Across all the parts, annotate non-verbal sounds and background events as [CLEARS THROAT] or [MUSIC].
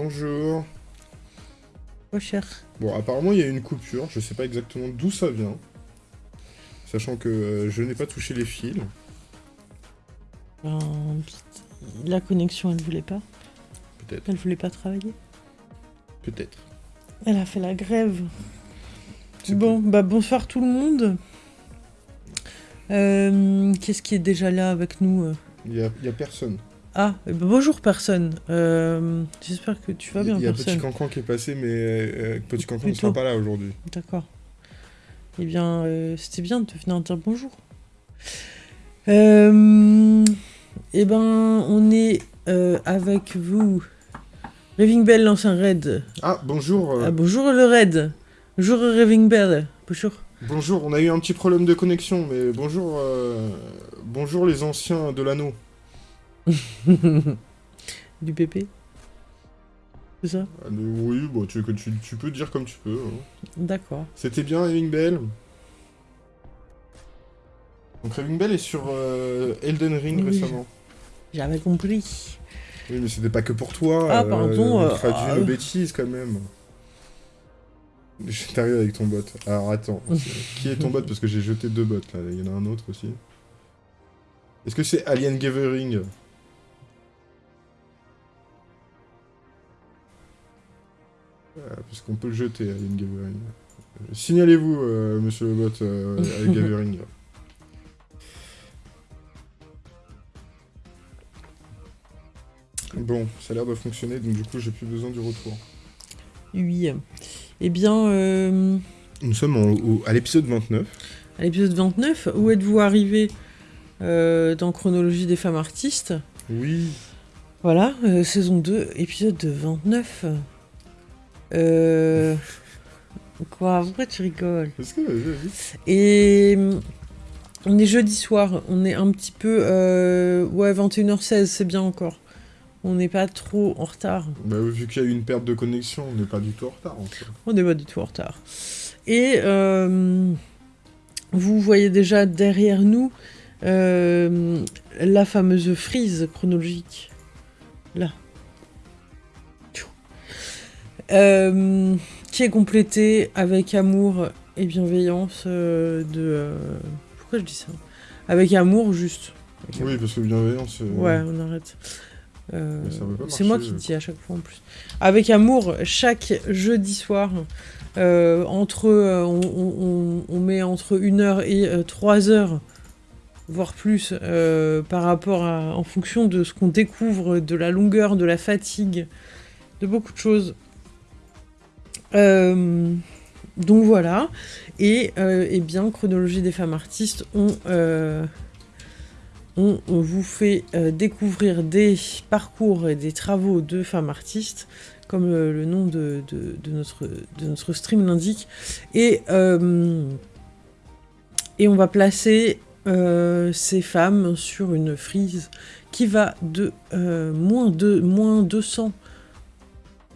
Bonjour. Oh cher. Bon, apparemment, il y a une coupure. Je sais pas exactement d'où ça vient. Sachant que euh, je n'ai pas touché les fils. Ben, la connexion, elle voulait pas. Peut-être. Elle voulait pas travailler. Peut-être. Elle a fait la grève. Bon, bah bonsoir tout le monde. Euh, Qu'est-ce qui est déjà là avec nous euh? Il y a, il y a personne. Ah, bonjour personne. Euh, J'espère que tu vas bien Il y a Petit personne. Cancan qui est passé, mais euh, Petit Cancan ne sera pas là aujourd'hui. D'accord. Eh bien, euh, c'était bien de venir dire bonjour. Euh, eh ben, on est euh, avec vous. Raving Bell lance un raid. Ah, bonjour. euh, Ah, bonjour le raid. Bonjour Raving Bell. Bonjour. Bonjour, on a eu un petit problème de connexion, mais bonjour, euh, bonjour les anciens de l'anneau. [LAUGHS] du PP. C'est ça? Ah, oui, bon, tu, que tu, tu peux dire comme tu peux. hein. D'accord. C'était bien Raving Bell? Donc Raving Bell est sur euh, Elden Ring Oui. récemment. J'avais compris. Oui, mais c'était pas que pour toi. Ah, pardon, On euh, traduit ah, nos euh. bêtises quand même. Je t'arrive avec ton bot. Alors attends, [LAUGHS] qui est ton bot? Parce que j'ai jeté deux bots là. Il y en a un autre aussi. Est-ce que c'est Alien Gathering? Parce qu'on peut le jeter, Alien Gathering. Euh, Signalez-vous, euh, monsieur le bot, euh, [LAUGHS] Alien Gathering. Bon, ça a l'air de fonctionner, donc du coup j'ai plus besoin du retour. Oui. Eh bien, euh, Nous sommes en- au- à l'épisode 29. à l'épisode 29, où êtes-vous arrivé euh, dans Chronologie des femmes artistes? Oui. Voilà, euh, saison 2, épisode 29. Euh... Quoi Pourquoi tu rigoles? Et hum, on est jeudi soir, on est un petit peu... euh, Ouais, 21h16, c'est bien encore. On n'est pas trop en retard. Bah, vu qu'il y a eu une perte de connexion, on n'est pas du tout en retard. En fait. On n'est pas du tout en retard. Et euh, vous voyez déjà derrière nous euh, la fameuse frise chronologique. Là. Euh, qui est complétée avec amour et bienveillance euh, de... euh, pourquoi je dis ça? Avec amour, juste. Avec Oui, parce que bienveillance. euh, Ouais, on arrête. Euh, c'est moi qui dis à chaque fois en plus. Avec amour, chaque jeudi soir, euh, entre, euh, on, on- on met entre 1 heure et 3 heures, voire plus, euh, par rapport à, en fonction de ce qu'on découvre, de la longueur, de la fatigue, de beaucoup de choses. Euh, donc voilà. Et, euh, eh bien, Chronologie des femmes artistes, on, euh, vous fait découvrir des parcours et des travaux de femmes artistes, comme le nom de, notre, stream l'indique. Et, et on va placer ces femmes sur une frise qui va de moins, de, moins 200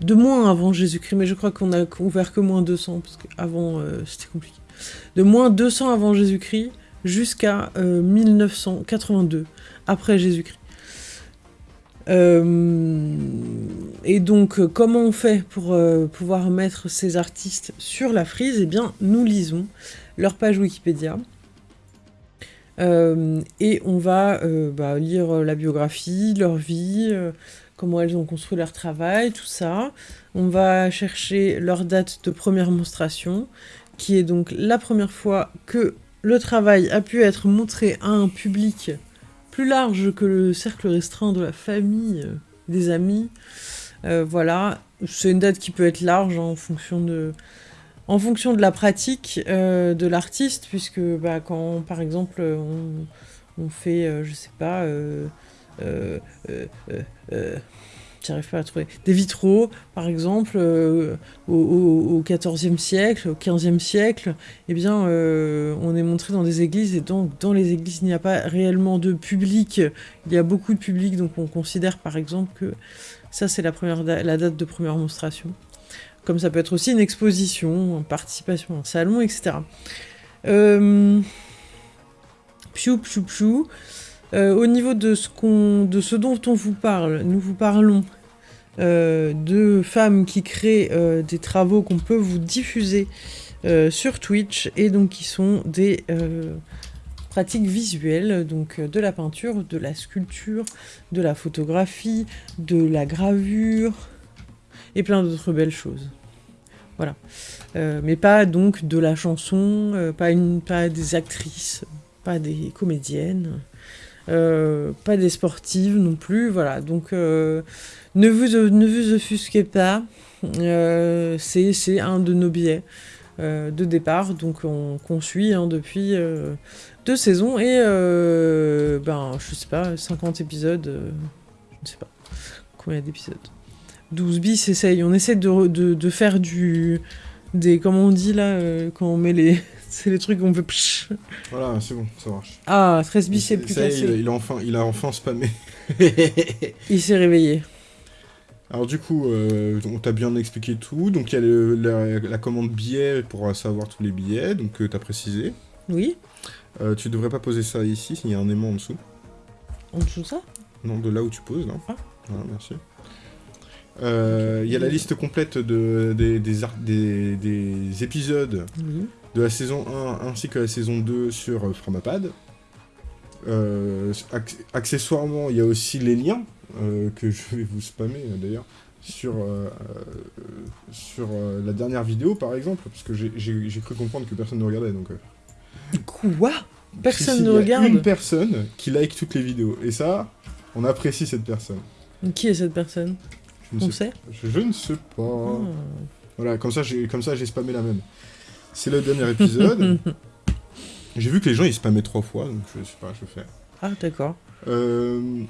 de moins avant Jésus-Christ, mais je crois qu'on a ouvert que moins 200, parce qu'avant euh, c'était compliqué. De moins 200 avant Jésus-Christ jusqu'à euh, 1982, après Jésus-Christ. Euh, et donc, euh, comment on fait pour euh, pouvoir mettre ces artistes sur la frise? Eh bien, nous lisons leur page Wikipédia. Euh, et on va euh, bah, lire euh, la biographie, leur vie, euh, comment elles ont construit leur travail, tout ça. On va chercher leur date de première monstration, qui est donc la première fois que le travail a pu être montré à un public plus large que le cercle restreint de la famille, euh, des amis. Euh, voilà, c'est une date qui peut être large en fonction de, en fonction de la pratique euh, de l'artiste, puisque bah, quand, par exemple, on, on fait, euh, je sais pas, euh, euh, euh, j'arrive pas à trouver, des vitraux, par exemple, euh, au, 14e siècle, au 15e siècle, eh bien, on est montré dans des églises, et donc dans les églises, il n'y a pas réellement de public, il y a beaucoup de public, donc on considère par exemple que ça, c'est la, la date de première monstration. Comme ça peut être aussi une exposition, une participation à un salon, etc. Euh... Piou, piou. Euh, au niveau de ce, de ce dont on vous parle, nous vous parlons de femmes qui créent des travaux qu'on peut vous diffuser sur Twitch et donc qui sont des pratiques visuelles, donc de la peinture, de la sculpture, de la photographie, de la gravure et plein d'autres belles choses. Voilà. mais pas donc de la chanson, pas, une, pas des actrices, pas des comédiennes. Euh, pas des sportives non plus, voilà. Donc, euh, ne, vous, ne offusquez pas, euh, c'est un de nos billets de départ, donc on, qu'on suit hein, depuis deux saisons et, ben, je sais pas, 50 épisodes, je sais pas combien d'épisodes. 12 bis, essaye, on essaie de, de, de faire du... Des, comment on dit là, quand on met les, c'est les trucs qu'on peut... Voilà, c'est bon, ça marche. Ah, 13 bis, c'est plus cassé. Il, il, a enfin, il a enfin spammé. [LAUGHS] [LAUGHS] il s'est réveillé. Alors du coup, euh, on t'a bien expliqué tout. Donc il y a la, commande billet pour savoir tous les billets, donc tu euh, t'as précisé. Oui. Euh, tu devrais pas poser ça ici, il y a un aimant en dessous. En dessous de ça? Non, de là où tu poses, là. Ah. Voilà, merci. Il y a la liste complète de, des, des, des épisodes oui de la saison 1 ainsi que la saison 2 sur euh, Framapad. Euh, accessoirement, il y a aussi les liens euh, que je vais vous spammer d'ailleurs sur, sur la dernière vidéo par exemple, parce que j'ai cru comprendre que personne ne regardait donc. Quoi? Personne ne regarde? Une personne qui like toutes les vidéos et ça, on apprécie cette personne. Qui est cette personne? Je On sait? je, ne sais pas. Ah. Voilà, comme ça j'ai spammé la même. C'est le dernier épisode. [LAUGHS] J'ai vu que les gens ils spammaient trois fois, donc je sais pas, je fais. Ah, d'accord. Euh,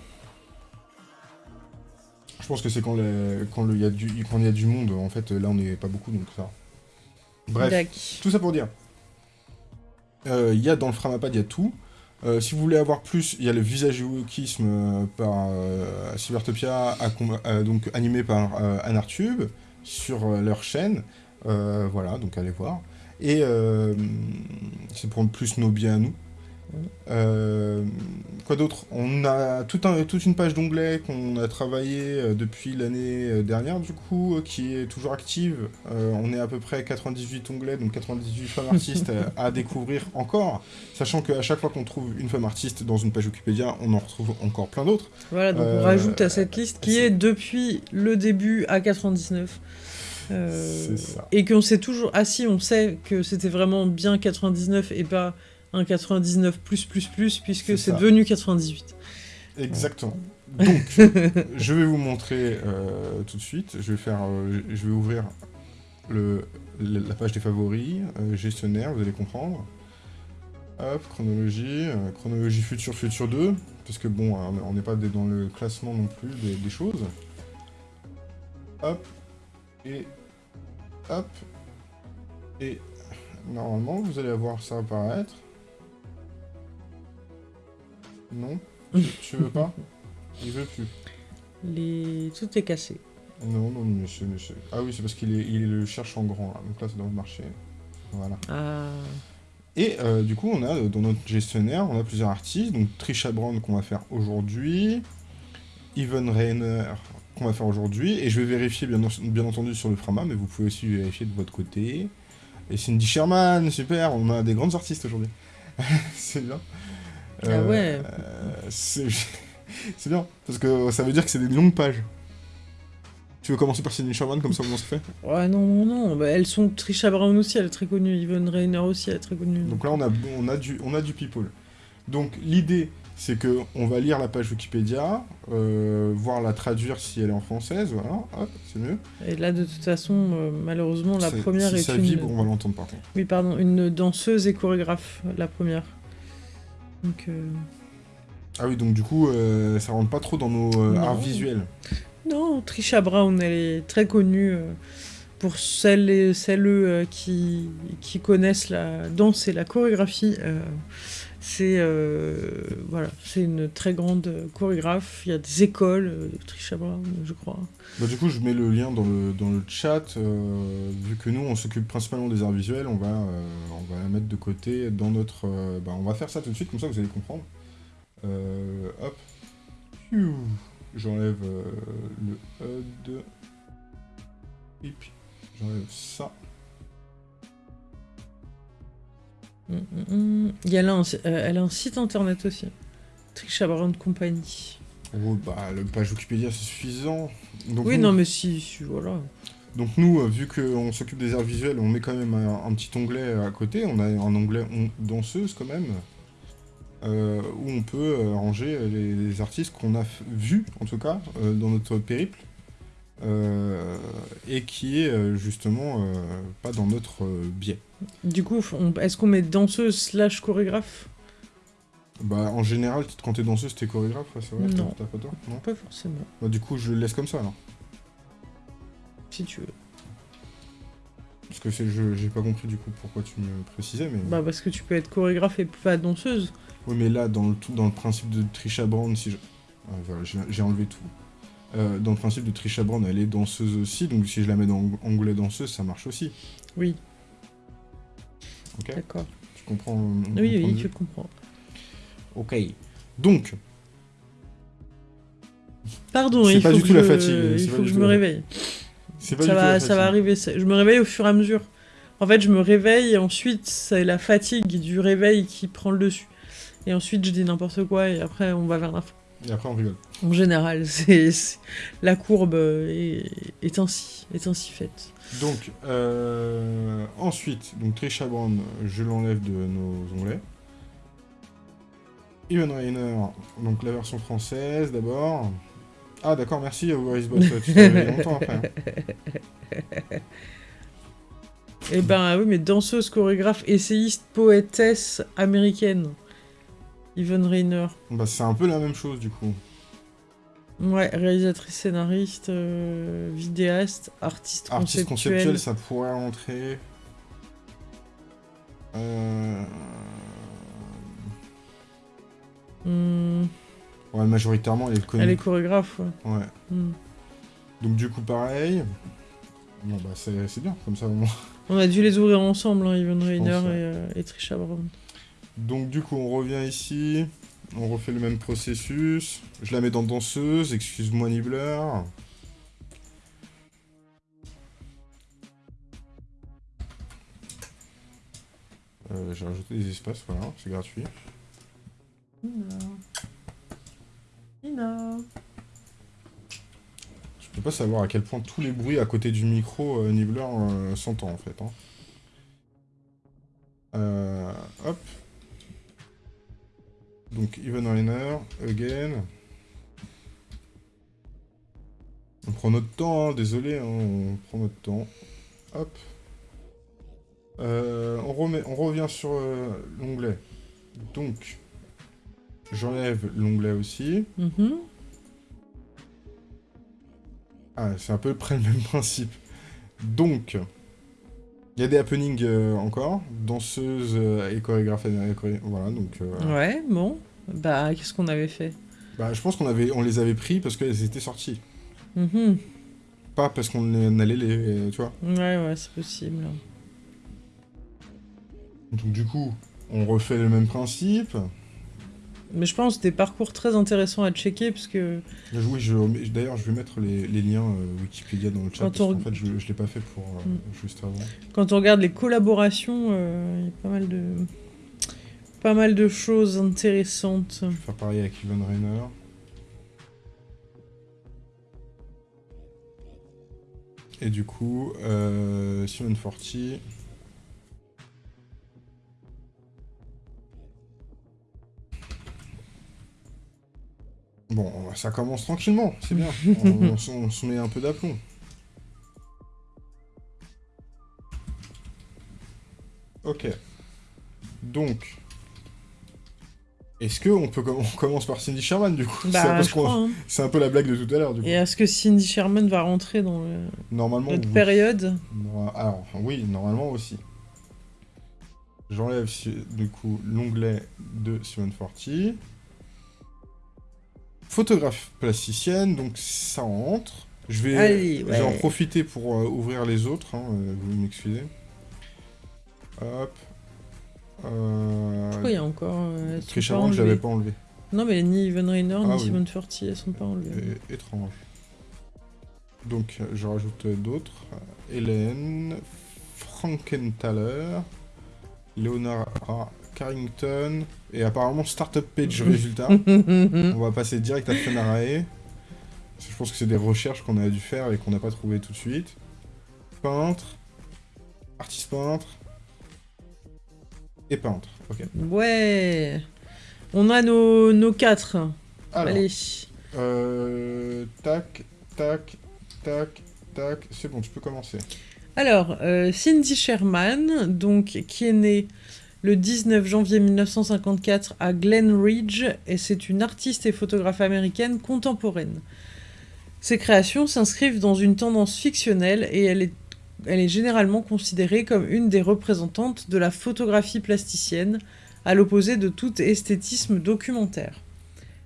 je pense que c'est quand il quand y, a du... y a du monde, en fait, là on n'est pas beaucoup, donc ça. Bref, tout ça pour dire. Euh, il y a dans le Framapad, il y a tout. Euh, si vous voulez avoir plus, il y a le visage du wokisme par Cybertopia, donc animé par Anartube, sur leur chaîne. voilà, donc allez voir. Et euh, c'est pour plus nos biens à nous. Euh, quoi d'autre? On a tout un, toute une page d'onglets qu'on a travaillé euh, depuis l'année dernière, du coup, qui est toujours active. on est à peu près 98 onglets, donc 98 femmes artistes à, découvrir encore, sachant qu'à chaque fois qu'on trouve une femme artiste dans une page Wikipédia, on en retrouve encore plein d'autres. Voilà, donc on rajoute à cette liste qui est depuis le début à 99. Euh, et qu'on sait toujours... Ah si, on sait que c'était vraiment bien 99 et pas un 99 plus plus plus, puisque c'est devenu 98. Exactement. Donc, [LAUGHS] je vais vous montrer euh, tout de suite. Je vais faire, euh, je vais ouvrir le, la page des favoris, gestionnaire, vous allez comprendre. Hop, chronologie, chronologie future, future 2, parce que bon, on n'est pas dans le classement non plus des, des choses. Hop, et hop, et normalement vous allez avoir ça apparaître. Non, tu veux pas? Il veut plus. Les... Tout est cassé. Non, non, monsieur, monsieur. Ah oui, c'est parce qu'il est, il le cherche en grand, là. Donc là, ça doit marcher. Voilà. Ah. Et euh, du coup, on a, dans notre gestionnaire, on a plusieurs artistes. Donc Trisha Brown qu'on va faire aujourd'hui. Even Rainer qu'on va faire aujourd'hui. Et je vais vérifier bien, bien, entendu sur le Frama, mais vous pouvez aussi vérifier de votre côté. Et Cindy Sherman, super, on a des grandes artistes aujourd'hui. [LAUGHS] c'est bien. ah ouais. Euh, [LAUGHS] c'est bien, parce que ça veut dire que c'est des longues pages. Tu veux commencer par Cindy Sherman, comme ça, comment ça fait? Ouais, non, non, non. Bah, elles sont... Trisha Brown aussi, elle est très connue. Yvonne Rainer aussi, elle est très connue. Donc là, on a, on a, du, on a du people. Donc l'idée, c'est qu'on va lire la page Wikipédia, euh, voir la traduire si elle est en française, voilà, hop, c'est mieux. Et là, de toute façon, euh, malheureusement, la première si est ça une... vibre, on va l'entendre par contre. Oui, pardon, une danseuse et chorégraphe, la première. Donc... Euh, ah oui, donc du coup, ça rentre pas trop dans nos arts visuels. Non, Trisha Brown, elle est très connue pour celles et celles qui, qui connaissent la danse et la chorégraphie. C'est euh, voilà, c'est une très grande chorégraphe. Il y a des écoles euh, Trisha Brown, je crois. Bah, du coup, je mets le lien dans le, dans le chat. Euh, vu que nous, on s'occupe principalement des arts visuels, on va, on va la mettre de côté dans notre... bah, on va faire ça tout de suite, comme ça vous allez comprendre. hop. j'enlève euh, le HUD. J'enlève ça. Il y a là un, euh, elle a un site internet aussi. Trisha Brown Company. Oh, bah, le page Wikipédia, c'est suffisant. oui, non, mais si, voilà. Donc nous, euh, vu qu'on s'occupe des arts visuels, on met quand même un, petit onglet à côté. On a un onglet danseuse quand même, euh, où on peut ranger les, artistes qu'on a vus, en tout cas, dans notre périple. Et qui est justement pas dans notre biais. Du coup, est-ce qu'on met danseuse slash chorégraphe? Bah, en général, quand t'es danseuse, t'es chorégraphe, c'est vrai Non. non? Pas forcément. Bah, du coup, je le laisse comme ça, alors. Si tu veux. Parce que je, j'ai pas compris du coup pourquoi tu me précisais, mais. Bah, parce que tu peux être chorégraphe et pas danseuse. Oui, mais là, dans le, dans le principe de Trisha Brown, si je. Ah, voilà, j'ai enlevé tout. Euh, dans le principe de Trisha Brown, elle est danseuse aussi, donc si je la mets dans onglet danseuse, ça marche aussi. Oui. Ok D'accord. Tu comprends Oui, oui, je comprends. Ok. Donc. Pardon, il faut, que, je... il faut que je me réveille. ça va, ça va arriver. Je me réveille au fur et à mesure. En fait, je me réveille et ensuite, c'est la fatigue du réveil qui prend le dessus. Et ensuite, je dis n'importe quoi et après, on va vers fin. Et après, on rigole. En général, [LAUGHS] c'est la courbe est, est, ainsi, est ainsi faite. Donc, euh, ensuite, donc Trisha Brown, je l'enlève de nos onglets. Even Rainer, donc la version française d'abord. Ah d'accord, merci Boris Boss, tu t'es longtemps après. Hein. [LAUGHS] Eh ben oui, mais danseuse, chorégraphe, essayiste, poétesse américaine. Yvonne Rainer. Bah c'est un peu la même chose du coup. Ouais, réalisatrice, scénariste, euh, vidéaste, artiste, artiste conceptuel. ça pourrait entrer. Euh... Hmm. Ouais, majoritairement, elle est connue. Elle est chorégraphe, ouais. Ouais. Hmm. Donc du coup, pareil. Bon, bah c'est bien, comme ça au moins. On a dû les ouvrir ensemble, hein, Yvonne Rainer et, euh, et Trisha Brown. Donc du coup, on revient ici. On refait le même processus. Je la mets dans danseuse, excuse-moi Nibbler. Euh, J'ai rajouté des espaces, voilà, c'est gratuit. Ina. Ina. Je peux pas savoir à quel point tous les bruits à côté du micro euh, Nibbler euh, s'entendent en fait. Hein. Hop. Donc even Rainer, again. On prend notre temps, hein, désolé, hein, on prend notre temps. Hop. Euh, on, remet, on revient sur euh, l'onglet. Donc, j'enlève l'onglet aussi. Mm-hmm. Ah, c'est un peu près le même [LAUGHS] principe. Donc, il y a des happenings euh, encore, danseuse euh, et chorégraphe. Voilà, donc. Euh, ouais, bon. Bah, qu'est-ce qu'on avait fait? Bah, je pense qu'on avait, on les avait pris parce qu'elles étaient sorties. Mm Pas parce qu'on allait les, tu vois. Ouais, ouais, c'est possible. Donc du coup, on refait le même principe. Mais je pense des parcours très intéressants à checker, parce que... Oui, d'ailleurs, je vais mettre les, liens euh, Wikipédia dans le chat, parce en fait, je ne l'ai pas fait pour euh, mm. juste avant. Quand on regarde les collaborations, euh, il y a pas mal de... Pas mal de choses intéressantes. Je vais faire pareil avec Ivan Rainer. Et du coup, Simon Forti... Bon, ça commence tranquillement, c'est bien. [LAUGHS] on, se met un peu d'aplomb. Ok. Donc, est-ce qu'on peut on commence par Cindy Sherman du coup? Bah, hein. C'est un, peu la blague de tout à l'heure du coup. Et est-ce que Cindy Sherman va rentrer dans le... normalement, notre période? Alors oui, normalement aussi. J'enlève du coup l'onglet de Simon Forti photographe plasticienne, donc ça entre. Je vais, en profiter pour euh, ouvrir les autres, hein, euh, vous m'excusez. Hop. Euh... Pourquoi il y a encore... Euh, je l'avais pas enlevé. Non, mais ni Evan Rainer ni ah Simone Forti, elles sont pas enlevées. étrange. Donc, je rajoute d'autres. Hélène, Frankenthaler, Leonard Carrington, et apparemment Startup Page [LAUGHS] résultat. On va passer direct à Fenarae. Je pense que c'est des recherches qu'on a dû faire et qu'on n'a pas trouvé tout de suite. Peintre, artiste peintre, et peintre. Ok. Ouais. On a nos, nos quatre. Allez. Euh, tac, tac, tac, tac. C'est bon, tu peux commencer. Alors, euh, Cindy Sherman, donc, qui est née le 19 janvier 1954 à Glen Ridge, et c'est une artiste et photographe américaine contemporaine. Ses créations s'inscrivent dans une tendance fictionnelle et elle est, elle est généralement considérée comme une des représentantes de la photographie plasticienne, à l'opposé de tout esthétisme documentaire.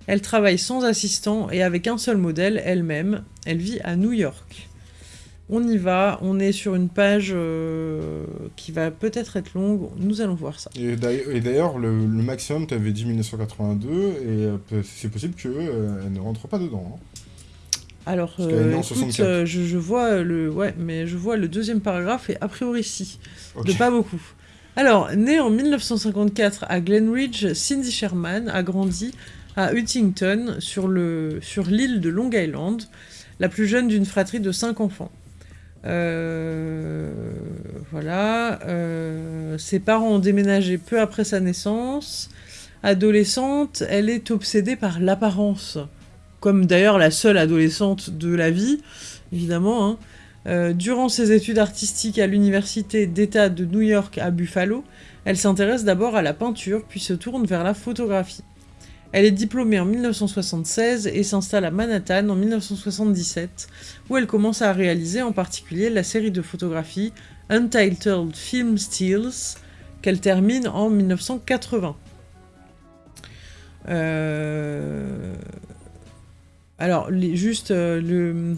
Elle travaille sans assistant et avec un seul modèle, elle-même. Elle vit à New York. On y va, on est sur une page euh, qui va peut-être être longue, nous allons voir ça. Et d'ailleurs, le, maximum, tu avais dit 1982, et euh, c'est possible qu'elle euh, ne rentre pas dedans. Hein. Alors, écoute, je, vois le, ouais, mais je vois le deuxième paragraphe, et a priori si, de pas beaucoup. Alors, née en 1954 à Glenridge, Cindy Sherman a grandi à Huntington, sur l'île sur de Long Island, la plus jeune d'une fratrie de cinq enfants. Euh, voilà. Euh, ses parents ont déménagé peu après sa naissance. Adolescente, elle est obsédée par l'apparence, comme d'ailleurs la seule adolescente de la vie, évidemment. Hein. Euh, durant ses études artistiques à l'université d'État de New York à Buffalo, elle s'intéresse d'abord à la peinture, puis se tourne vers la photographie. Elle est diplômée en 1976 et s'installe à Manhattan en 1977, où elle commence à réaliser en particulier la série de photographies Untitled Film Stills, qu'elle termine en 1980. Euh, alors, juste euh, le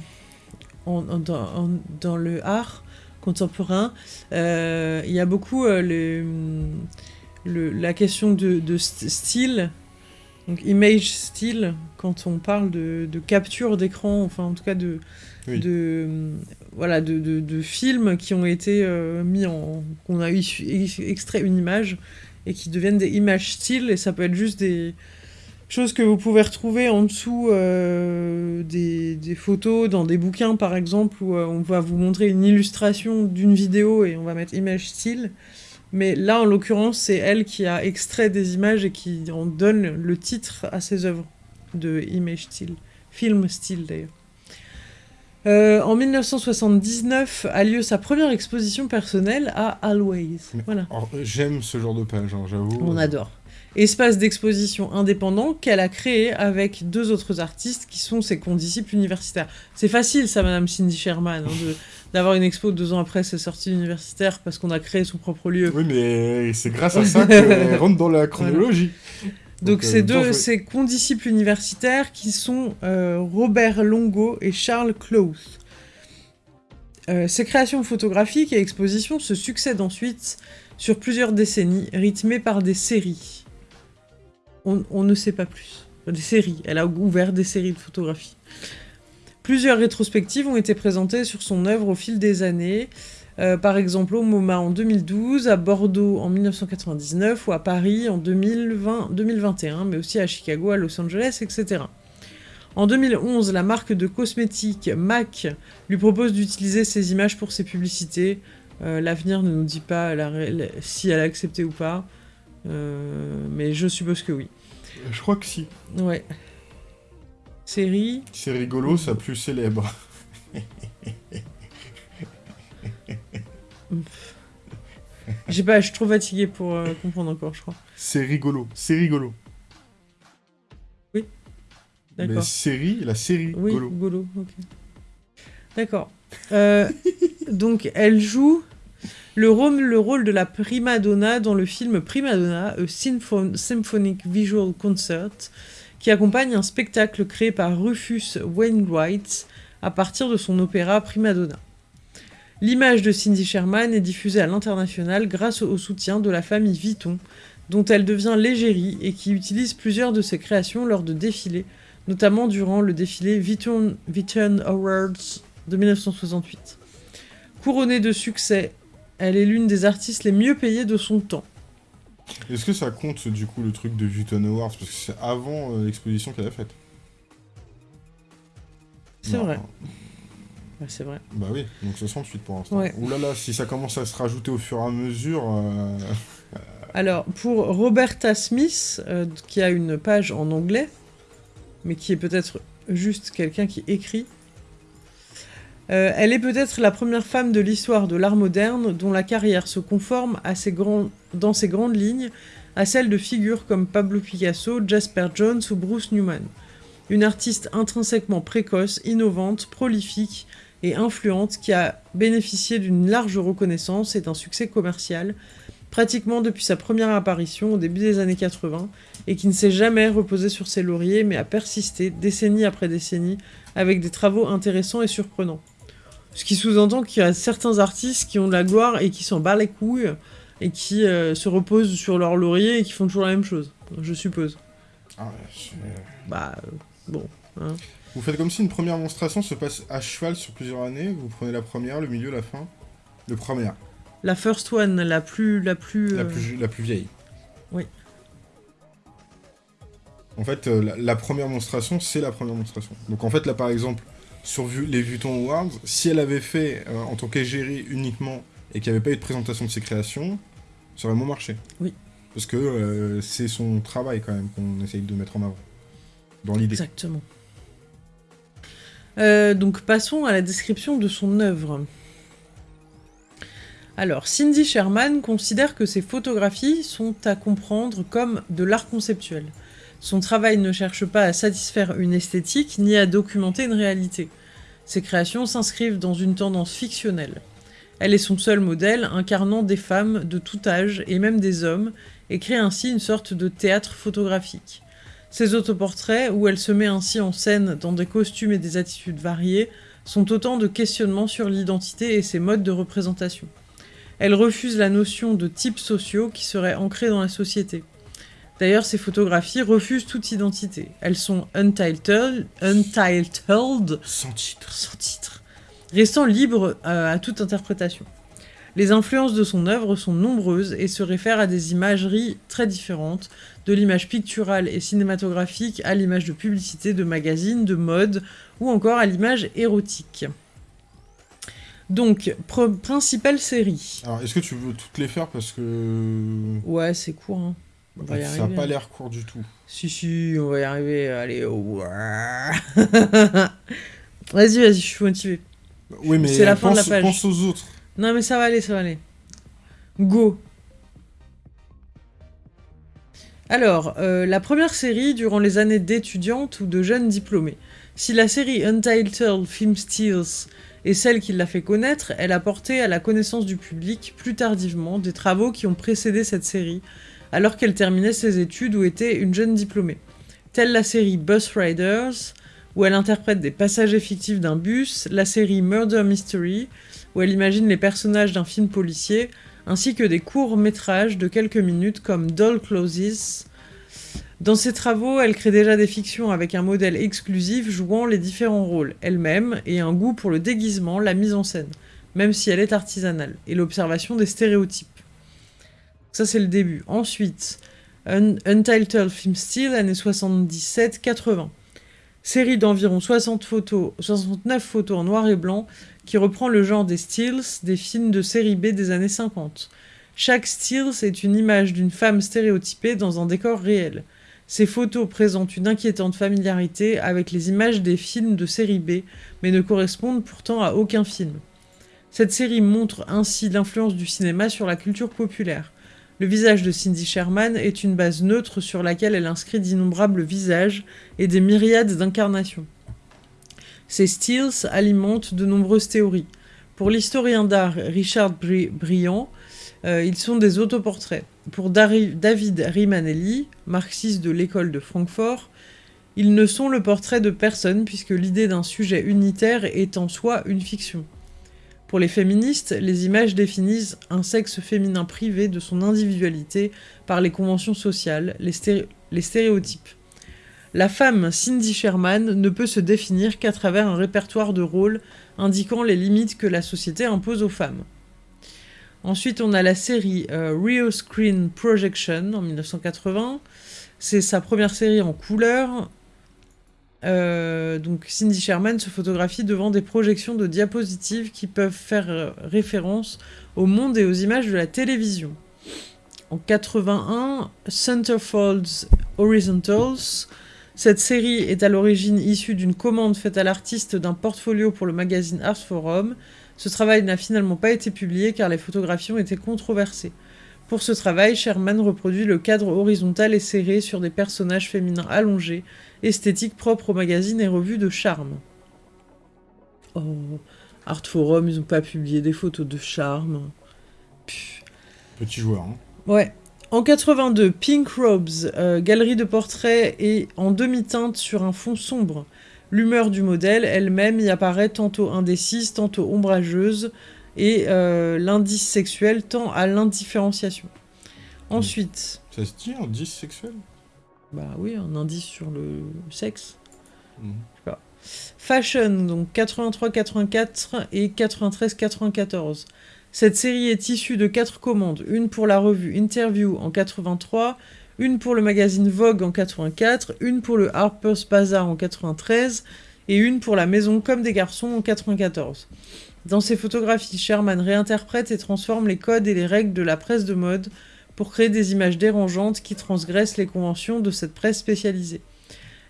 dans, le art contemporain, euh, il y a beaucoup euh, la question de, style, donc image style, quand on parle de, capture d'écran, enfin en tout cas de, voilà, de, films qui ont été euh, mis en... qu'on a extrait une image et qui deviennent des images style, et ça peut être juste des Chose que vous pouvez retrouver en dessous euh, des, photos, dans des bouquins par exemple, où euh, on va vous montrer une illustration d'une vidéo et on va mettre image style. Mais là, en l'occurrence, c'est elle qui a extrait des images et qui en donne le titre à ses œuvres de image style. Film style d'ailleurs. Euh, en 1979 a lieu sa première exposition personnelle à Always. Voilà. J'aime ce genre de page, hein, j'avoue. On adore espace d'exposition indépendant qu'elle a créé avec deux autres artistes qui sont ses condisciples universitaires. C'est facile ça, Madame Cindy Sherman, hein, [LAUGHS] d'avoir une expo deux ans après sa sortie universitaire parce qu'on a créé son propre lieu. Oui, mais c'est grâce à ça qu'elle [LAUGHS] rentre dans la chronologie. Donc, c'est euh, deux, ses condisciples universitaires qui sont euh, Robert Longo et Charles Close. Euh, ces créations photographiques et expositions se succèdent ensuite sur plusieurs décennies, rythmées par des séries on, ne sait pas plus. Des séries. Elle a ouvert des séries de photographies. Plusieurs rétrospectives ont été présentées sur son œuvre au fil des années. Euh, par exemple au MoMA en 2012, à Bordeaux en 1999 ou à Paris en 2020, 2021, mais aussi à Chicago, à Los Angeles, etc. En 2011, la marque de cosmétiques MAC lui propose d'utiliser ses images pour ses publicités. Euh, l'avenir ne nous dit pas si elle a accepté ou pas, euh, mais je suppose que oui. Je crois que si. Ouais. Série C'est rigolo, ça plus célèbre. [LAUGHS] Je sais pas, je suis trop fatigué pour euh, comprendre encore, je crois. C'est rigolo, c'est rigolo. Oui. D'accord. série, la série oui, Golo. ok. D'accord. Euh, [LAUGHS] donc, elle joue le rôle, le rôle de la prima donna dans le film Prima Donna, A Symphonic Visual Concert, qui accompagne un spectacle créé par Rufus Wainwright à partir de son opéra Prima Donna. L'image de Cindy Sherman est diffusée à l'international grâce au soutien de la famille Vuitton, dont elle devient l'égérie et qui utilise plusieurs de ses créations lors de défilés, notamment durant le défilé Vuitton, Awards de 1968. Couronnée de succès, elle est l'une des artistes les mieux payées de son temps. Est-ce que ça compte du coup le truc de Vuitton Awards? Parce que c'est avant euh, l'exposition qu'elle a faite. C'est vrai. C'est vrai. Bah oui, donc 68 pour l'instant. Ouais. Ouh là là, si ça commence à se rajouter au fur et à mesure. Euh, Alors, pour Roberta Smith, euh, qui a une page en anglais, mais qui est peut-être juste quelqu'un qui écrit, euh, elle est peut-être la première femme de l'histoire de l'art moderne dont la carrière se conforme à dans ses grandes lignes à celle de figures comme Pablo Picasso, Jasper Jones ou Bruce Newman. Une artiste intrinsèquement précoce, innovante, prolifique et influente qui a bénéficié d'une large reconnaissance et d'un succès commercial, pratiquement depuis sa première apparition au début des années 80, et qui ne s'est jamais reposé sur ses lauriers mais a persisté, décennie après décennie, avec des travaux intéressants et surprenants. Ce qui sous-entend qu'il y a certains artistes qui ont de la gloire et qui s'en battent les couilles, et qui euh, se reposent sur leurs lauriers et qui font toujours la même chose, je suppose. Ah ouais, bah, euh, bon. Hein. Vous faites comme si une première monstration se passe à cheval sur plusieurs années, vous prenez la première, le milieu, la fin. Le première. La first one, la plus... La plus, la plus, la plus vieille. Oui. En fait, euh, la, première monstration, c'est la première monstration. Donc en fait, là par exemple, sur les Vuitton Awards, si elle avait fait euh, en tant qu'égérie uniquement et qu'il n'y avait pas eu de présentation de ses créations, ça aurait moins marché. Oui. Parce que euh, c'est son travail quand même qu'on essaye de mettre en avant. Dans l'idée. Exactement. donc passons à la description de son œuvre. Alors, Cindy Sherman considère que ses photographies sont à comprendre comme de l'art conceptuel. Son travail ne cherche pas à satisfaire une esthétique ni à documenter une réalité. Ses créations s'inscrivent dans une tendance fictionnelle. Elle est son seul modèle, incarnant des femmes de tout âge et même des hommes, et crée ainsi une sorte de théâtre photographique. Ses autoportraits, où elle se met ainsi en scène dans des costumes et des attitudes variées, sont autant de questionnements sur l'identité et ses modes de représentation. Elle refuse la notion de types sociaux qui seraient ancrés dans la société. D'ailleurs, ces photographies refusent toute identité. Elles sont untitled, untitled sans titre, sans titre restant libres euh, à toute interprétation. Les influences de son œuvre sont nombreuses et se réfèrent à des imageries très différentes, de l'image picturale et cinématographique à l'image de publicité, de magazines, de mode, ou encore à l'image érotique. Donc, principale série. Alors, est-ce que tu veux toutes les faire parce que... Ouais, c'est court, hein. On va y ça n'a pas l'air court du tout. Si, si, on va y arriver. Allez, [LAUGHS] Vas-y, vas-y, je suis motivé. Oui, mais c'est la fin de la page. pense aux autres. Non, mais ça va aller, ça va aller. Go. Alors, euh, la première série durant les années d'étudiante ou de jeunes diplômés. Si la série Untitled Film Steals et celle qui l'a fait connaître, elle a porté à la connaissance du public plus tardivement des travaux qui ont précédé cette série, alors qu'elle terminait ses études ou était une jeune diplômée. Telle la série Bus Riders, où elle interprète des passagers fictifs d'un bus, la série Murder Mystery, où elle imagine les personnages d'un film policier, ainsi que des courts métrages de quelques minutes comme Doll Closes, dans ses travaux, elle crée déjà des fictions avec un modèle exclusif jouant les différents rôles elle-même et un goût pour le déguisement, la mise en scène, même si elle est artisanale, et l'observation des stéréotypes. Ça, c'est le début. Ensuite, Untitled Film Style, années 77-80. Série d'environ 60 photos, 69 photos en noir et blanc qui reprend le genre des stills des films de série B des années 50. Chaque stills est une image d'une femme stéréotypée dans un décor réel. Ces photos présentent une inquiétante familiarité avec les images des films de série B, mais ne correspondent pourtant à aucun film. Cette série montre ainsi l'influence du cinéma sur la culture populaire. Le visage de Cindy Sherman est une base neutre sur laquelle elle inscrit d'innombrables visages et des myriades d'incarnations. Ces styles alimentent de nombreuses théories. Pour l'historien d'art Richard Briand, euh, ils sont des autoportraits. Pour David Rimanelli, marxiste de l'école de Francfort, ils ne sont le portrait de personne puisque l'idée d'un sujet unitaire est en soi une fiction. Pour les féministes, les images définissent un sexe féminin privé de son individualité par les conventions sociales, les, stéréotypes. La femme Cindy Sherman ne peut se définir qu'à travers un répertoire de rôles indiquant les limites que la société impose aux femmes. Ensuite, on a la série euh, Rio Screen Projection en 1980. C'est sa première série en couleur. Euh, donc Cindy Sherman se photographie devant des projections de diapositives qui peuvent faire euh, référence au monde et aux images de la télévision. En 81, Centerfolds Horizontals. Cette série est à l'origine issue d'une commande faite à l'artiste d'un portfolio pour le magazine Art Forum. Ce travail n'a finalement pas été publié car les photographies ont été controversées. Pour ce travail, Sherman reproduit le cadre horizontal et serré sur des personnages féminins allongés, esthétique propre aux magazines et revues de charme. Oh, Art Forum, ils n'ont pas publié des photos de charme. Petit joueur, hein. Ouais. En 82, Pink Robes, euh, galerie de portraits et en demi-teinte sur un fond sombre. L'humeur du modèle elle-même y apparaît tantôt indécise, tantôt ombrageuse, et euh, l'indice sexuel tend à l'indifférenciation. Ensuite... Ça se dit, indice sexuel? Bah oui, un indice sur le sexe. Mhm. Je sais pas. Fashion, donc 83-84 et 93-94. Cette série est issue de quatre commandes, une pour la revue Interview en 83, une pour le magazine Vogue en 84, une pour le Harper's Bazaar en 93 et une pour la maison Comme des garçons en 94. Dans ses photographies, Sherman réinterprète et transforme les codes et les règles de la presse de mode pour créer des images dérangeantes qui transgressent les conventions de cette presse spécialisée.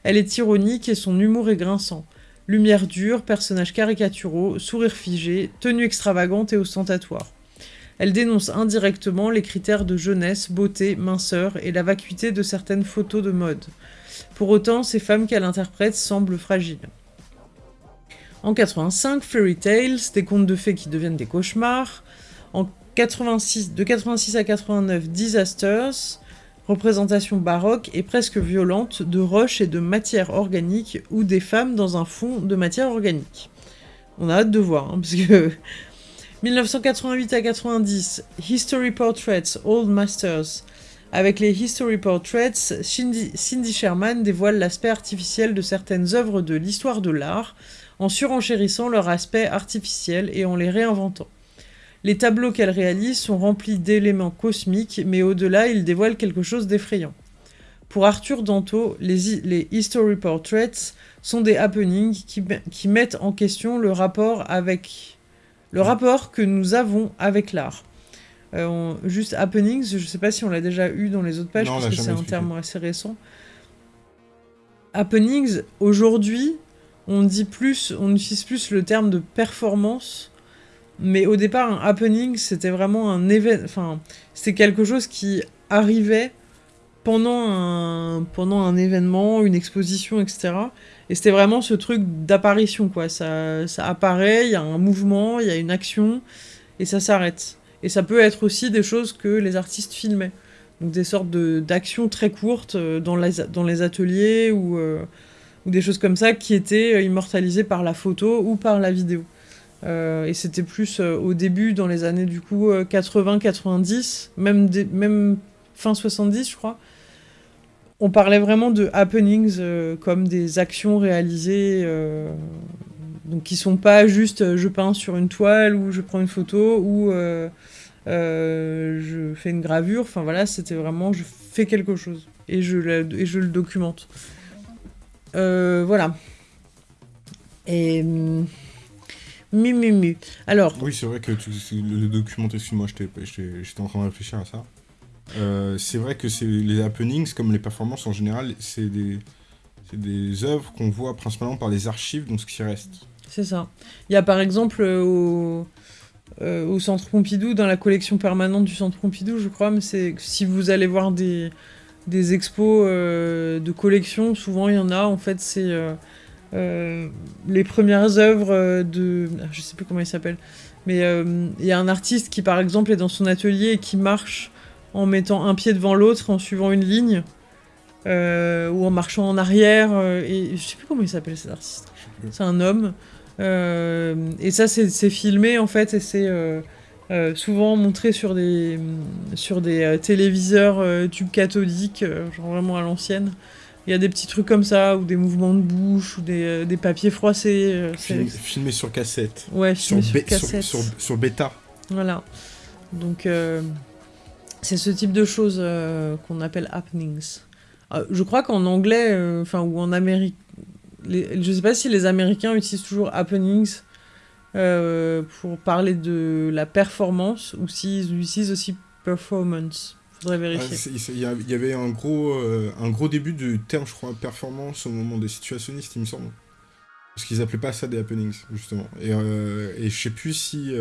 Elle est ironique et son humour est grinçant. Lumière dure, personnages caricaturaux, sourire figé, tenue extravagante et ostentatoire. Elle dénonce indirectement les critères de jeunesse, beauté, minceur et la vacuité de certaines photos de mode. Pour autant, ces femmes qu'elle interprète semblent fragiles. En 85, Fairy Tales, des contes de fées qui deviennent des cauchemars. En 86, de 86 à 89, Disasters, représentation baroque et presque violente de roches et de matière organique ou des femmes dans un fond de matière organique. On a hâte de voir, hein, parce que [LAUGHS] 1988 à 90, History Portraits, Old Masters. Avec les History Portraits, Cindy, Sherman dévoile l'aspect artificiel de certaines œuvres de l'histoire de l'art, en surenchérissant leur aspect artificiel et en les réinventant. Les tableaux qu'elle réalise sont remplis d'éléments cosmiques, mais au-delà, ils dévoilent quelque chose d'effrayant. Pour Arthur Danto, les, les, History Portraits sont des happenings qui, qui mettent en question le rapport avec le rapport que nous avons avec l'art. Euh, juste happenings, je ne sais pas si on l'a déjà eu dans les autres pages, parce que c'est un terme assez récent. Happenings, aujourd'hui, on dit plus, on utilise plus le terme de performance, mais au départ, un happening, c'était vraiment un événement, enfin, c'est quelque chose qui arrivait pendant un, pendant un événement, une exposition, etc. Et c'était vraiment ce truc d'apparition, quoi. Ça, ça apparaît, il y a un mouvement, il y a une action, et ça s'arrête. Et ça peut être aussi des choses que les artistes filmaient. Donc des sortes d'actions très courtes euh, dans les, dans les ateliers ou, euh, ou, des choses comme ça qui étaient euh, immortalisées par la photo ou par la vidéo. et c'était plus au début, dans les années du coup 80-90, même, même fin 70 je crois, on parlait vraiment de happenings euh, comme des actions réalisées, euh, donc qui sont pas juste euh, je peins sur une toile ou je prends une photo ou je fais une gravure. Enfin voilà, c'était vraiment je fais quelque chose et je, et je le documente. Voilà. Et. Mi, mi, mi. Alors. Oui, c'est vrai que tu, le documenter, excuse-moi, j'étais en train de réfléchir à ça. Euh, c'est vrai que c'est les happenings, comme les performances en général, c'est des, des œuvres qu'on voit principalement par les archives, donc ce qui reste. C'est ça. Il y a par exemple euh, au, euh, au Centre Pompidou, dans la collection permanente du Centre Pompidou, je crois, mais c'est si vous allez voir des, des expos de collection, souvent il y en a, en fait, c'est les premières œuvres de... Je sais plus comment il s'appelle, mais il y a un artiste qui, par exemple, est dans son atelier et qui marche en mettant un pied devant l'autre, en suivant une ligne, euh, ou en marchant en arrière. Euh, et je sais plus comment il s'appelle cet artiste. C'est un homme. et ça, c'est filmé, en fait, et c'est souvent montré sur des, sur des téléviseurs tubes cathodiques, genre vraiment à l'ancienne. Il y a des petits trucs comme ça, ou des mouvements de bouche, ou des, des papiers froissés. filmé sur cassette. Ouais, filmé sur, cassette. Sur, sur, bêta. Voilà. Donc, c'est ce type de choses euh, qu'on appelle happenings. Euh, je crois qu'en anglais, euh, enfin, ou en Amérique, les, je sais pas si les Américains utilisent toujours happenings pour parler de la performance ou s'ils utilisent aussi performance. Faudrait vérifier. Il y, avait un gros, un gros début du terme, je crois, performance au moment des situationnistes, il me semble. Parce qu'ils appelaient pas ça des happenings, justement. Et, et je sais plus si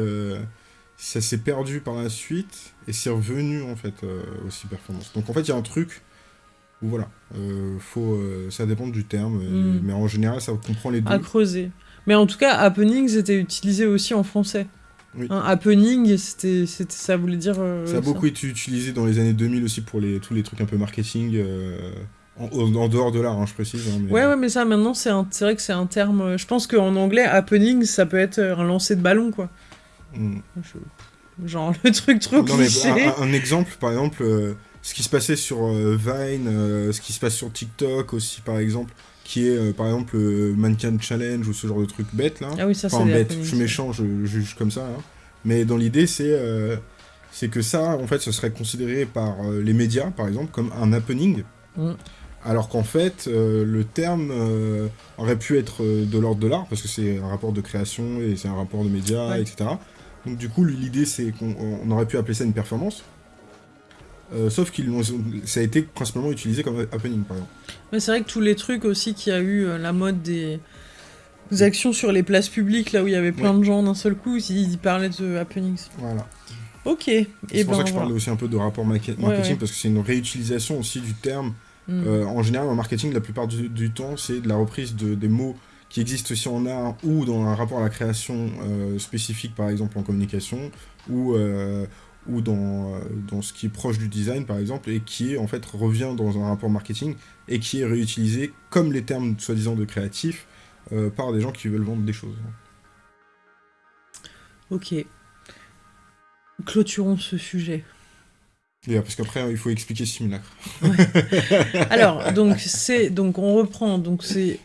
ça s'est perdu par la suite et c'est revenu en fait euh, aussi performance. Donc en fait il y a un truc où voilà, euh, faut, euh, ça dépend du terme, mm. mais en général ça comprend les deux. À creuser. Mais en tout cas, happening c'était utilisé aussi en français. Oui. Hein, happening, c'était, ça voulait dire. ça a beaucoup été utilisé dans les années 2000 aussi pour les, tous les trucs un peu marketing. En, dehors de l'art, hein, je précise. Hein, ouais, ouais, mais ça, maintenant, c'est, vrai que c'est un terme. Je pense qu'en anglais, happening, ça peut être un lancer de ballon, quoi. Mm. Genre le truc trop cliché. un, exemple, par exemple, euh, ce qui se passait sur euh, Vine, euh, ce qui se passe sur TikTok aussi, par exemple, qui est par exemple Mannequin Challenge ou ce genre de truc bête là. Ah oui, ça enfin, bête, je suis méchant, je, juge comme ça. Hein. Mais dans l'idée, c'est c'est que ça, en fait, ce serait considéré par les médias, par exemple, comme un happening. Mm. Alors qu'en fait, le terme aurait pu être de l'ordre de l'art, parce que c'est un rapport de création et c'est un rapport de médias, etc. Donc du coup, l'idée, c'est qu'on aurait pu appeler ça une performance. Euh, sauf que ça a été principalement utilisé comme happening, par exemple. Mais c'est vrai que tous les trucs aussi qui a eu euh, la mode des... actions sur les places publiques, là où il y avait plein de gens d'un seul coup, ils parlaient de happenings. Voilà. Ok. C'est pour ça ben, que je parlais aussi un peu de rapport marketing, parce que c'est une réutilisation aussi du terme. Mm. Euh, en général, en marketing, la plupart du, temps, c'est de la reprise de, des mots qui existe aussi en art ou dans un rapport à la création spécifique, par exemple en communication, ou, ou dans, euh, dans ce qui est proche du design, par exemple, et qui en fait revient dans un rapport marketing et qui est réutilisé comme les termes soi-disant de créatif par des gens qui veulent vendre des choses. Ok. Clôturons ce sujet. parce qu'après il faut expliquer simulacre. [LAUGHS] Alors donc c'est donc on reprend donc c'est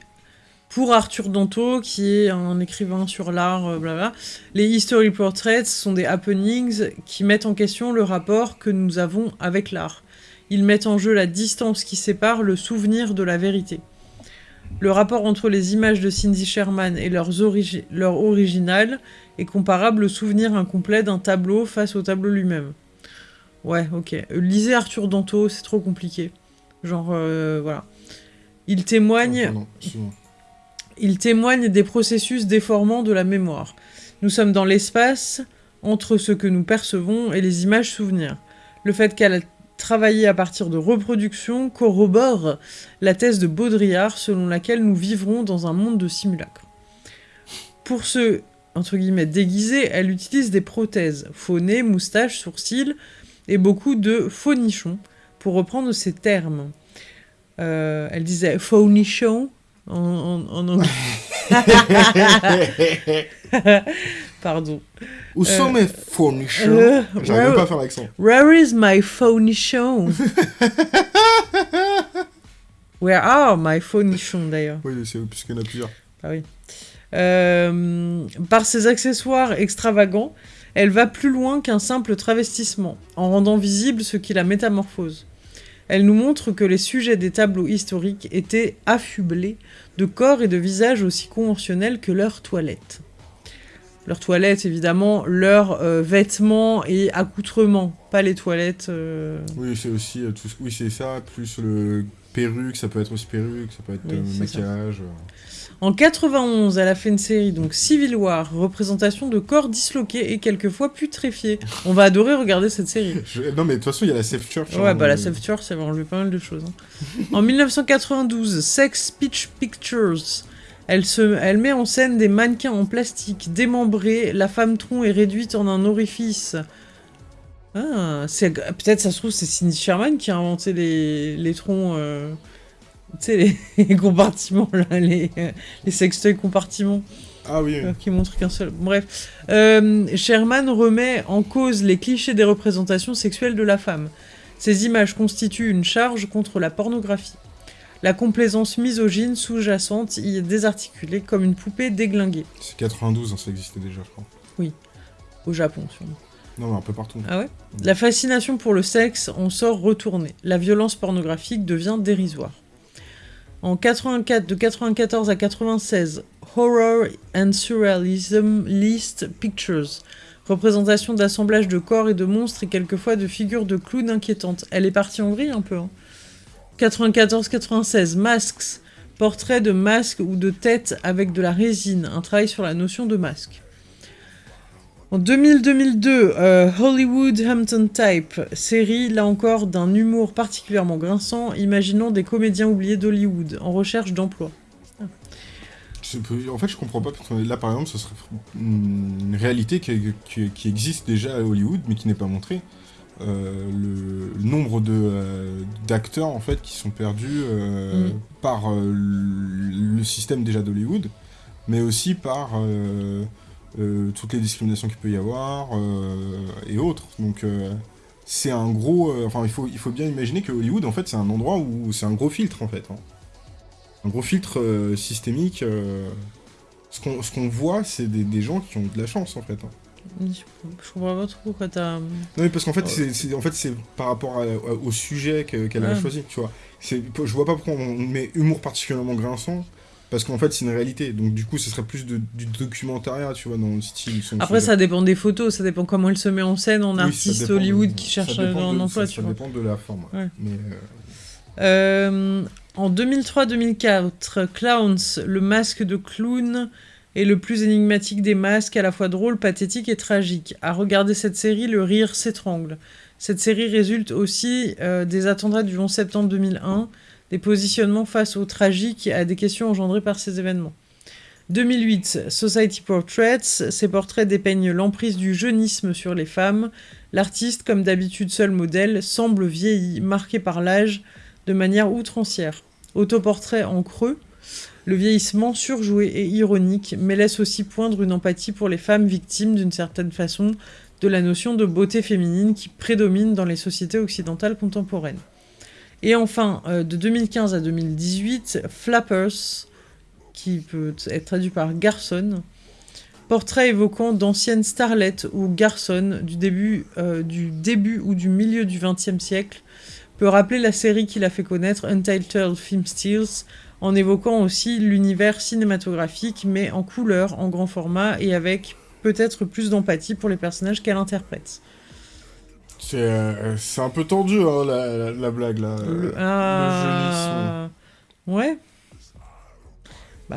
pour Arthur Danto, qui est un écrivain sur l'art, euh, blabla, les history portraits sont des happenings qui mettent en question le rapport que nous avons avec l'art. Ils mettent en jeu la distance qui sépare le souvenir de la vérité. Le rapport entre les images de Cindy Sherman et leurs leur original est comparable au souvenir incomplet d'un tableau face au tableau lui-même. Ouais, ok. Lisez Arthur Danto, c'est trop compliqué. Genre, euh, voilà. Il témoigne... Il témoigne des processus déformants de la mémoire. Nous sommes dans l'espace entre ce que nous percevons et les images souvenirs. Le fait qu'elle a travaillé à partir de reproduction corrobore la thèse de Baudrillard selon laquelle nous vivrons dans un monde de simulacres. Pour ce entre elle utilise des prothèses, faux nez, moustaches, sourcils et beaucoup de faux nichons, pour reprendre ces termes. Euh, elle disait faux nichon en, anglais. [LAUGHS] Pardon. Où sont euh, mes fournichons? euh, J'arrive pas à faire l'accent. Where is my phonichon [LAUGHS] Where are my phonichons d'ailleurs? Oui, c'est puisqu'il y en a plusieurs. Ah oui. Euh, par ses accessoires extravagants, elle va plus loin qu'un simple travestissement, en rendant visible ce qui la métamorphose. Elle nous montre que les sujets des tableaux historiques étaient affublés de corps et de visages aussi conventionnels que leurs toilettes. Leurs toilettes, évidemment, leurs euh, vêtements et accoutrements, pas les toilettes. Euh. Oui, c'est aussi euh, tout. Oui, c'est ça, plus le perruque, ça peut être aussi perruque, ça peut être maquillage. En 91, elle a fait une série, donc Civil War, représentation de corps disloqués et quelquefois putréfiés. On va adorer regarder cette série. Non, mais de toute façon, il y a la Safe Church. Ouais, hein, bah la Safe Church, ça va enlever pas mal de choses. Hein. en 1992, Sex Pitch Pictures. Elle, se... elle met en scène des mannequins en plastique démembrés, la femme tronc est réduite en un orifice. Ah, peut-être ça se trouve c'est Cindy Sherman qui a inventé les, les troncs... Euh, tu sais, [LAUGHS] les, compartiments, là, les, les sextoys compartiments. Ah oui, qui montre qu'un seul. Bref. Sherman remet en cause les clichés des représentations sexuelles de la femme. Ces images constituent une charge contre la pornographie. La complaisance misogyne sous-jacente y est désarticulée comme une poupée déglinguée. C'est 92, hein, ça existait déjà, je crois. Oui. Au Japon, sûrement. Non, mais un peu partout. Ah ouais La fascination pour le sexe en sort retournée. La violence pornographique devient dérisoire. En 84, de 94 à 96, Horror and Surrealism List Pictures. Représentation d'assemblage de corps et de monstres et quelquefois de figures de clowns inquiétantes. Elle est partie en vrille un peu. Hein. 94-96, Masks. Portrait de masque ou de tête avec de la résine. Un travail sur la notion de masque. En 2000-2002, euh, Hollywood Hampton Type, série là encore d'un humour particulièrement grinçant, imaginons des comédiens oubliés d'Hollywood en recherche d'emploi. En fait, je comprends pas, parce que là par exemple, ce serait une réalité qui, existe déjà à Hollywood, mais qui n'est pas montrée. Euh, le, nombre euh, d'acteurs en fait qui sont perdus mm. par le système déjà d'Hollywood, mais aussi par toutes les discriminations qu'il peut y avoir, euh, et autres. Donc euh, c'est un gros... enfin, il faut, il faut bien imaginer que Hollywood, en fait, c'est un endroit où c'est un gros filtre, en fait. Hein. Un gros filtre systémique. ce qu'on voit, c'est des, gens qui ont de la chance, en fait. Hein. Je comprends pas trop pourquoi t'as... Non mais parce qu'en fait, c'est en fait, par rapport au sujet qu'elle a choisi, tu vois. Je vois pas pourquoi on met humour particulièrement grinçant, parce qu'en fait c'est une réalité. Donc du coup ce serait plus du documentaire tu vois dans le style après ça dépend des photos ça dépend comment elle se met en scène en artiste Hollywood qui cherche un emploi ça, dépend de la forme Mais, euh, euh, en 2003-2004 Clowns le masque de clown est le plus énigmatique des masques à la fois drôle pathétique et tragique. À regarder cette série le rire s'étrangle. Cette série résulte aussi euh, des attentats du 11 septembre 2001 des positionnements face au tragique et à des questions engendrées par ces événements. 2008, Society Portraits, ces portraits dépeignent l'emprise du jeunisme sur les femmes. L'artiste, comme d'habitude seul modèle, semble vieilli, marqué par l'âge, de manière outrancière. Autoportrait en creux, le vieillissement surjoué et ironique, mais laisse aussi poindre une empathie pour les femmes victimes d'une certaine façon de la notion de beauté féminine qui prédomine dans les sociétés occidentales contemporaines. Et enfin, euh, de 2015 à 2018, Flappers, qui peut être traduit par garçon, portrait évoquant d'anciennes starlettes ou garçons du début, euh, du début ou du milieu du XXe siècle, peut rappeler la série qu'il a fait connaître, Untitled Film Steals, en évoquant aussi l'univers cinématographique, mais en couleur, en grand format, et avec peut-être plus d'empathie pour les personnages qu'elle interprète. Euh, c'est un peu tendu, hein, la, blague, là. Le, ah... Ouais. Bah...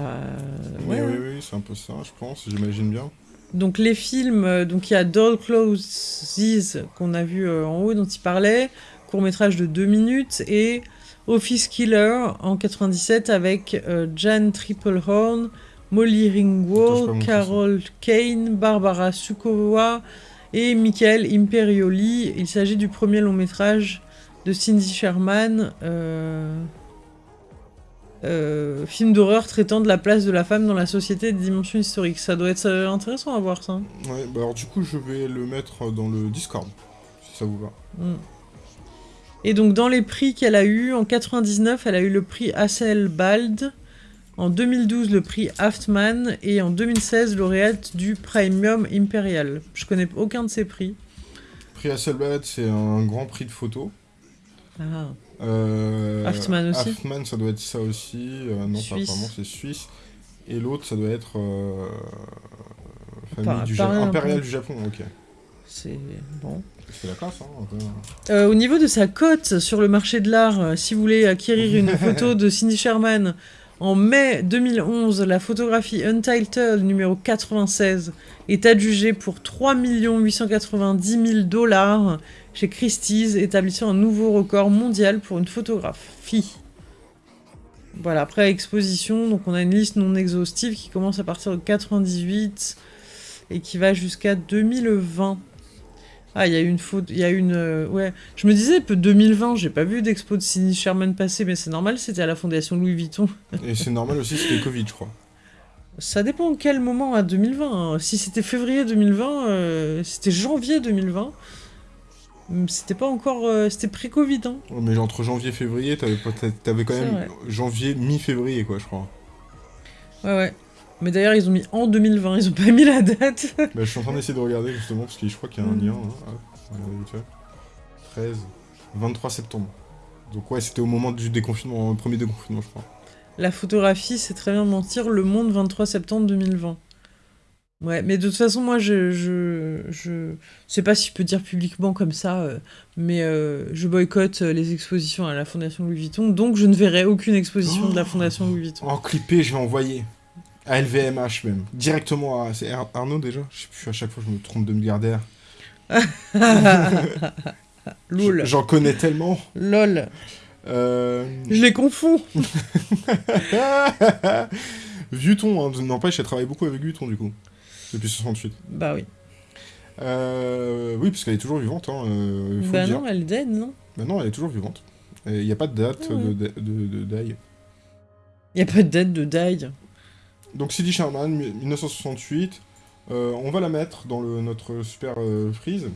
Ouais, oui, oui, c'est un peu ça, je pense, j'imagine bien. Donc les films, euh, donc il y a Doll Closes qu'on a vu euh, en haut, dont il parlait, court-métrage de 2 minutes, et Office Killer en 97 avec Jan Triplehorn, Molly Ringwald, Carol Kane, Barbara Sukowa, et Michael Imperioli. Il s'agit du premier long métrage de Cindy Sherman, euh, euh, film d'horreur traitant de la place de la femme dans la société des dimensions historiques. Ça doit être intéressant à voir ça. Ouais, bah alors du coup je vais le mettre dans le Discord, si ça vous va. Mm. Et donc dans les prix qu'elle a eu, en 99, elle a eu le prix Hasselbald, en 2012, le prix Haftman et en 2016, lauréate du Premium Imperial. Je connais aucun de ces prix. Prix Hasselblad, c'est un grand prix de photo. Ah. Euh, Haftman aussi Haftman, ça doit être ça aussi. Euh, non, pas vraiment, c'est suisse. Et l'autre, ça doit être euh, du Impérial du Japon, ok. C'est bon. C'est la classe, hein, euh, Au niveau de sa cote sur le marché de l'art, si vous voulez acquérir une [LAUGHS] photo de Cindy Sherman en mai 2011, la photographie Untitled numéro 96 est adjugée pour 3 890 000 dollars chez Christie's, établissant un nouveau record mondial pour une photographie. Voilà, après exposition, donc on a une liste non exhaustive qui commence à partir de 98 et qui va jusqu'à 2020. Ah, il y a une faute, il y a une... Euh, ouais, je me disais, 2020, j'ai pas vu d'expo de Cindy Sherman passer, mais c'est normal, c'était à la fondation Louis Vuitton. Et c'est normal aussi, c'était Covid, je crois. Ça dépend quel moment à 2020. Hein. Si c'était février 2020, euh, c'était janvier 2020. Hum, c'était pas encore... Euh, c'était pré-Covid, hein. mais entre janvier et février, t'avais, quand même janvier, mi-février, quoi, je crois. Ouais, ouais. Mais d'ailleurs, ils ont mis en 2020, ils ont pas [LAUGHS] mis la date. bah, je suis en train d'essayer de regarder, justement, parce que je crois qu'il y a un lien. Hein. 13, 23 septembre. Donc ouais, c'était au moment du déconfinement, le premier déconfinement, je crois. La photographie, c'est très bien mentir. Le Monde, 23 septembre 2020. Ouais, mais de toute façon, moi, je, je, je sais pas si je peux dire publiquement comme ça, euh, mais euh, je boycotte euh, les expositions à la Fondation Louis Vuitton, donc je ne verrai aucune exposition de la Fondation Louis Vuitton. En clippé, je vais envoyer. À LVMH même. Directement à... C'est Arnaud déjà? Je sais plus, à chaque fois je me trompe de milliardaire. [LAUGHS] Lol. J'en connais tellement. Lol. Euh... Je les confonds. [LAUGHS] Vuitton, hein, n'empêche, elle travaille beaucoup avec Vuitton du coup. Depuis 68. Bah oui. Euh, oui, parce qu'elle est toujours vivante. Hein, euh, bah non, elle est dead, non? Bah non, elle est toujours vivante. Il n'y a pas de date de, de, de, Il n'y a pas de date de die. Donc Cindy Sherman, 1968. Euh, on va la mettre dans le, notre super freeze.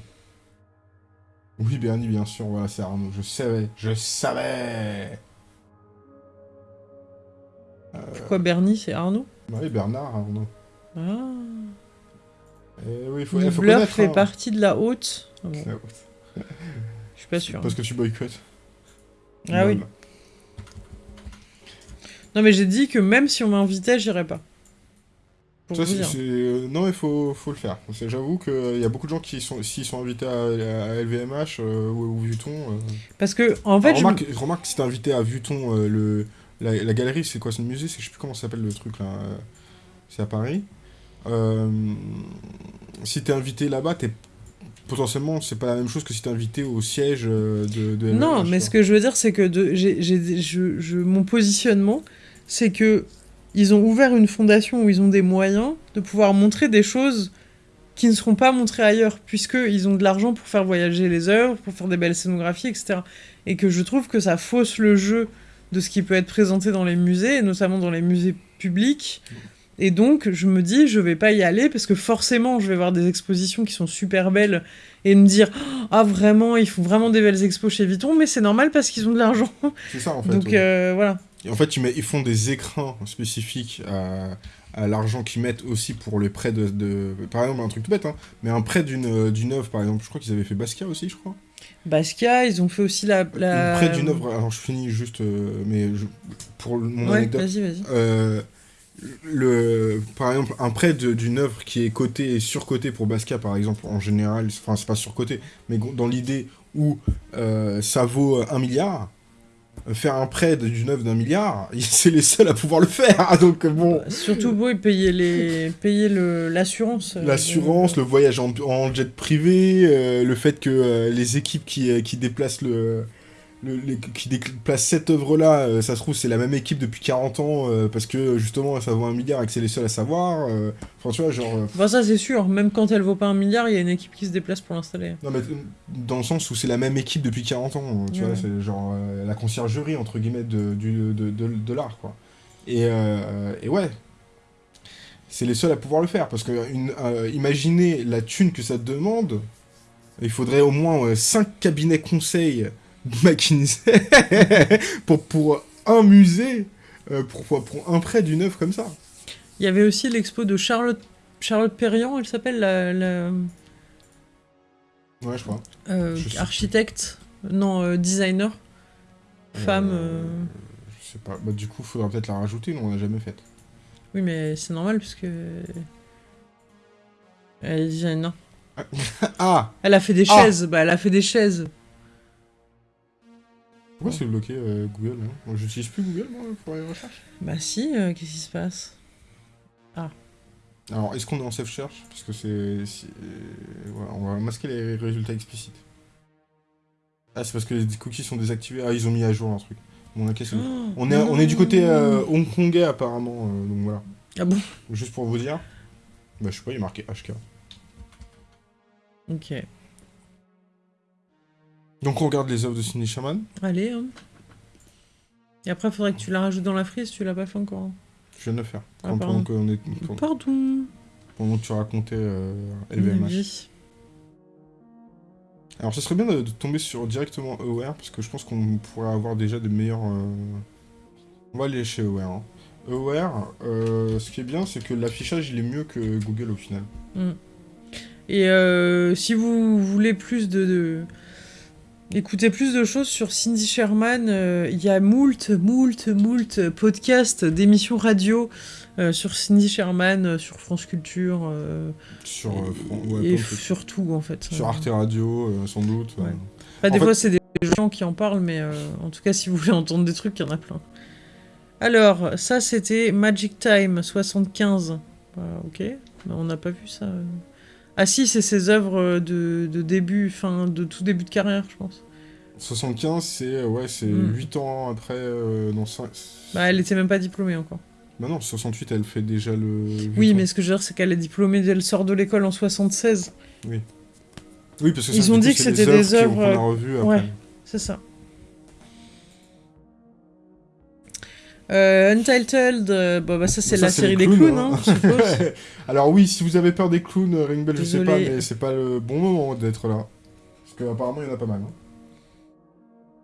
Oui, Bernie, bien sûr, voilà, c'est Arnaud. Je savais, je savais Pourquoi Bernie, c'est Arnaud? Oui, Bernard Arnaud. Ah. Eh oui, faut, le faut fait hein. partie de la haute. Ah la haute. Je suis pas sûr. Parce que tu boycottes. Ah oui. Non, mais j'ai dit que même si on m'invitait, j'irais pas. Euh, non, il faut, faut le faire. J'avoue qu'il y a beaucoup de gens qui, sont, s'ils sont invités à, LVMH euh, ou, ou, Vuitton... Euh, Parce que, en fait... remarque, je... remarque que si t'es invité à Vuitton, le, la, galerie, c'est quoi C'est le musée Je sais plus comment ça s'appelle le truc, là. C'est à Paris. si t'es invité là-bas, t'es potentiellement, c'est pas la même chose que si t'es invité au siège de, de Non, mais ce que je veux dire, c'est que de, j'ai, je, je, mon positionnement, c'est que ils ont ouvert une fondation où ils ont des moyens de pouvoir montrer des choses qui ne seront pas montrées ailleurs, puisqu'ils ont de l'argent pour faire voyager les œuvres, pour faire des belles scénographies, etc. Et que je trouve que ça fausse le jeu de ce qui peut être présenté dans les musées, et notamment dans les musées publics. Et donc, je me dis, je vais pas y aller parce que forcément, je vais voir des expositions qui sont super belles et me dire, ah vraiment, ils font vraiment des belles expos chez Vuitton, mais c'est normal parce qu'ils ont de l'argent. C'est ça, en [LAUGHS] fait. Donc, euh, voilà en fait, ils, font des écrans spécifiques à, l'argent qu'ils mettent aussi pour les prêts de, Par exemple, un truc tout bête, hein, mais un prêt d'une œuvre, par exemple, je crois qu'ils avaient fait Basquiat aussi, je crois. Basquiat, ils ont fait aussi la... la... Prêt d'une œuvre, alors je finis juste, euh, mais pour mon ouais, vas-y, vas-y. Euh, le, par exemple, un prêt d'une œuvre qui est cotée et surcotée pour Basquiat, par exemple, en général, enfin, c'est pas surcoté, mais dans l'idée où euh, ça vaut un milliard, faire un prêt d'une œuvre d'un milliard, [LAUGHS] c'est les seuls à pouvoir le faire. Donc bon. Bah, surtout oui, payer les, payer le l'assurance. Euh, l'assurance, le voyage en, jet privé, euh, le fait que euh, les équipes qui, qui déplacent le qui déplace cette œuvre-là, euh, ça se trouve, c'est la même équipe depuis 40 ans, euh, parce que justement, ça vaut un milliard et que c'est les seuls à savoir. Euh, enfin, tu vois, genre. Bah, ça, c'est sûr. Même quand elle vaut pas un milliard, il y a une équipe qui se déplace pour l'installer. Non, mais dans le sens où c'est la même équipe depuis 40 ans, tu vois, c'est genre la conciergerie, entre guillemets, de, de, de, de l'art, quoi. Et, et ouais. C'est les seuls à pouvoir le faire, parce que une, imaginez la thune que ça demande. Il faudrait au moins 5 cabinets conseils McKinsey [LAUGHS] pour, pour un musée, euh, pour, pour un prêt d'une œuvre comme ça. Il y avait aussi l'expo de Charlotte, Charlotte Perriand, elle s'appelle la, Ouais, je crois. Euh, architecte, non, euh, designer, femme. Je sais pas. Bah, du coup, il faudra peut-être la rajouter, mais on l'a jamais faite. Oui, mais c'est normal puisque. Elle est designer. [LAUGHS] ah Elle a fait des ah. chaises, bah elle a fait des chaises. Pourquoi c'est bloqué euh, Google hein J'utilise plus Google moi pour les recherches Bah si, euh, qu'est-ce qui se passe? Ah. Alors, est-ce qu'on est en safe search Parce que c'est... Euh, on va masquer les résultats explicites. Ah, c'est parce que les cookies sont désactivés. Ah, ils ont mis à jour un truc. Bon, oh, on, est, on est du côté hongkongais apparemment, donc voilà. Ah bon? Juste pour vous dire. Bah, je sais pas, il est marqué HK. Ok. Donc on regarde les œuvres de Cindy Sherman. Allez. Hein. Et après, il faudrait que tu la rajoutes dans la frise, tu l'as pas fait encore. Je viens de le faire. Ah, pendant, que on est, pardon. Pendant que tu racontais euh, LVMH. Alors, ce serait bien de, tomber sur directement Aware, parce que je pense qu'on pourrait avoir déjà des meilleurs... Euh, on va aller chez Aware. Hein. Aware, euh, ce qui est bien, c'est que l'affichage, il est mieux que Google au final. Mm. Et si vous voulez plus de Écoutez plus de choses sur Cindy Sherman. Euh, il y a moult, moult, moult podcasts d'émissions radio euh, sur Cindy Sherman, euh, sur France Culture. sur et, surtout en fait. Sur Arte Radio, sans doute. des fois, c'est des gens qui en parlent, mais en tout cas, si vous voulez [LAUGHS] entendre des trucs, il y en a plein. Alors, ça, c'était Magic Time 75. Bah, ok, on n'a pas vu ça. Ah si, c'est ses œuvres de, début, fin, de tout début de carrière, je pense. 75, c'est ouais, c'est 8 hmm. ans après... Euh, bah, elle était même pas diplômée encore. Bah non, 68, elle fait déjà le... Oui, mais ce que je veux dire, c'est qu'elle est diplômée, elle sort de l'école en 76. Oui. Oui, parce que Ils ont dit que c'était des œuvres... Ouais, c'est ça. Euh, Untitled, euh, bah, ça c'est la série des clowns, hein, hein [LAUGHS] Alors oui, si vous avez peur des clowns, euh, Ring Bell, je sais pas, mais c'est pas le bon moment d'être là. Parce qu'apparemment, il y en a pas mal.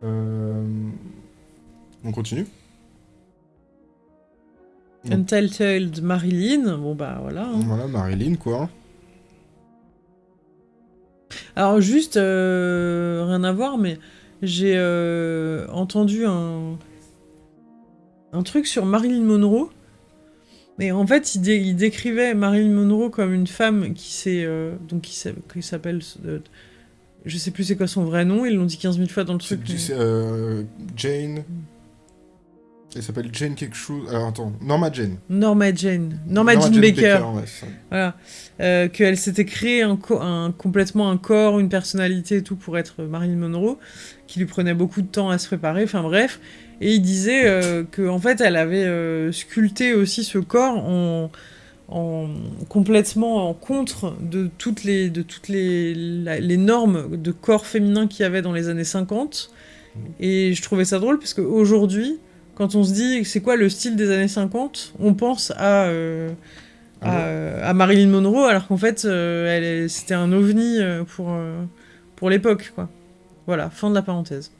Hein. On continue Untitled Marilyn, bon bah voilà. Voilà, Marilyn quoi. Alors juste, rien à voir, mais j'ai entendu un un truc sur Marilyn Monroe. Mais en fait, il, décrivait Marilyn Monroe comme une femme qui s'est euh, donc qui s'appelle euh, je sais plus c'est quoi son vrai nom, ils l'ont dit 15 000 fois dans le truc. Euh, Jane. Elle s'appelle Jane quelque chose. Alors attends, Norma Jane. Norma Jane. Norma, Jane, Baker. voilà. Qu'elle s'était créée un, un, complètement un corps, une personnalité et tout pour être Marilyn Monroe, qui lui prenait beaucoup de temps à se préparer. Enfin bref. Et il disait euh, que en fait, elle avait euh, sculpté aussi ce corps en, en, complètement en contre de toutes les, normes de corps féminin qu'il y avait dans les années 50. Et je trouvais ça drôle parce qu'aujourd'hui, quand on se dit c'est quoi le style des années 50, on pense à, euh, à, Marilyn Monroe, alors qu'en fait, c'était un ovni pour, pour l'époque. Voilà, fin de la parenthèse.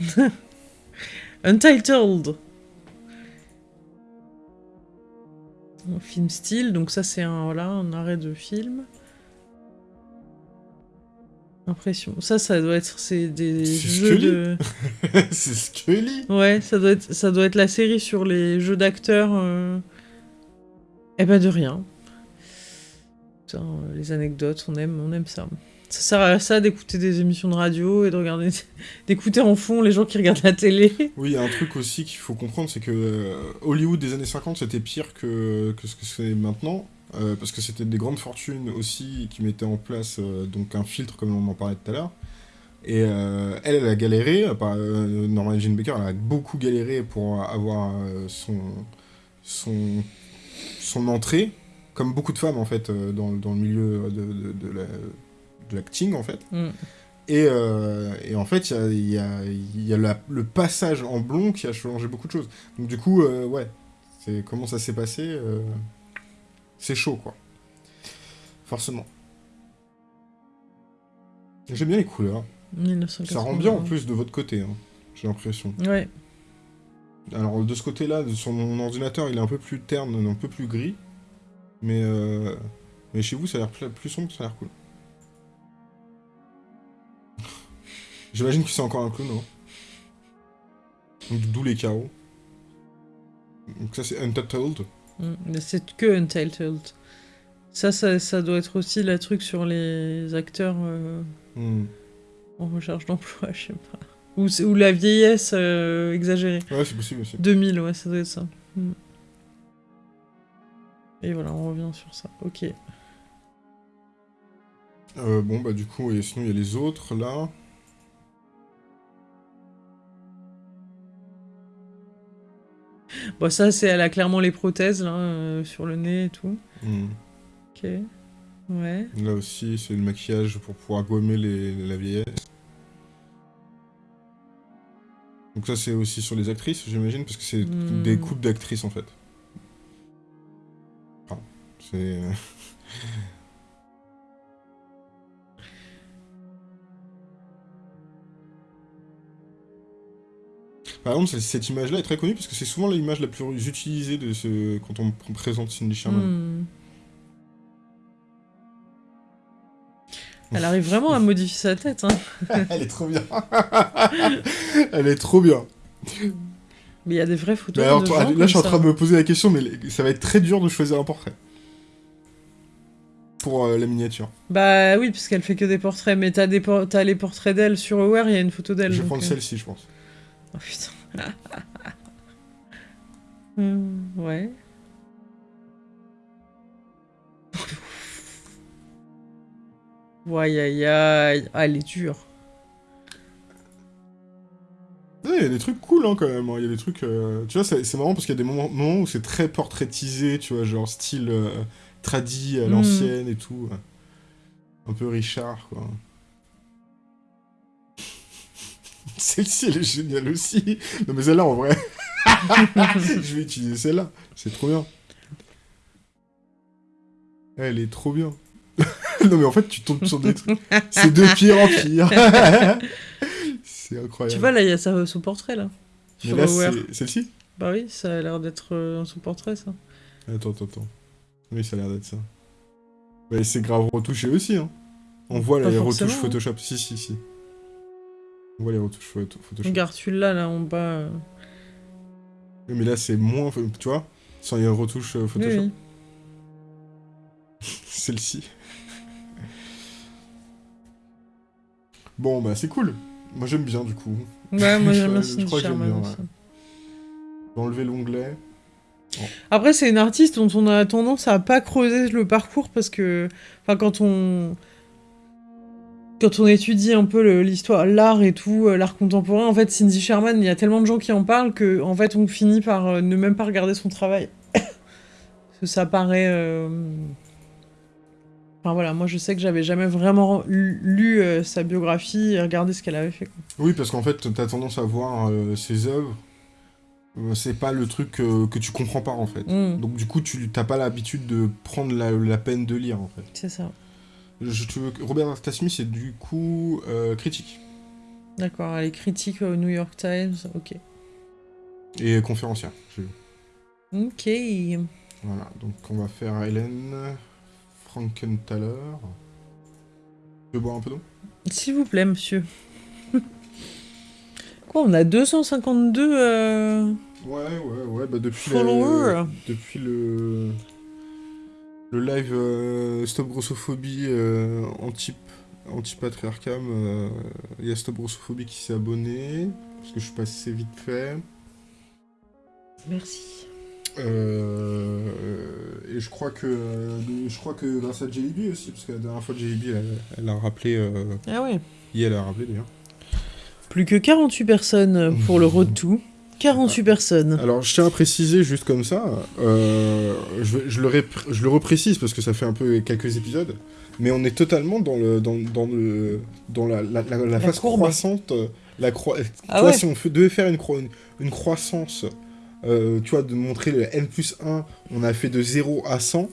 [LAUGHS] Untitled. Un film style, donc ça c'est un, voilà, un arrêt de film. Impression. Ça, ça doit être c'est des jeux de. [LAUGHS] c'est Scully. Ouais, ça doit être ça doit être la série sur les jeux d'acteurs. Euh... Eh ben de rien. Putain, les anecdotes, on aime, on aime ça. Ça sert à ça d'écouter des émissions de radio et de regarder, [LAUGHS] d'écouter en fond les gens qui regardent la télé. [LAUGHS] Oui, y a un truc aussi qu'il faut comprendre, c'est que euh, Hollywood des années 50 c'était pire que, que ce que c'est maintenant, euh, parce que c'était des grandes fortunes aussi qui mettaient en place euh, donc un filtre comme on en parlait tout à l'heure. Et elle, elle a galéré, Norman Jean Baker, elle a beaucoup galéré pour avoir son, son, son entrée, comme beaucoup de femmes en fait dans, dans le milieu de, de la de l'acting en fait. Mm. Et, euh, et, en fait, il y a, y a, le passage en blond qui a changé beaucoup de choses. Donc du coup, euh, ouais, c'est comment ça s'est passé, euh, c'est chaud quoi. Forcément. J'aime bien les couleurs. Ça rend bien en plus de votre côté, hein, j'ai l'impression. Ouais. Alors de ce côté-là, sur mon ordinateur, il est un peu plus terne, un peu plus gris. Mais, mais chez vous, ça a l'air plus sombre, ça a l'air cool. J'imagine que c'est encore un clown, D'où les chaos. Donc ça c'est Untitled. Mm, c'est que Untitled. Ça, ça, doit être aussi la truc sur les acteurs euh, mm. en recherche d'emploi, [LAUGHS] je sais pas. Ou, ou la vieillesse euh, exagérée. Ouais, c'est possible aussi. 2000, ouais, ça doit être ça. Mm. Et voilà, on revient sur ça. Ok. Euh, bon, bah du coup, et sinon il y a les autres, là. [LAUGHS] Bon, ça, c'est elle a clairement les prothèses, là, euh, sur le nez et tout. Hmm. Ok. Ouais. Là aussi, c'est le maquillage pour pouvoir gommer les, la vieillesse. Donc ça, c'est aussi sur les actrices, j'imagine, parce que c'est hmm. des coupes d'actrices, en fait. Enfin, c'est... Euh, Par exemple, cette image-là est très connue parce que c'est souvent l'image la plus utilisée de ce... quand on présente Cindy Sherman. Hmm. Elle arrive vraiment à modifier sa tête. Hein. [LAUGHS] Elle est trop bien. [LAUGHS] Elle est trop bien. Mais il y a des vraies photos. là, je suis en train de me poser la question, mais ça va être très dur de choisir un portrait. Pour euh, la miniature. Bah oui, puisqu'elle fait que des portraits. Mais t'as, les portraits d'elle sur Aware, il y a une photo d'elle. Je vais prendre euh. celle-ci, je pense. Oh putain. [LAUGHS] Hmm, ouais. Ouais, aïe, aïe. Ah, elle est dure. Il y a des trucs cool hein, quand même. Hein. Il y a des trucs. Euh, tu vois, c'est marrant parce qu'il y a des moments, où c'est très portraitisé, tu vois, genre style euh, tradi à hmm. l'ancienne et tout. Un peu Richard, quoi. [LAUGHS] Celle-ci, elle est géniale aussi. Non, mais celle-là, en vrai. [LAUGHS] Je vais utiliser celle-là. C'est trop bien. Elle est trop bien. [LAUGHS] non, mais en fait, tu tombes sur des trucs. C'est de pire en pire. c'est incroyable. Tu vois, là, il y a son portrait, là. Là, c'est celle-ci? Bah oui, ça a l'air d'être euh, son portrait, ça. Attends, attends, attends. Oui, ça a l'air d'être ça. Mais c'est grave retouché aussi, hein. On voit les retouches hein. Photoshop. Si, si, si. On voit les retouches Photoshop. Regarde celui-là, là, en bas. Euh. Oui, mais là, c'est moins... Tu vois Sans les retouches euh, Photoshop. [LAUGHS] Celle-ci. Bon, bah c'est cool. Moi j'aime bien du coup. Ouais, moi j'aime bien [LAUGHS] Je crois que j'aime bien. Enlever l'onglet. Après, c'est une artiste dont on a tendance à pas creuser le parcours parce que, enfin, quand on quand on étudie un peu l'histoire, l'art et tout, euh, l'art contemporain, en fait, Cindy Sherman, il y a tellement de gens qui en parlent que, en fait, on finit par euh, ne même pas regarder son travail. [LAUGHS] parce que ça paraît euh, Enfin voilà, moi je sais que j'avais jamais vraiment lu euh, sa biographie et regardé ce qu'elle avait fait. Oui, parce qu'en fait, t'as tendance à voir euh, ses œuvres, c'est pas le truc que tu comprends pas en fait. Mm. Donc du coup, tu t'as pas l'habitude de prendre la, peine de lire en fait. C'est ça. Je, tu veux, Robert Tasmi, c'est du coup critique. D'accord, elle est critique au New York Times, ok. Et conférencière, Ok. Voilà, donc on va faire Hélène. Frankenthaler. Tu veux boire un peu d'eau? S'il vous plaît, monsieur. [LAUGHS] Quoi, on a 252 euh... Ouais, ouais, ouais, bah depuis, le, depuis le, le live euh, Stop Grossophobie euh, anti, anti-patriarcat, il euh, y a Stop Grossophobie qui s'est abonné, parce que je suis passé vite fait. Merci. Euh, et je crois que je crois que grâce à Jellyby aussi, parce que la dernière fois Jellyby elle, elle, a rappelé. Euh, ah ouais. Et elle a rappelé d'ailleurs. Plus que 48 personnes pour le [LAUGHS] road to. 48 personnes. Alors, je tiens à préciser juste comme ça, euh, je, je, le je le reprécise parce que ça fait un peu quelques épisodes, mais on est totalement dans, le, dans, dans, le, dans la, la, la, phase croissante. La croi... Ah ouais. si on devait faire une, une, une croissance euh, tu vois, de montrer le N plus 1, on a fait de 0 à 100.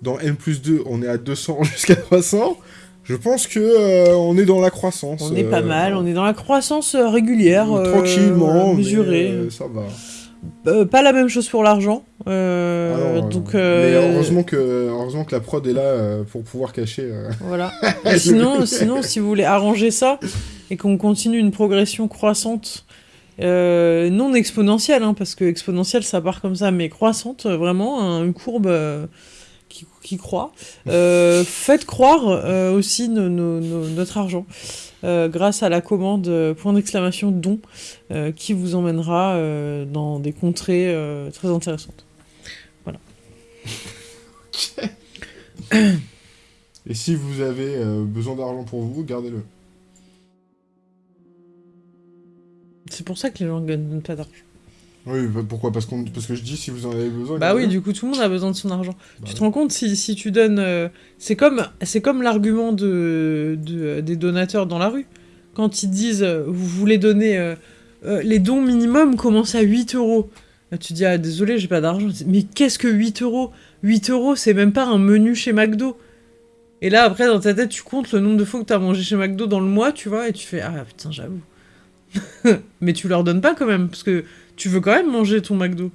Dans N plus 2, on est à 200 [LAUGHS] jusqu'à 300. Je pense que euh, on est dans la croissance. On est pas euh, mal, on est dans la croissance régulière. tranquillement, mesurée. ça va. pas la même chose pour l'argent. donc, Mais heureusement que, heureusement que la prod est là pour pouvoir cacher. [LAUGHS] Voilà. [LAUGHS] sinon, sinon, si vous voulez arranger ça et qu'on continue une progression croissante euh, non exponentielle, hein, parce que exponentielle ça part comme ça, mais croissante, vraiment, une courbe euh, qui, qui, croît. Euh, [LAUGHS] faites croire aussi notre argent grâce à la commande point d'exclamation don qui vous emmènera dans des contrées très intéressantes. Voilà. [LAUGHS] Et si vous avez besoin d'argent pour vous, gardez-le. C'est pour ça que les gens ne gagnent pas d'argent. Oui, bah, pourquoi? Parce, parce que je dis si vous en avez besoin. Bah oui, du coup, tout le monde a besoin de son argent. Bah tu te rends compte si, si tu donnes. Euh, c'est comme, comme l'argument de, de, des donateurs dans la rue. Quand ils disent euh, vous voulez donner. Euh, les dons minimum commencent à 8 euros. tu dis ah désolé, j'ai pas d'argent. Mais qu'est-ce que 8 euros? 8 euros, c'est même pas un menu chez McDo. Et là, après, dans ta tête, tu comptes le nombre de fois que tu as mangé chez McDo dans le mois, tu vois, et tu fais Ah putain, j'avoue. [LAUGHS] Mais tu leur donnes pas quand même, parce que tu veux quand même manger ton McDo.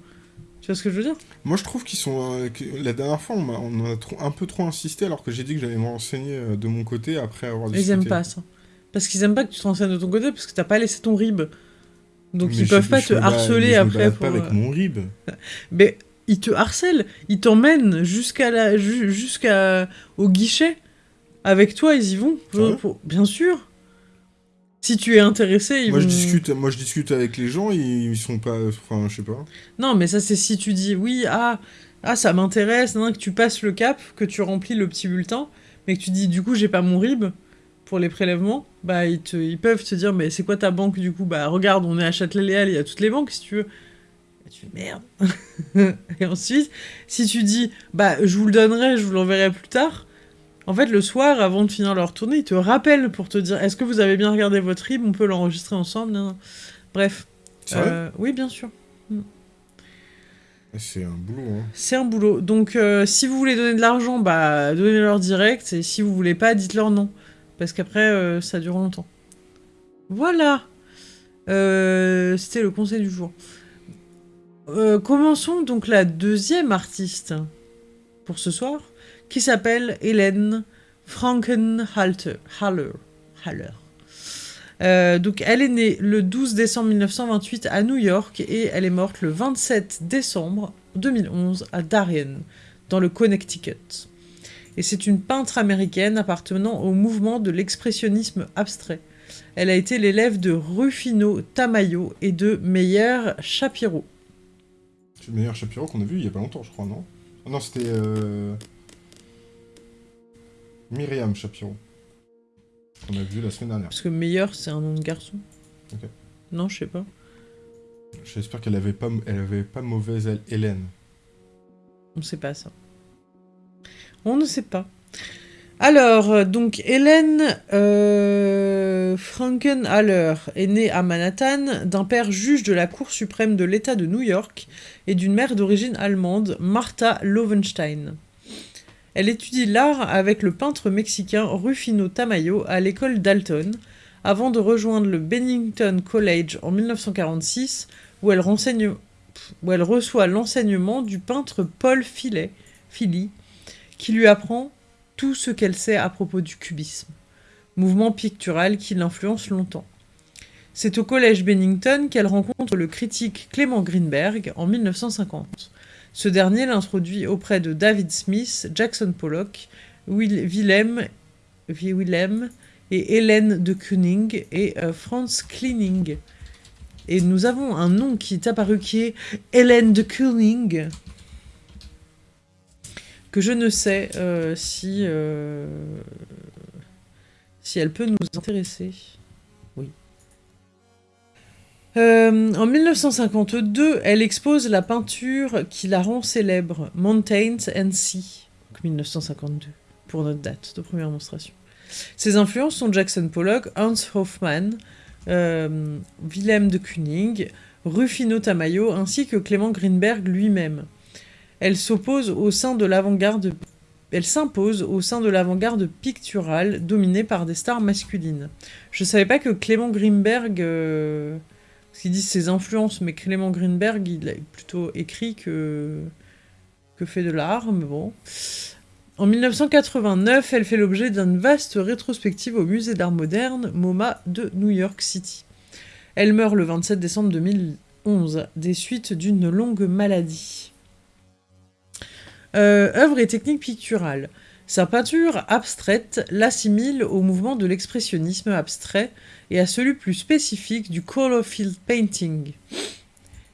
Tu vois ce que je veux dire? Moi, je trouve qu'ils sont. Euh, la dernière fois, on, a, a un peu trop insisté, alors que j'ai dit que j'allais me renseigner euh, de mon côté après avoir discuté. Ils aiment pas ça. Parce qu'ils aiment pas que tu te renseignes de ton côté, parce que t'as pas laissé ton rib. Donc ils peuvent pas te harceler après. pas avec euh, mon rib. [LAUGHS] mais ils te harcèlent, ils t'emmènent jusqu'à la jusqu'à au guichet. Avec toi, ils y vont. Ah bien sûr. Si tu es intéressé, ils moi, vont... je discute, moi, je discute avec les gens, ils, ils sont pas... Enfin, je sais pas. Non, mais ça, c'est si tu dis, oui, ah, ah ça m'intéresse, que tu passes le cap, que tu remplis le petit bulletin, mais que tu dis, du coup, j'ai pas mon RIB pour les prélèvements, bah, ils, te, ils peuvent te dire, mais c'est quoi ta banque, du coup? Bah, regarde, on est à Châtelet-Léal, il y a toutes les banques, si tu veux. Et tu fais, merde. [LAUGHS] Et ensuite, si tu dis, bah, je vous le donnerai, je vous l'enverrai plus tard, en fait, le soir, avant de finir leur tournée, ils te rappellent pour te dire est-ce que vous avez bien regardé votre RIB On peut l'enregistrer ensemble Bref. Euh, oui, bien sûr. Mm. C'est un boulot. Hein. C'est un boulot. Donc, euh, si vous voulez donner de l'argent, bah, donnez-leur direct. Et si vous voulez pas, dites-leur non. Parce qu'après, euh, ça dure longtemps. Voilà. C'était le conseil du jour. commençons donc la deuxième artiste pour ce soir qui s'appelle Hélène Frankenhalter. Euh, donc elle est née le 12 décembre 1928 à New York et elle est morte le 27 décembre 2011 à Darien, dans le Connecticut. Et c'est une peintre américaine appartenant au mouvement de l'expressionnisme abstrait. Elle a été l'élève de Rufino Tamayo et de Meyer Shapiro. C'est Meyer Shapiro qu'on a vu il y a pas longtemps, je crois, non? Ah Non, c'était... Euh, Myriam Shapiro. On a vu la semaine dernière. Parce que meilleur, c'est un nom de garçon. Ok. Non, je sais pas. J'espère qu'elle avait pas, elle avait pas mauvaise Hélène. On sait pas ça. On ne sait pas. Alors, euh, donc Hélène euh, Frankenhaller est née à Manhattan d'un père juge de la Cour suprême de l'État de New York et d'une mère d'origine allemande, Martha Lovenstein. Elle étudie l'art avec le peintre mexicain Rufino Tamayo à l'école Dalton, avant de rejoindre le Bennington College en 1946, où elle, reçoit l'enseignement du peintre Paul Philly, qui lui apprend tout ce qu'elle sait à propos du cubisme, mouvement pictural qui l'influence longtemps. C'est au collège Bennington qu'elle rencontre le critique Clément Greenberg en 1950. Ce dernier l'introduit auprès de David Smith, Jackson Pollock, Willem, et Hélène de Kooning et euh, Franz Kleining. Et nous avons un nom qui est apparu qui est Hélène de Kooning, que je ne sais euh, euh, si elle peut nous intéresser. Euh, en 1952, elle expose la peinture qui la rend célèbre, Mountains and Sea, 1952, pour notre date de première monstration. Ses influences sont Jackson Pollock, Hans Hofmann, euh, Wilhelm de Kooning, Rufino Tamayo, ainsi que Clément Greenberg lui-même. Elle s'oppose au sein de l'avant-garde elle s'impose au sein de l'avant-garde picturale dominée par des stars masculines. Je savais pas que Clément Greenberg euh, parce qu'ils disent ses influences, mais Clément Greenberg, il a plutôt écrit que, fait de l'art, mais bon. En 1989, elle fait l'objet d'une vaste rétrospective au musée d'art moderne MoMA de New York City. Elle meurt le 27 décembre 2011 des suites d'une longue maladie. Euh, œuvre et technique picturale. Sa peinture abstraite l'assimile au mouvement de l'expressionnisme abstrait et à celui plus spécifique du color field painting.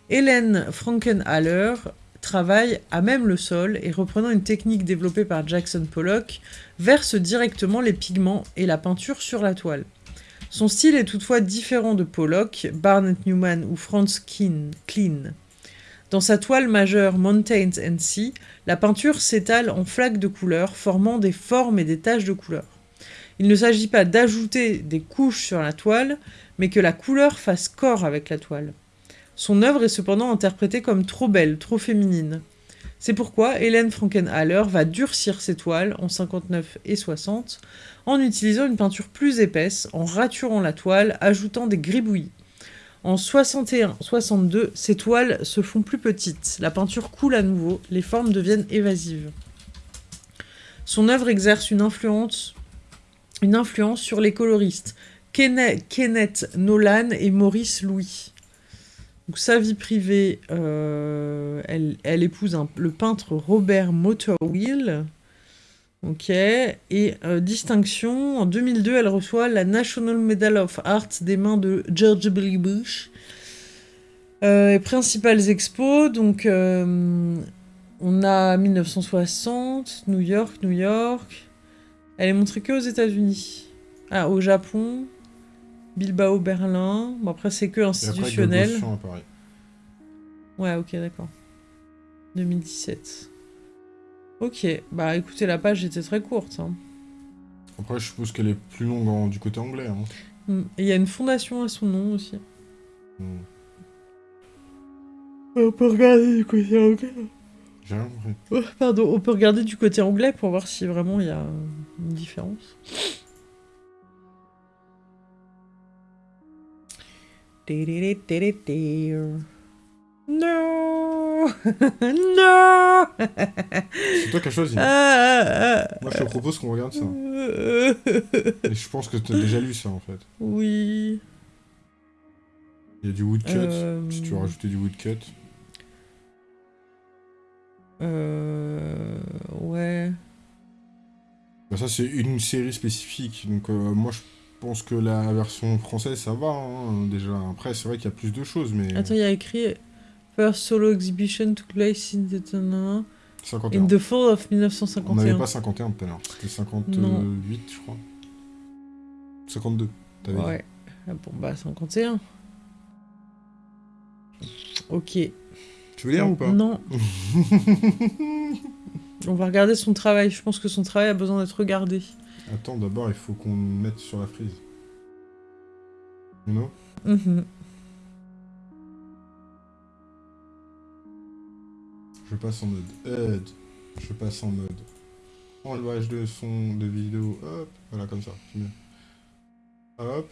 Hélène Frankenhaller travaille à même le sol et reprenant une technique développée par Jackson Pollock, verse directement les pigments et la peinture sur la toile. Son style est toutefois différent de Pollock, Barnett Newman ou Franz Klein. Dans sa toile majeure Mountains and Sea, la peinture s'étale en flaques de couleurs formant des formes et des taches de couleurs. Il ne s'agit pas d'ajouter des couches sur la toile, mais que la couleur fasse corps avec la toile. Son œuvre est cependant interprétée comme trop belle, trop féminine. C'est pourquoi Hélène Frankenhaller va durcir ses toiles en 59 et 60 en utilisant une peinture plus épaisse, en raturant la toile, ajoutant des gribouillis. En 61-62, ces toiles se font plus petites, la peinture coule à nouveau, les formes deviennent évasives. Son œuvre exerce une influence, sur les coloristes Kenneth Nolan et Maurice Louis. Donc, sa vie privée, euh, elle, épouse le peintre Robert Motorwheel. Ok. Et euh, distinction, en 2002, elle reçoit la National Medal of Art des mains de George W. Bush. Euh, principales expos, donc euh, on a 1960, New York, New York. Elle est montrée que aux États-Unis. Ah, au Japon, Bilbao, Berlin. Bon, après, c'est que institutionnel. ouais, ok, d'accord. 2017. Ok, bah écoutez, la page était très courte. Hein. Après, je suppose qu'elle est plus longue du côté anglais. Hein. Et il y a une fondation à son nom aussi. Hmm. On peut regarder du côté anglais. J'ai rien oh, pardon, on peut regarder du côté anglais pour voir si vraiment il y a une différence. Non [LAUGHS] Non C'est toi qui as choisi. Ah, ah, ah. Moi, je te propose qu'on regarde ça. Et je pense que tu as déjà lu ça, en fait. Oui. Il y a du woodcut, euh... si tu veux rajouter du woodcut. Euh... Ouais. Bah ça, c'est une série spécifique. Donc, euh, moi, je pense que la version française, ça va, hein, déjà. Après, c'est vrai qu'il y a plus de choses, mais... Attends, il y a écrit... First solo exhibition took place in the, 51. in the fall of 1951. On n'avait pas 51 tout à l'heure, c'était 58 je crois. 52, t'avais Ouais, ah bon bah 51. Ok. Tu veux lire ou pas? Non. [LAUGHS] On va regarder son travail, je pense que son travail a besoin d'être regardé. Attends, d'abord il faut qu'on mette sur la frise. Non? Mm Je passe en mode aide. Je passe en mode enlevage de son, de vidéo. Hop, voilà, comme ça. Hop.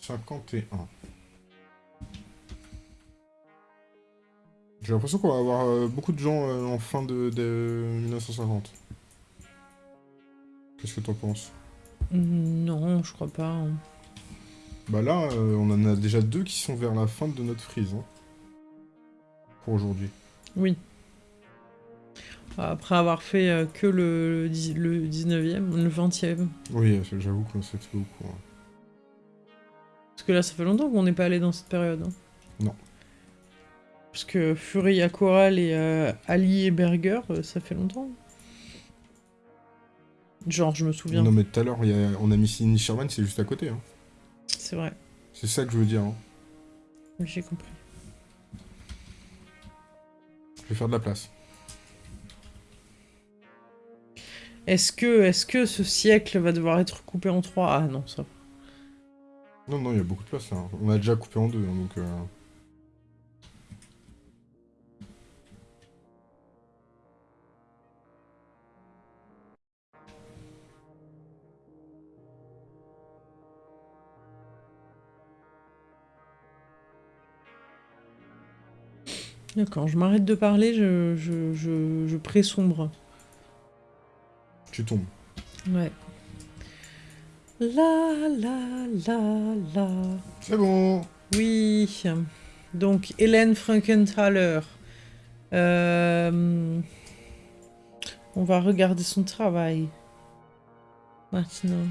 51. J'ai l'impression qu'on va avoir euh, beaucoup de gens euh, en fin de, 1950. Qu'est-ce que t'en penses? Non, je crois pas. Hein. Bah là, euh, on en a déjà deux qui sont vers la fin de notre frise. Hein, pour aujourd'hui. Oui. Après avoir fait euh, que le, le 19e, le 20e. Oui, j'avoue que c'est beaucoup. Hein. Parce que là, ça fait longtemps qu'on n'est pas allé dans cette période. Hein. Non. Parce que Fury Coral et euh, Ali et Berger, euh, ça fait longtemps. Genre, je me souviens. Non, mais tout à l'heure, on a mis Sidney Sherman, c'est juste à côté. Hein. C'est vrai. C'est ça que je veux dire. Hein. J'ai compris. Je vais faire de la place. Est-ce que, est que ce siècle va devoir être coupé en trois? Ah non, ça. Non, non, il y a beaucoup de place là. On a déjà coupé en deux, hein, donc... Euh... D'accord, je m'arrête de parler, je, je, je, je pré-sombre. Tu tombes. Ouais. La la la la. C'est bon. Oui. Donc Hélène Frankenthaler. Euh, on va regarder son travail. Maintenant.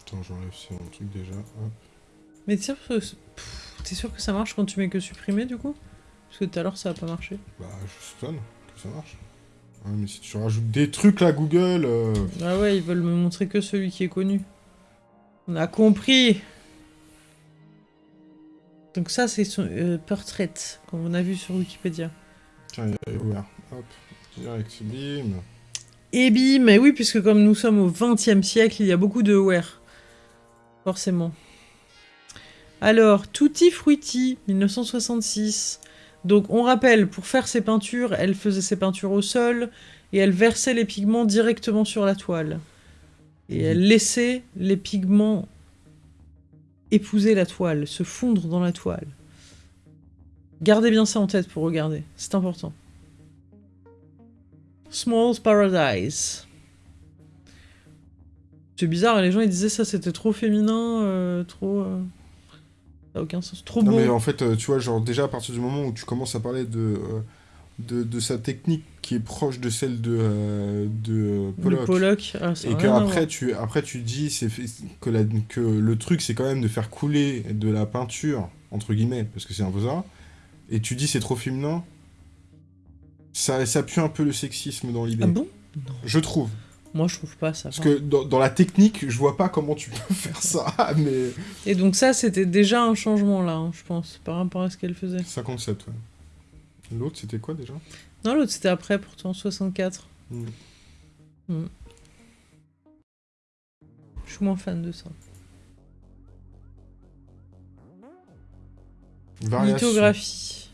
Attends, j'enlève ce truc déjà. Mais t'es sûr, que... sûr que ça marche quand tu mets que supprimer du coup? Parce que tout à l'heure ça a pas marché. Bah, je sonne que ça marche. mais si tu rajoutes des trucs là, Google. Euh, ah ouais, ils veulent me montrer que celui qui est connu. On a compris Donc ça, c'est son euh, portrait, comme on a vu sur Wikipédia. Tiens, il est ouvert. Hop. Direct, bim. Et bim, mais oui, puisque comme nous sommes au XXe siècle, il y a beaucoup de wear. Forcément. Alors, Tutti Frutti, 1966. Donc, on rappelle, pour faire ses peintures, elle faisait ses peintures au sol et elle versait les pigments directement sur la toile. Et elle laissait les pigments épouser la toile, se fondre dans la toile. Gardez bien ça en tête pour regarder, c'est important. Small's Paradise. C'est bizarre, les gens ils disaient ça c'était trop féminin, euh, trop... Euh, ça n'a aucun sens, trop beau. Non mais en fait, euh, tu vois, genre déjà à partir du moment où tu commences à parler de de, sa technique qui est proche de celle de, de Pollock. Ah, et que après tu, après tu dis que, la, que le truc c'est quand même de faire couler de la peinture, entre guillemets, parce que c'est un beaux et tu dis c'est trop féminin, ça, ça pue un peu le sexisme dans l'idée. Ah bon? Je trouve. Moi, je trouve pas ça. Parce que dans, dans, la technique, je vois pas comment tu peux [LAUGHS] faire ça, mais... Et donc ça, c'était déjà un changement, là, hein, je pense, par rapport à ce qu'elle faisait. 57, ouais. L'autre, c'était quoi déjà? Non, l'autre, c'était après, pourtant, 64. Hmm. Hmm. Je suis moins fan de ça. Lithographie.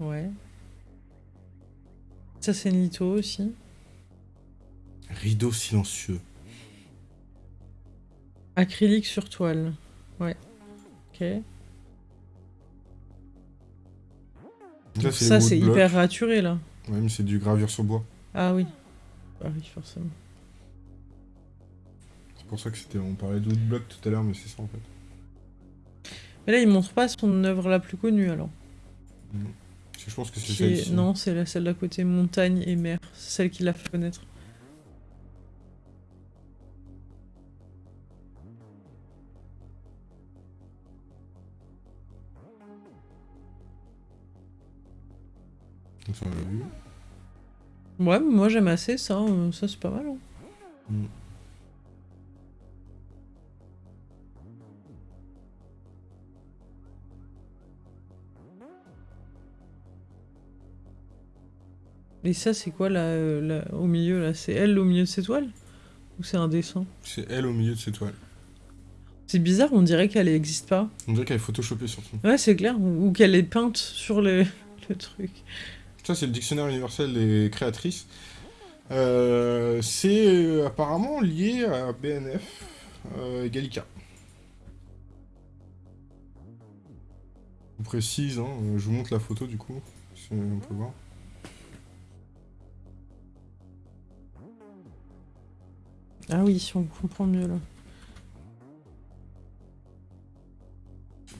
Ouais. Ça, c'est une litho aussi. Rideau silencieux. Acrylique sur toile. Ouais. Ok. ça, c'est hyper raturé, là. Ouais, mais c'est du gravure sur bois. Ah oui. Ah oui, forcément. C'est pour ça que c'était. On parlait de bloc tout à l'heure, mais c'est ça en fait. Mais là, il montre pas son œuvre la plus connue alors. Je pense que c'est celle-ci. Non, c'est celle d'à côté, montagne et mer. C'est celle qui l'a fait connaître. Ouais, moi j'aime assez ça, euh, ça c'est pas mal. Hein. Mm. Et ça c'est quoi là, euh, au milieu là? C'est elle au milieu de cette toile Ou c'est un dessin C'est elle au milieu de cette toile. C'est bizarre, on dirait qu'elle n'existe pas. On dirait qu'elle est photoshopée surtout. Ouais, c'est clair. Ou qu'elle est peinte sur le, [LAUGHS] le truc. Ça, c'est le dictionnaire universel des créatrices. Euh, c'est euh, apparemment lié à BNF euh, Gallica. Je précise, hein, je vous montre la photo du coup, si on peut voir. Ah oui, si on comprend mieux là.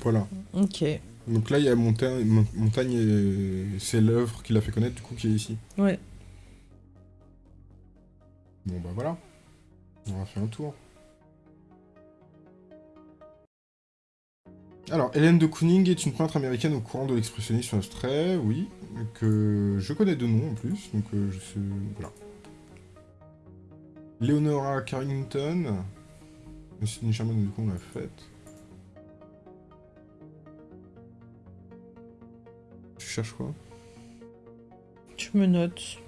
Voilà. Ok. Donc là, il y a Montagne, Montagne c'est l'œuvre qui l'a fait connaître, du coup, qui est ici. Ouais. Bon, bah voilà. On va faire un tour. Alors, Hélène de Kooning est une peintre américaine au courant de l'expressionnisme abstrait, oui, que je connais de nom en plus, donc euh, je sais... voilà. Leonora Carrington, Sidney Sherman, du coup, on l'a faite. cherches quoi? Tu me notes.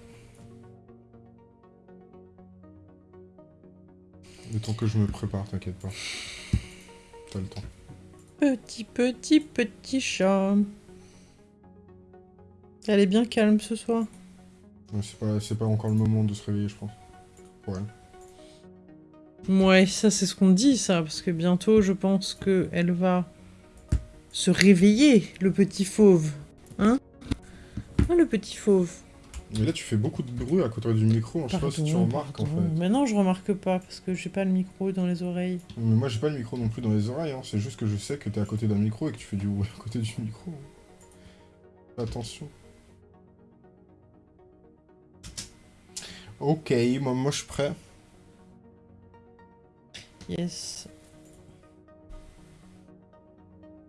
Le temps que je me prépare, t'inquiète pas. T'as le temps. Petit, petit, petit chat. Elle est bien calme ce soir. C'est pas, pas encore le moment de se réveiller, je pense. Ouais. Ouais, ça c'est ce qu'on dit, ça, parce que bientôt, je pense que elle va se réveiller, le petit fauve. Hein? Oh, le petit fauve. Mais là, tu fais beaucoup de bruit à côté du micro. Hein. Je sais pas si tu remarques en fait. Mais non, je remarque pas parce que j'ai pas le micro dans les oreilles. Mais moi, j'ai pas le micro non plus dans les oreilles. Hein. C'est juste que je sais que t'es à côté d'un micro et que tu fais du bruit à côté du micro. Attention. Ok, moi, moi je suis prêt. Yes.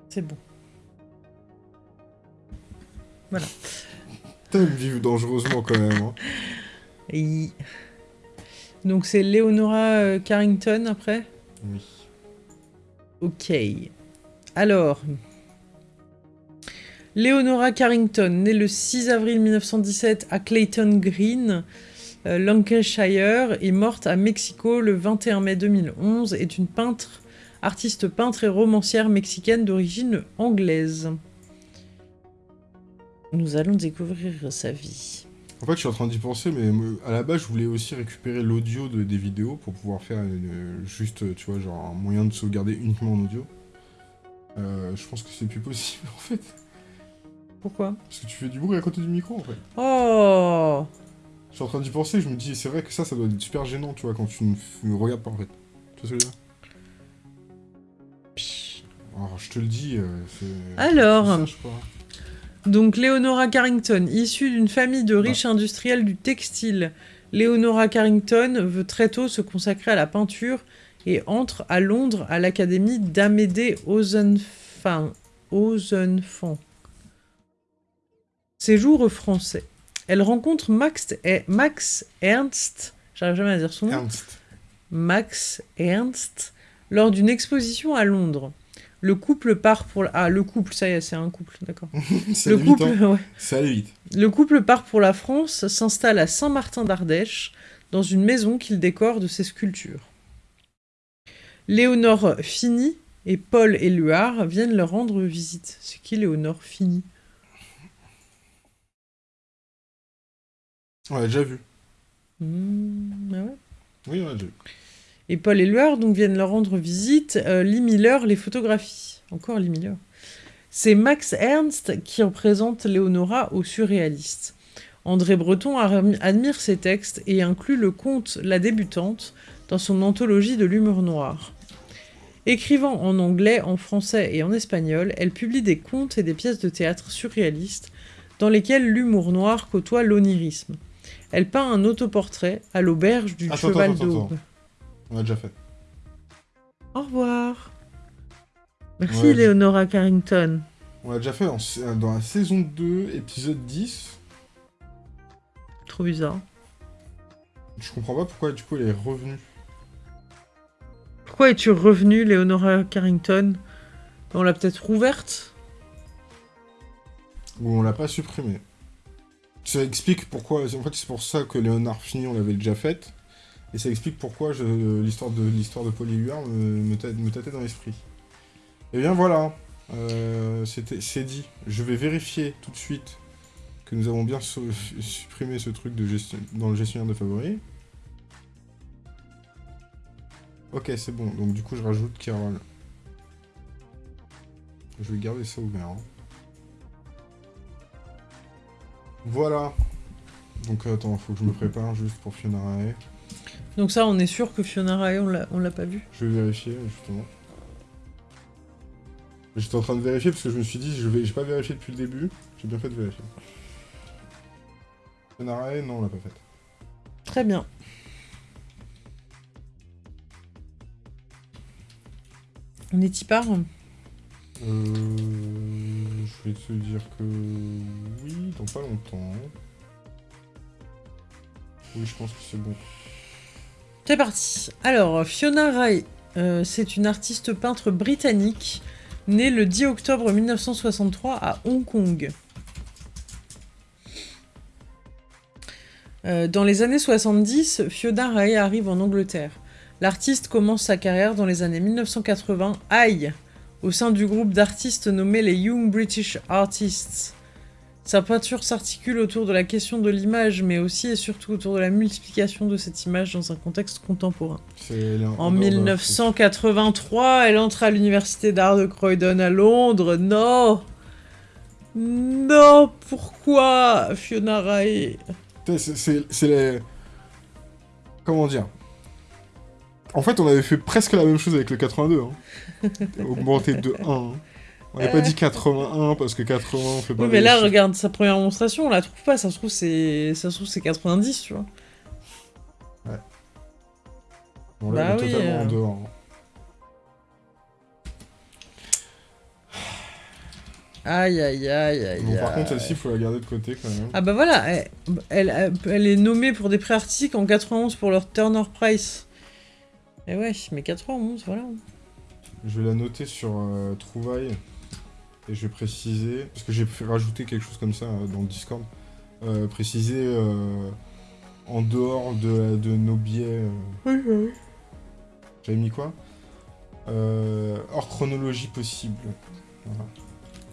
C'est bon. Voilà. T'aimes vivre dangereusement quand même. Hein. Donc c'est Leonora euh, Carrington après? Oui. Ok. Alors, Leonora Carrington, née le 6 avril 1917 à Clayton Green, Lancashire, est morte à Mexico le 21 mai 2011, est une peintre, artiste peintre et romancière mexicaine d'origine anglaise. Nous allons découvrir sa vie. En fait, je suis en train d'y penser, mais à la base, je voulais aussi récupérer l'audio de, des vidéos pour pouvoir faire juste, tu vois, genre un moyen de sauvegarder uniquement en audio. Euh, je pense que c'est plus possible, [LAUGHS] en fait. Pourquoi? Parce que tu fais du bruit à côté du micro, en fait. Oh Je suis en train d'y penser, je me dis, c'est vrai que ça, ça doit être super gênant, tu vois, quand tu ne me regardes pas, en fait. Tu vois ce que je veux dire? Alors, je te le dis, euh, c'est... Alors donc Leonora Carrington, issue d'une famille de riches industriels du textile, Leonora Carrington veut très tôt se consacrer à la peinture et entre à Londres à l'académie d'Amédée Ozenfant. Séjour français. Elle rencontre Max, Max Ernst, j'arrive jamais à dire son nom. Max Ernst, lors d'une exposition à Londres. Le couple part pour... Ah, le couple, ça y est, c'est un couple, d'accord. [LAUGHS] le couple, hein. Ça allait vite. Le couple part pour la France, s'installe à Saint-Martin d'Ardèche, dans une maison qu'il décore de ses sculptures. Léonore Fini et Paul Éluard viennent leur rendre visite. C'est qui Léonore Fini? On l'a déjà vu. Mmh, ah ouais Oui, on l'a déjà vu. Et Paul Éluard donc viennent leur rendre visite. Euh, Lee Miller les photographies. Encore Lee Miller. C'est Max Ernst qui représente Léonora au surréaliste. André Breton admire ses textes et inclut le conte La débutante dans son anthologie de l'humour noir. Écrivant en anglais, en français et en espagnol, elle publie des contes et des pièces de théâtre surréalistes dans lesquelles l'humour noir côtoie l'onirisme. Elle peint un autoportrait à l'auberge du Cheval d'Aube. On a déjà fait. Au revoir. Merci Leonora Carrington. On l'a déjà fait dans la saison 2, épisode 10. Trop bizarre. Je comprends pas pourquoi du coup elle est revenue. Pourquoi es-tu revenue, Leonora Carrington? On l'a peut-être rouverte? Ou on l'a pas supprimée. Ça explique pourquoi... En fait c'est pour ça que Léonard Fini on l'avait déjà faite. Et ça explique pourquoi l'histoire de l'histoire de me, tâtait dans l'esprit. Et eh bien voilà, euh, c'est dit. Je vais vérifier tout de suite que nous avons bien supprimé ce truc dans le gestionnaire de favoris. Ok, c'est bon. Donc du coup, je rajoute Carole. Je vais garder ça ouvert. Hein. Voilà. Donc attends, faut que je me prépare juste pour Fiona Rae. Donc ça, on est sûr que Fiona Rae, on l'a pas vu Je vais vérifier, justement. J'étais en train de vérifier parce que je me suis dit, je vais, j'ai pas vérifié depuis le début. J'ai bien fait de vérifier. Fiona Rae, non, on l'a pas faite. Très bien. On est y part Euh... Je vais te dire que... Oui, dans pas longtemps. Oui, je pense que c'est bon. C'est parti. Alors, Fiona Rae, euh, c'est une artiste peintre britannique née le 10 octobre 1963 à Hong Kong. Euh, dans les années 70, Fiona Rae arrive en Angleterre. L'artiste commence sa carrière dans les années 1980, aïe, au sein du groupe d'artistes nommé les Young British Artists. Sa peinture s'articule autour de la question de l'image, mais aussi et surtout autour de la multiplication de cette image dans un contexte contemporain. En 1983, elle entre à l'université d'art de Croydon à Londres. Non Non Pourquoi Fiona Rae? C'est les... Comment dire? En fait, on avait fait presque la même chose avec le 82. Hein. [LAUGHS] Augmenté de 1. On n'a pas dit 81 parce que 80 on fait pas. Oui, mais là, regarde sa première démonstration, on la trouve pas. Ça se trouve, c'est, ça se trouve, c'est 90, tu vois. Ouais. Bah on est totalement en euh. dehors. Aïe aïe aïe aïe. Bon, par contre, celle-ci, il faut la garder de côté quand même. Ah bah voilà, elle, elle, est nommée pour des prix artistiques en 91 pour leur Turner Prize. Et ouais, mais 91, voilà. Je vais la noter sur euh, Trouvaille. Et je vais préciser, parce que j'ai fait rajouter quelque chose comme ça dans le Discord, préciser en dehors de, de nos biais. Oui, oui. J'avais mis quoi? Hors chronologie possible.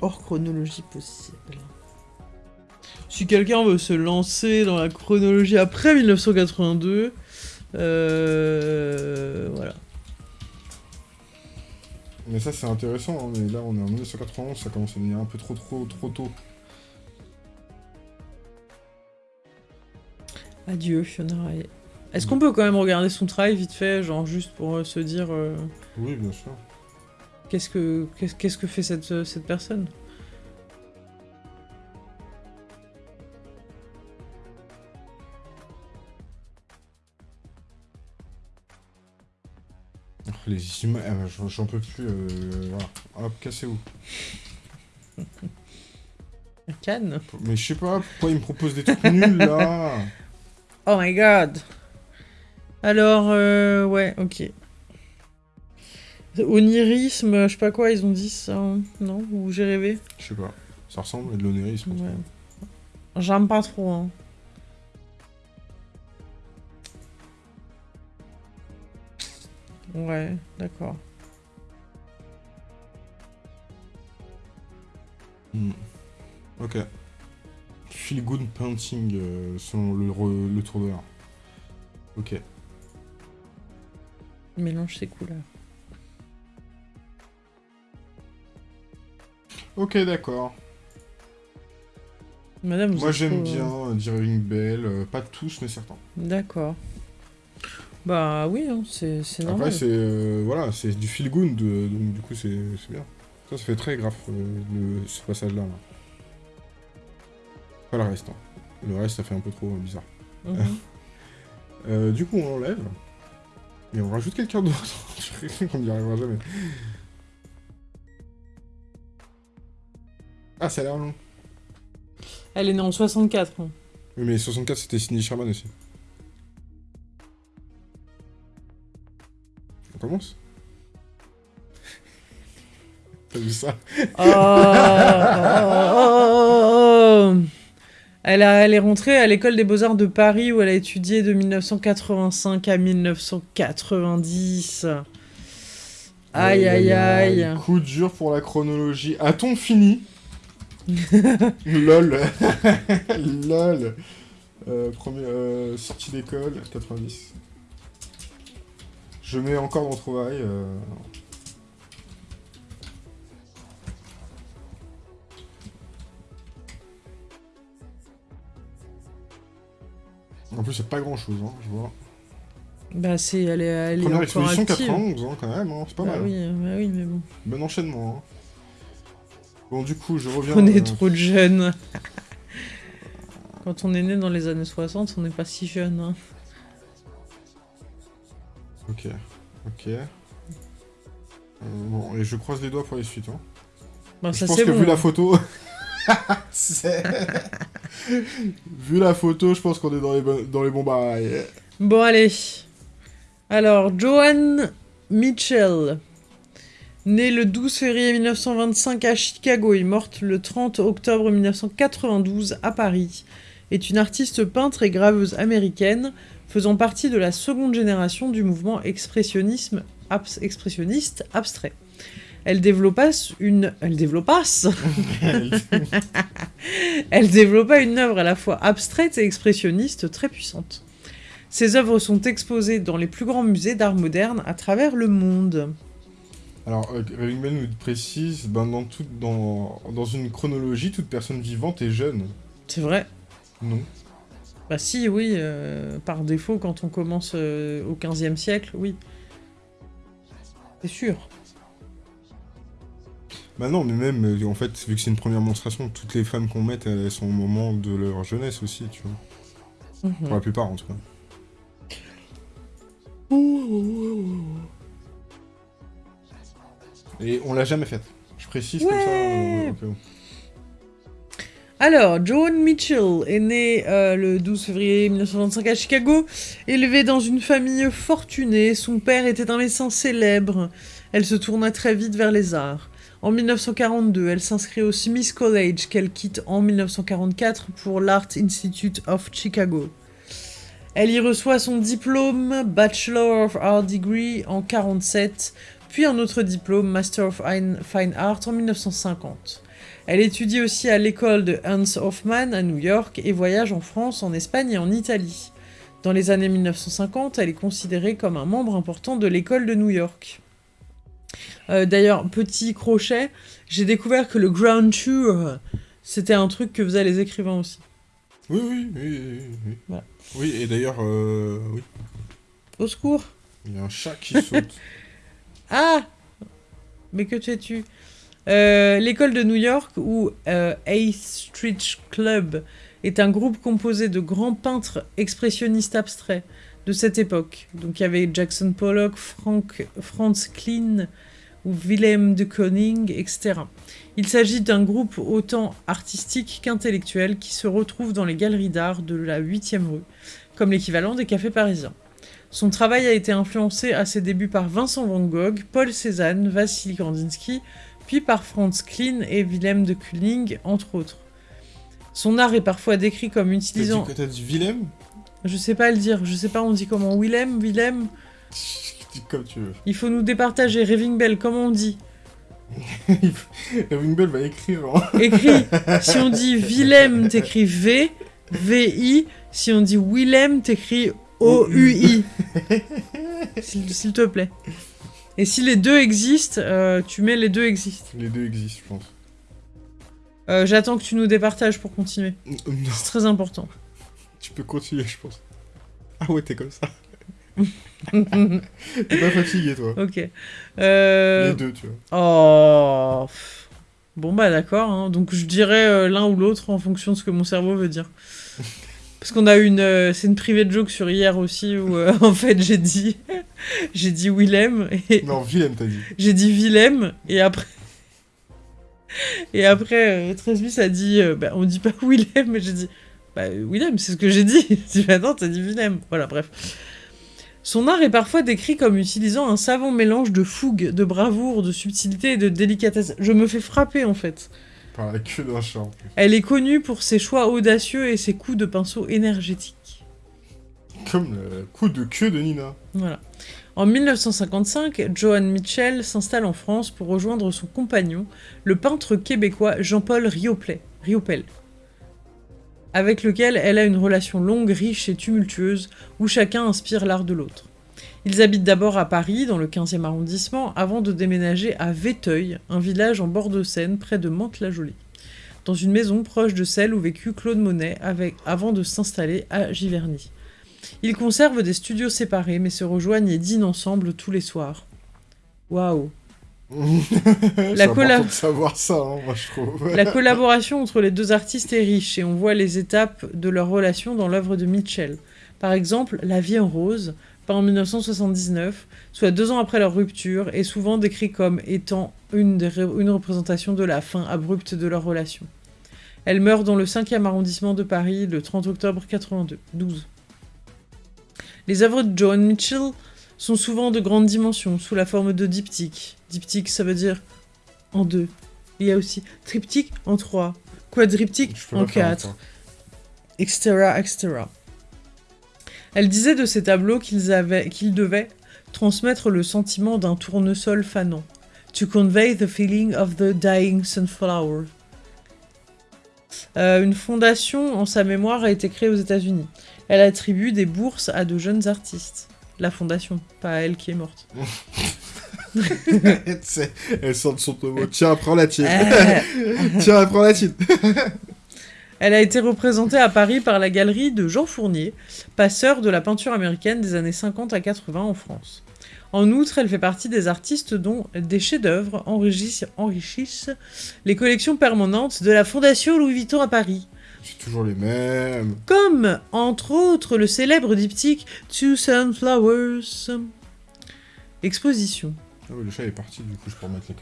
Hors chronologie possible. Si quelqu'un veut se lancer dans la chronologie après 1982, euh, voilà. Mais ça c'est intéressant, hein, mais là on est en 1991, ça commence à devenir un peu trop trop trop tôt. Adieu Fiona Est-ce qu'on peut quand même regarder son travail vite fait, genre juste pour euh, se dire... Euh, oui, bien sûr. Qu'est-ce que, qu'est-ce que fait cette, cette personne? Les images, ah, j'en peux plus. Euh, voilà. Hop, cassez-vous. Cannes Mais je sais pas, pourquoi il me propose des trucs nuls là? [LAUGHS] Oh my god Alors, euh, ouais, ok. Onirisme, je sais pas quoi, ils ont dit ça, non? Ou j'ai rêvé? Je sais pas. Ça ressemble à de l'onirisme. Ouais. J'aime pas trop, hein. Ouais, d'accord. Hmm. Ok. Feel good painting euh, selon le, le tour de l'art. Ok. Mélange ses couleurs. Ok, d'accord. Madame, Moi j'aime bien euh, Driving Bell, euh, pas tous mais certains. D'accord. Bah oui, hein, c'est normal. Après, c'est euh, voilà, c'est du feel good, donc du coup, c'est bien. Ça, ça fait très grave, euh, ce passage-là. Pas le reste. Hein. Le reste, ça fait un peu trop bizarre. Mhm. [LAUGHS] du coup, on enlève. Et on rajoute quelqu'un d'autre. [LAUGHS] on n'y arrivera jamais. Ah, ça a l'air long. Elle est née en 64. Hein. Oui, mais 64, c'était Cindy Sherman aussi. Commence T'as vu ça? Oh, elle, a, elle est rentrée à l'école des beaux-arts de Paris où elle a étudié de 1985 à 1990. Aïe aïe aïe. Coup dur pour la chronologie. A-t-on fini? [LAUGHS] Lol. [LAUGHS] Lol. Euh, premier, euh, sortie d'école, 90. Je mets encore dans trouvaille. Euh... En plus, c'est pas grand chose, hein, je vois. Bah, c'est. Elle est, elle Première exposition 91, hein, quand même, hein, c'est pas bah mal. Oui, bah oui, mais bon. Bon enchaînement. Hein. Bon, du coup, je reviens... On est euh, trop de jeunes. [LAUGHS] Quand on est né dans les années 60, on n'est pas si jeune. Hein. Ok, ok. Euh, bon, et je croise les doigts pour les suites. Hein. Bah, je pense que vu la photo... [LAUGHS] vu la photo, je pense qu'on est dans les, dans les bons bails. Bon, allez. Alors, Joanne Mitchell. Née le 12 février 1925 à Chicago et morte le 30 octobre 1992 à Paris, est une artiste peintre et graveuse américaine faisant partie de la seconde génération du mouvement expressionnisme expressionniste abstrait. Elle développa une... Elle développasse [LAUGHS] Elle développa une œuvre à la fois abstraite et expressionniste très puissante. Ses œuvres sont exposées dans les plus grands musées d'art moderne à travers le monde. Alors, euh, nous précise, ben, dans, tout, dans, dans une chronologie, toute personne vivante est jeune. C'est vrai Non. Bah si, oui, euh, par défaut, quand on commence euh, au 15e siècle, oui. C'est sûr. Bah non, mais même, euh, en fait, vu que c'est une première monstration, toutes les femmes qu'on met, elles sont au moment de leur jeunesse aussi, tu vois. Mhm. Pour la plupart, en tout cas. Et on l'a jamais faite. Je précise comme ça. Alors, Joan Mitchell est née euh, le 12 février 1925 à Chicago, élevée dans une famille fortunée. Son père était un médecin célèbre. Elle se tourna très vite vers les arts. En 1942, elle s'inscrit au Smith College qu'elle quitte en 1944 pour l'Art Institute of Chicago. Elle y reçoit son diplôme Bachelor of Art Degree en 1947, puis un autre diplôme Master of Fine Art en 1950. Elle étudie aussi à l'école de Hans Hofmann à New York et voyage en France, en Espagne et en Italie. Dans les années 1950, elle est considérée comme un membre important de l'école de New York. Euh, d'ailleurs, petit crochet, j'ai découvert que le ground tour, c'était un truc que faisaient les écrivains aussi. Oui, oui, oui, oui. Oui, et d'ailleurs, euh, oui. Au secours Il y a un chat qui saute. [LAUGHS] ah Mais que fais-tu? Euh, L'école de New York, ou A Street Club, est un groupe composé de grands peintres expressionnistes abstraits de cette époque. Donc il y avait Jackson Pollock, Frank, Franz Klein, ou Willem de Koning, etc. Il s'agit d'un groupe autant artistique qu'intellectuel qui se retrouve dans les galeries d'art de la 8e rue, comme l'équivalent des cafés parisiens. Son travail a été influencé à ses débuts par Vincent Van Gogh, Paul Cézanne, Vassili Kandinsky, puis par Franz Klein et Willem de Koning, entre autres. Son art est parfois décrit comme utilisant... T'as dit, dit Willem Je sais pas le dire, je sais pas on dit comment. Willem Willem [LAUGHS] comme tu veux. Il faut nous départager. Raving Bell, comment on dit [LAUGHS] Raving Bell va écrire. Hein. [LAUGHS] Écrit. Si on dit Willem, t'écris V, V-I. Si on dit Willem, t'écris O-U-I. S'il te plaît. Et si les deux existent, euh, tu mets les deux existent. Les deux existent, je pense. Euh, j'attends que tu nous départages pour continuer. C'est très important. Tu peux continuer, je pense. Ah ouais, t'es comme ça. [LAUGHS] T'es pas fatigué, toi. Ok. Euh... Les deux, tu vois. Oh. Bon, bah d'accord. Hein. Donc je dirais euh, l'un ou l'autre en fonction de ce que mon cerveau veut dire. [LAUGHS] Parce qu'on a une... Euh, c'est une privée de joke sur hier aussi où, euh, [LAUGHS] en fait, j'ai dit... [LAUGHS] j'ai dit Willem et... Non, Willem, t'as dit. J'ai dit Willem, et après... [LAUGHS] Et après, Tresbus a dit... bah, on dit pas Willem, mais j'ai dit... Bah, Willem, c'est ce que j'ai dit. Tu bah non, t'as dit Willem. Voilà, bref. Son art est parfois décrit comme utilisant un savant mélange de fougue, de bravoure, de subtilité et de délicatesse. Je me fais frapper en fait. Par la queue d'un chat Elle est connue pour ses choix audacieux et ses coups de pinceau énergétiques. Comme le coup de queue de Nina. Voilà. En 1955, Joan Mitchell s'installe en France pour rejoindre son compagnon, le peintre québécois Jean-Paul Riopel avec lequel elle a une relation longue, riche et tumultueuse, où chacun inspire l'art de l'autre. Ils habitent d'abord à Paris, dans le 15e arrondissement, avant de déménager à Véteuil, un village en bord de Seine, près de Mantes-la-Jolie, dans une maison proche de celle où vécut Claude Monet avec, avant de s'installer à Giverny. Ils conservent des studios séparés, mais se rejoignent et dînent ensemble tous les soirs. Waouh [LAUGHS] la savoir ça, hein, moi, je trouve. [LAUGHS] la collaboration entre les deux artistes est riche et on voit les étapes de leur relation dans l'œuvre de Mitchell. Par exemple, La vie en rose, en 1979, soit deux ans après leur rupture, est souvent décrit comme étant une, une représentation de la fin abrupte de leur relation. Elle meurt dans le 5e arrondissement de Paris le 30 octobre 82, 12. Les œuvres de Joan Mitchell sont souvent de grandes dimensions, sous la forme de diptyques. Diptyque, ça veut dire en deux. Il y a aussi triptyque en trois, quadriptyque en quatre, etc., etc. Elle disait de ces tableaux qu'ils avaient, qu'ils devaient transmettre le sentiment d'un tournesol fanant, to convey the feeling of the dying sunflower. Euh, une fondation en sa mémoire a été créée aux États-Unis. Elle attribue des bourses à de jeunes artistes la fondation, pas elle qui est morte. [LAUGHS] elle sort de son tombeau. Tiens, prends la tienne. [LAUGHS] Tiens, prends la tienne. [LAUGHS] Elle a été représentée à Paris par la galerie de Jean Fournier, passeur de la peinture américaine des années 50 à 80 en France. En outre, elle fait partie des artistes dont des chefs-d'œuvre enrichissent, enrichissent les collections permanentes de la Fondation Louis Vuitton à Paris. C'est toujours les mêmes. Comme, entre autres, le célèbre diptyque Two Sunflowers. Exposition. Ah oui, le chat est parti, du coup, je peux remettre les.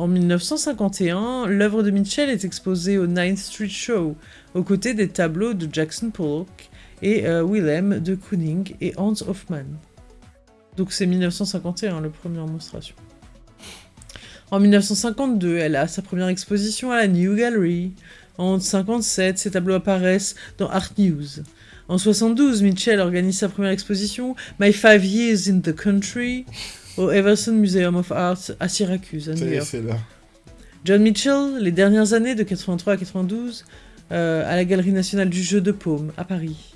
En 1951, l'œuvre de Mitchell est exposée au Ninth Street Show, aux côtés des tableaux de Jackson Pollock et euh, Willem de Kooning et Hans Hofmann. Donc c'est 1951, la première démonstration. En 1952, elle a sa première exposition à la New Gallery. En 1957, ses tableaux apparaissent dans Art News. En 1972, Mitchell organise sa première exposition, My Five Years in the Country, au Everson Museum of Art à Syracuse, à New York. John Mitchell, les dernières années de 83 à 92, euh, à la Galerie nationale du jeu de paume, à Paris.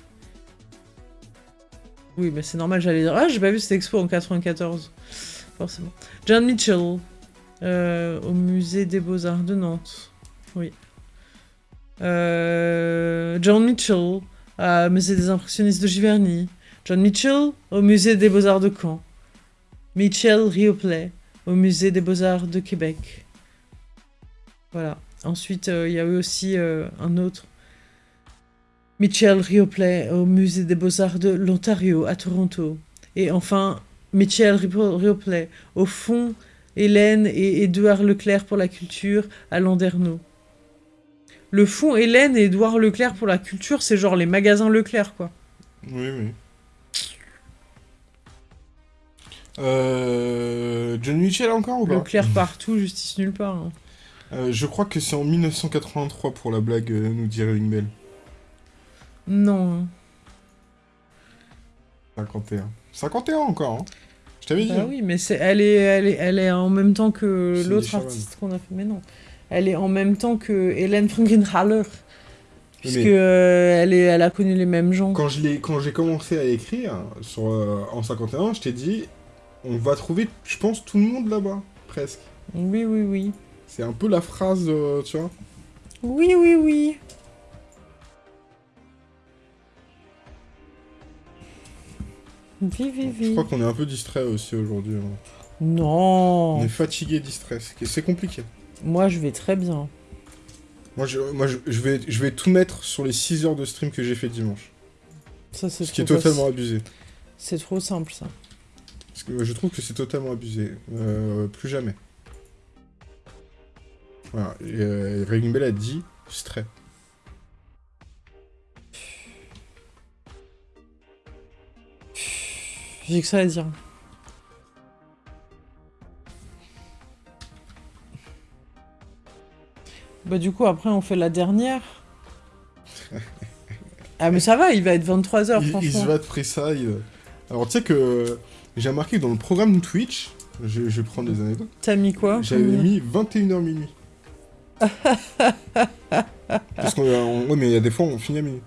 Oui, mais c'est normal, j'allais dire. Ah, j'ai pas vu cette expo en 94. Forcément. John Mitchell, euh, au musée des Beaux-Arts de Nantes. Oui. Euh, John Mitchell, au musée des impressionnistes de Giverny. John Mitchell, au musée des Beaux-Arts de Caen. Mitchell Rioplay, au musée des Beaux-Arts de Québec. Voilà. Ensuite, il y a eu aussi un autre Mitchell Rioplay au Musée des Beaux-Arts de l'Ontario à Toronto. Et enfin, Mitchell Rioplay au Fonds Hélène et Édouard Leclerc pour la culture à Landerneau. Le Fonds Hélène et Édouard Leclerc pour la culture, c'est genre les magasins Leclerc, quoi. Oui, oui. Euh... John Mitchell encore ou pas Leclerc partout, justice nulle part. Hein. Euh, je crois que c'est en 1983 pour la blague, euh, nous dit Bell. Non. 51. 51 encore, hein Je t'avais dit. Hein. oui, mais c'est, elle, est, elle, est, elle est en même temps que l'autre artiste qu'on a fait. Mais non. Elle est en même temps que Hélène Frankenhaller. Puisque euh, elle, est, elle a connu les mêmes gens. Quand, je quand j'ai commencé à écrire sur, en 51, je t'ai dit, on va trouver, je pense, tout le monde là-bas, presque. Oui, oui, oui. C'est un peu la phrase, euh, tu vois. Oui, oui, oui. Je crois qu'on est un peu distrait aussi aujourd'hui. Hein. Non. On est fatigué, distrait. C'est compliqué. Moi, je vais très bien. Moi, je, moi je, vais, je vais tout mettre sur les 6 heures de stream que j'ai fait dimanche. Ça, Ce qui est totalement abusé. C'est trop simple, ça. Parce que je trouve que c'est totalement abusé. Euh, plus jamais. Voilà. Et, euh, a dit stray. J'ai que ça à dire. Bah du coup, après, on fait la dernière. [LAUGHS] ah mais ça va, il va être 23h, franchement. Il se va de ça. Alors tu sais que j'ai remarqué que dans le programme Twitch, je, vais prendre des anecdotes. T'as mis quoi J'avais mis 21h minuit. [LAUGHS] Parce qu'on... Ouais mais il y a des fois on finit à minuit.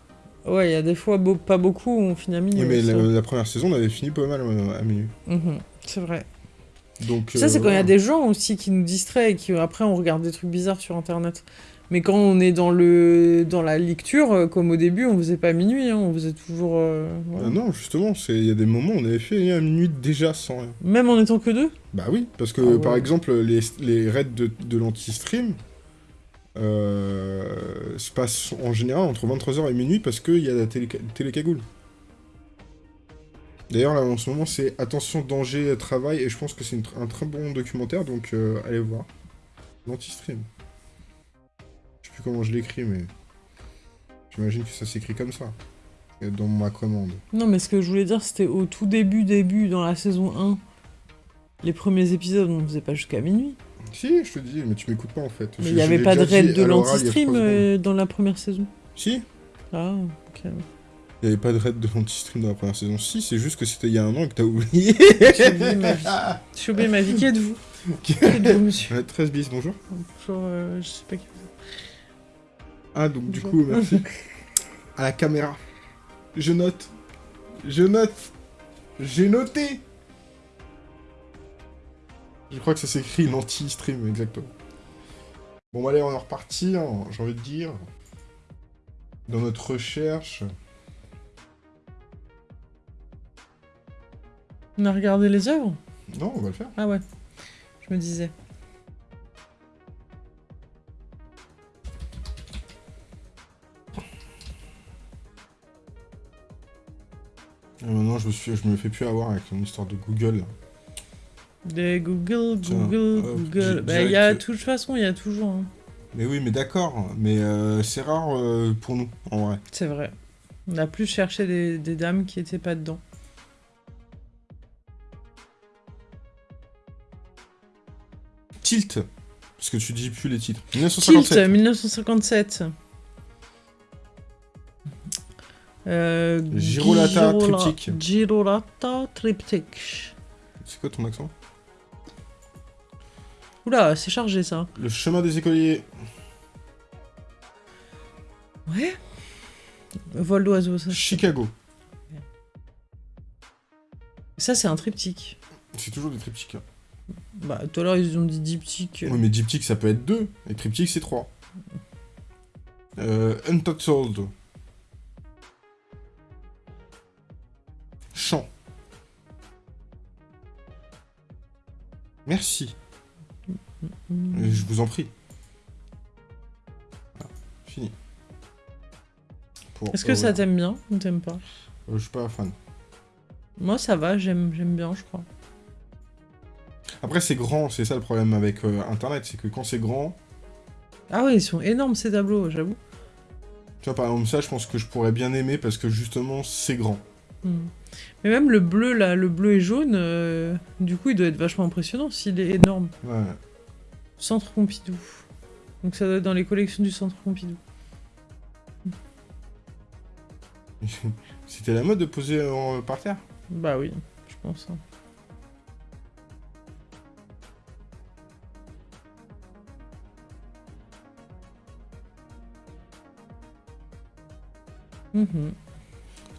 Ouais, il y a des fois pas beaucoup on finit à minuit. Oui, mais la, première saison, on avait fini pas mal euh, à minuit. Mhm, c'est vrai. Donc, ça, c'est quand il y a des gens aussi qui nous distraient et qui après on regarde des trucs bizarres sur internet. Mais quand on est dans, le, dans la lecture, euh, comme au début, on faisait pas minuit, hein, on faisait toujours. Euh, ah non, justement, il y a des moments où on avait fait à minuit déjà sans rien. Même en étant que deux? Bah oui, parce que ah par exemple, les, les raids de, de l'anti-stream, euh, se passe en général entre 23h et minuit parce qu'il y a la télé, télécagoule. D'ailleurs, là, en ce moment, c'est Attention, danger, travail, et je pense que c'est un très bon documentaire, donc euh, allez voir. L'anti-stream. Plus comment je l'écris, mais... J'imagine que ça s'écrit comme ça. Dans ma commande. Non, mais ce que je voulais dire, c'était au tout début, début, dans la saison 1. Les premiers épisodes, on ne faisait pas jusqu'à minuit. Si, je te dis, mais tu m'écoutes pas en fait. Mais il n'y avait pas de raid de l'anti-stream euh, dans la première saison Si. Ah, ok. Il n'y avait pas de raid de l'anti-stream dans la première saison. Si, c'est juste que c'était il y a un an que t'as oublié. J'ai oublié ma vie. [LAUGHS] J'ai oublié ma vie. Qui êtes-vous? Qui êtes-vous, monsieur? 13 bis, bonjour. Bonjour, euh, je sais pas qui vous Ah, donc du coup, merci. à la caméra. Je note. Je note. J'ai noté. Je crois que ça s'écrit l'anti-stream, exactement. Bon, allez, on est reparti, hein, j'ai envie de dire. Dans notre recherche. On a regardé les œuvres? Non, on va le faire. Ah ouais, je me disais. Maintenant, je me, suis, je me fais plus avoir avec mon histoire de Google. Des Google, Google, Google. Bah, y a, de toute façon, il y a toujours. Hein. Mais oui, mais d'accord. Mais euh, c'est rare euh, pour nous, en vrai. C'est vrai. On a plus cherché des, des dames qui étaient pas dedans. Tilt. Parce que tu dis plus les titres. 1957. Tilt, 1957. Euh, Girolata Triptyque. Girolata Triptyque. C'est quoi ton accent? Oula, c'est chargé ça. Le chemin des écoliers. Ouais. Vol d'oiseau, ça. Chicago. Ça, c'est un triptyque. C'est toujours des triptyques. Hein. Bah, tout à l'heure, ils ont dit diptyque. Oui, mais diptyque, ça peut être deux. Et triptyque, c'est trois. Euh, Untold. Chant. Merci. Je vous en prie. fini. Est-ce que ça t'aime bien ou t'aimes pas euh, Je suis pas fan. Moi ça va, j'aime bien je crois. Après c'est grand, c'est ça le problème avec euh, internet, c'est que quand c'est grand... Ah oui, ils sont énormes ces tableaux, j'avoue. Tu vois par exemple ça je pense que je pourrais bien aimer parce que justement c'est grand. Hmm. Mais même le bleu, là, le bleu et jaune, euh, du coup, il doit être vachement impressionnant s'il est énorme. Ouais. Centre Pompidou. Donc ça doit être dans les collections du Centre Pompidou. [LAUGHS] C'était la mode de poser par terre? Bah oui, je pense. Hein. Mhm.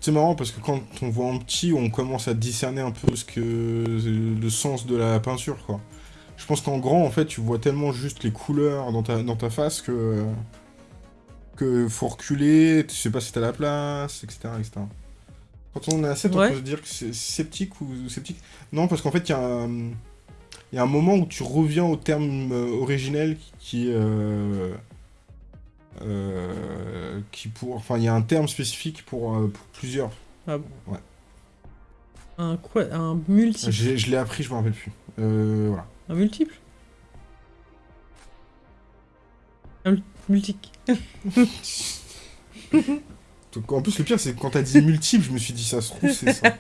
C'est marrant parce que quand on voit en petit, on commence à discerner un peu ce que le sens de la peinture, quoi. Je pense qu'en grand, en fait, tu vois tellement juste les couleurs dans ta, dans ta face que... que faut reculer, tu sais pas si t'as la place, etc., etc. Quand on est à 7, on peut se dire que c'est sceptique ou sceptique. Non, parce qu'en fait, il y, a un... y a un moment où tu reviens au terme euh, originel qui... Euh... Euh, qui pour... Enfin, il y a un terme spécifique pour, euh, plusieurs. Ah bon Ouais. Un quoi Un multiple Je l'ai appris, je me rappelle plus. Euh, voilà. Un multiple? Un multique. [LAUGHS] en plus, le pire, c'est que quand t'as dit multiple, je me suis dit, ça se trouve, c'est ça. [LAUGHS]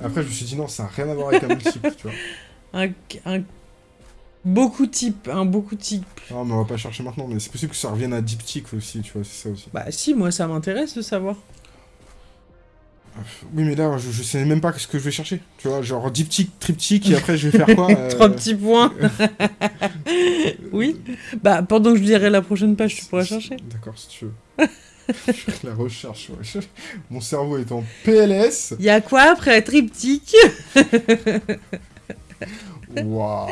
Après, je me suis dit, non, ça n'a rien à voir avec un multiple, tu vois. Un, un Beaucoup type, un beaucoup type. Non, mais on va pas chercher maintenant, mais c'est possible que ça revienne à diptyque aussi, tu vois, c'est ça aussi. Bah si, moi ça m'intéresse de savoir. Oui, mais là, je, sais même pas ce que je vais chercher. Tu vois, genre diptyque, triptyque, et après je vais faire quoi [LAUGHS] euh, Trois petits points. [LAUGHS] oui. Bah, pendant que je lirai la prochaine page, tu pourras chercher. D'accord, si tu veux. [LAUGHS] la recherche, Mon cerveau est en PLS. Il y a quoi après triptyque? Waouh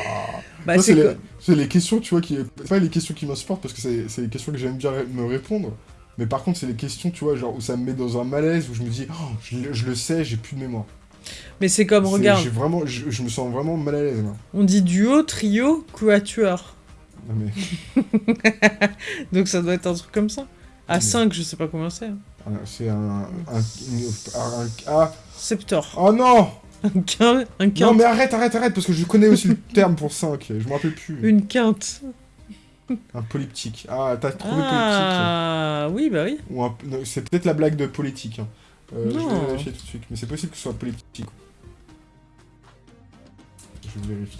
bah, c'est les, questions, tu vois, qui... Pas les questions qui m'insupportent, parce que c'est les questions que j'aime bien me répondre. Mais par contre, c'est les questions, tu vois, genre où ça me met dans un malaise, où je me dis, oh, je, le sais, j'ai plus de mémoire. Mais c'est comme, regarde... vraiment, je, me sens vraiment mal à l'aise, On dit duo, trio, quatuor. Non mais... Donc ça doit être un truc comme ça. À 5, je sais pas combien c'est. Hein. Ah, c'est un... un, un, ah. Septor. Oh non un quinte, un Non mais arrête, arrête, arrête, parce que je connais aussi le [LAUGHS] terme pour 5, je me rappelle plus. Une quinte. Un polyptyque. Ah, t'as trouvé polyptyque. Ah, oui, bah oui. C'est peut-être la blague de politique. Hein. Euh, je vais vérifier tout de suite, mais c'est possible que ce soit polyptyque. Je vérifie.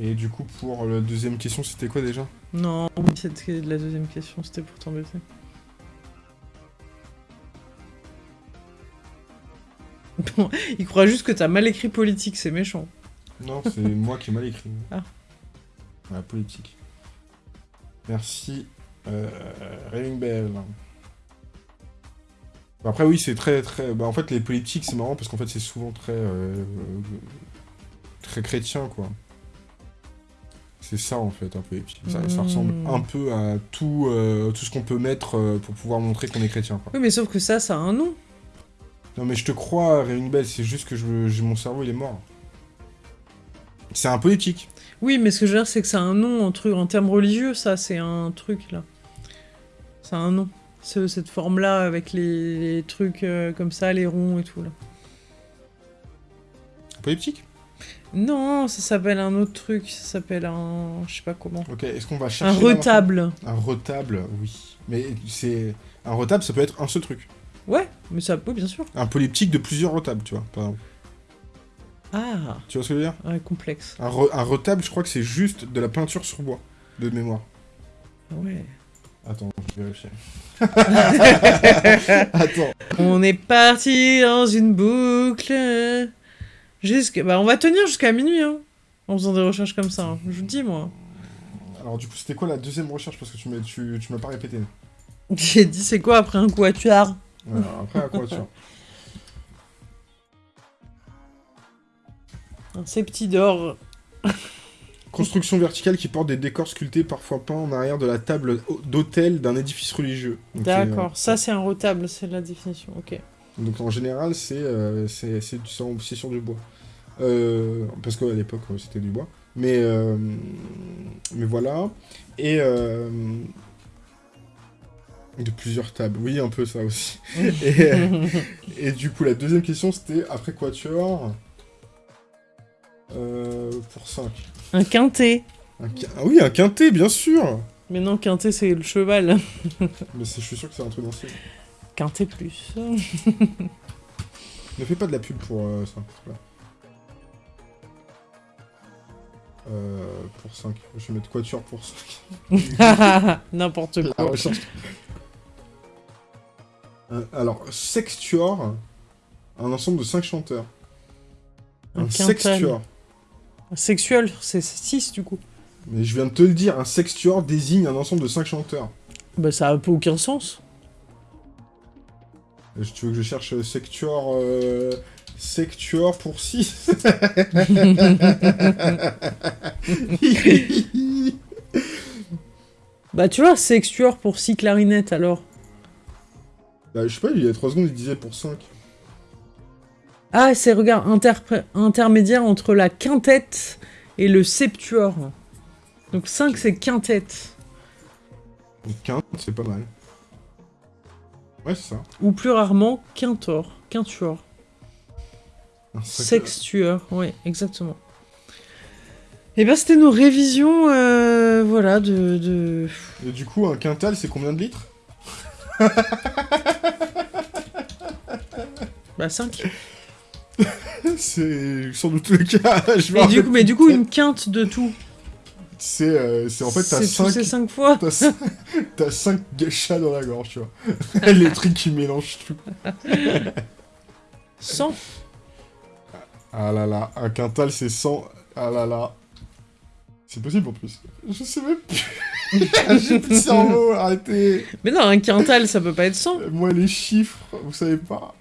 Et du coup, pour la deuxième question, c'était quoi déjà? Non, c'était la deuxième question, c'était pour t'embêter. [LAUGHS] il croit juste que t'as mal écrit politique, c'est méchant. Non, c'est [LAUGHS] moi qui ai mal écrit. Ah. La politique. Merci, euh, Raving Bell. Après, oui, c'est très, très... Bah, en fait, les politiques, c'est marrant parce qu'en fait, c'est souvent très... Euh, très chrétien, quoi. C'est ça, en fait, un peu. Ça, ça ressemble hmm. un peu à tout, euh, tout ce qu'on peut mettre euh, pour pouvoir montrer qu'on est chrétien, quoi. Oui, mais sauf que ça, ça a un nom. Non mais je te crois, Ring Bell, c'est juste que je, mon cerveau il est mort. C'est un politique. Oui, mais ce que je veux dire, c'est que c'est un nom en, truc, en termes religieux, ça, c'est un truc, là. C'est un nom. cette forme-là, avec les, trucs euh, comme ça, les ronds et tout, là. Politique? Non, ça s'appelle un autre truc, ça s'appelle un... je sais pas comment. Ok, est-ce qu'on va chercher... Un retable. Un retable, oui. Mais c'est... Un retable, ça peut être un seul truc. Ouais, mais ça peut, bien sûr. Un polyptyque de plusieurs retables, tu vois, par exemple. Ah Tu vois ce que je veux dire? Ouais, complexe. un, un, retable, je crois que c'est juste de la peinture sur bois, de mémoire. Ah ouais. Attends, je vais vérifier. [LAUGHS] Attends. On est parti dans une boucle. Jusque... Bah, on va tenir jusqu'à minuit, hein, en faisant des recherches comme ça. Hein. Je vous dis, moi. Alors, du coup, c'était quoi la deuxième recherche? Parce que tu m'as tu, tu pas répété. [LAUGHS] J'ai dit, c'est quoi après un quatuor? Après un quatuor. un septidor. Construction verticale qui porte des décors sculptés, parfois peints en arrière de la table d'hôtel d'un édifice religieux. D'accord, ça c'est un retable, c'est la définition, ok. Donc en général, c'est euh, sur du bois. Euh, parce qu'à l'époque, c'était du bois. Mais, euh, mais voilà. Et euh, de plusieurs tables. Oui, un peu ça aussi. [LAUGHS] et, et, du coup, la deuxième question, c'était après Quatuor euh, pour 5. Un quintet. Ah oui, un quintet, bien sûr Mais non, quintet, c'est le cheval. [LAUGHS] Mais je suis sûr que c'est un truc d'ancien. Quintet plus. ne fais pas de la pub pour euh, ça. Euh, pour 5. Je vais mettre quatuor pour 5. [LAUGHS] N'importe quoi. Euh, alors, sextuor, un ensemble de 5 chanteurs. Un, un sextuor. Sexuel, c'est 6 du coup. Mais je viens de te le dire, un sextuor désigne un ensemble de 5 chanteurs. Bah ça a un peu aucun sens. Tu veux que je cherche sectuor... Euh, sectuor pour 6 [LAUGHS] [LAUGHS] Bah tu vois, sextuor pour 6 clarinettes alors. Bah je sais pas, il y a 3 secondes il disait pour 5. Ah, c'est, regarde, intermédiaire entre la quintette et le septuor. Donc 5, c'est quintette. Quinte, c'est pas mal. Ouais, c'est ça. Ou plus rarement, quintor, quintuor. Sextuor, oui, exactement. Et eh ben c'était nos révisions, euh, voilà, de, de... Et du coup, un quintal, c'est combien de litres? Bah 5. c'est sans doute le cas. [LAUGHS] Je mais, du coup, mais du coup, une quinte de tout. C'est euh, en fait, t'as 5... C'est 5 fois T'as 5 chats dans la gorge, tu vois. [LAUGHS] Les trucs qui mélangent tout. 100 Ah là là, un quintal c'est 100. Ah là là. C'est possible en plus. Je sais même plus. J'ai plus de cerveau, arrêtez. Mais non, un quintal ça peut pas être 100. Moi les chiffres, vous savez pas.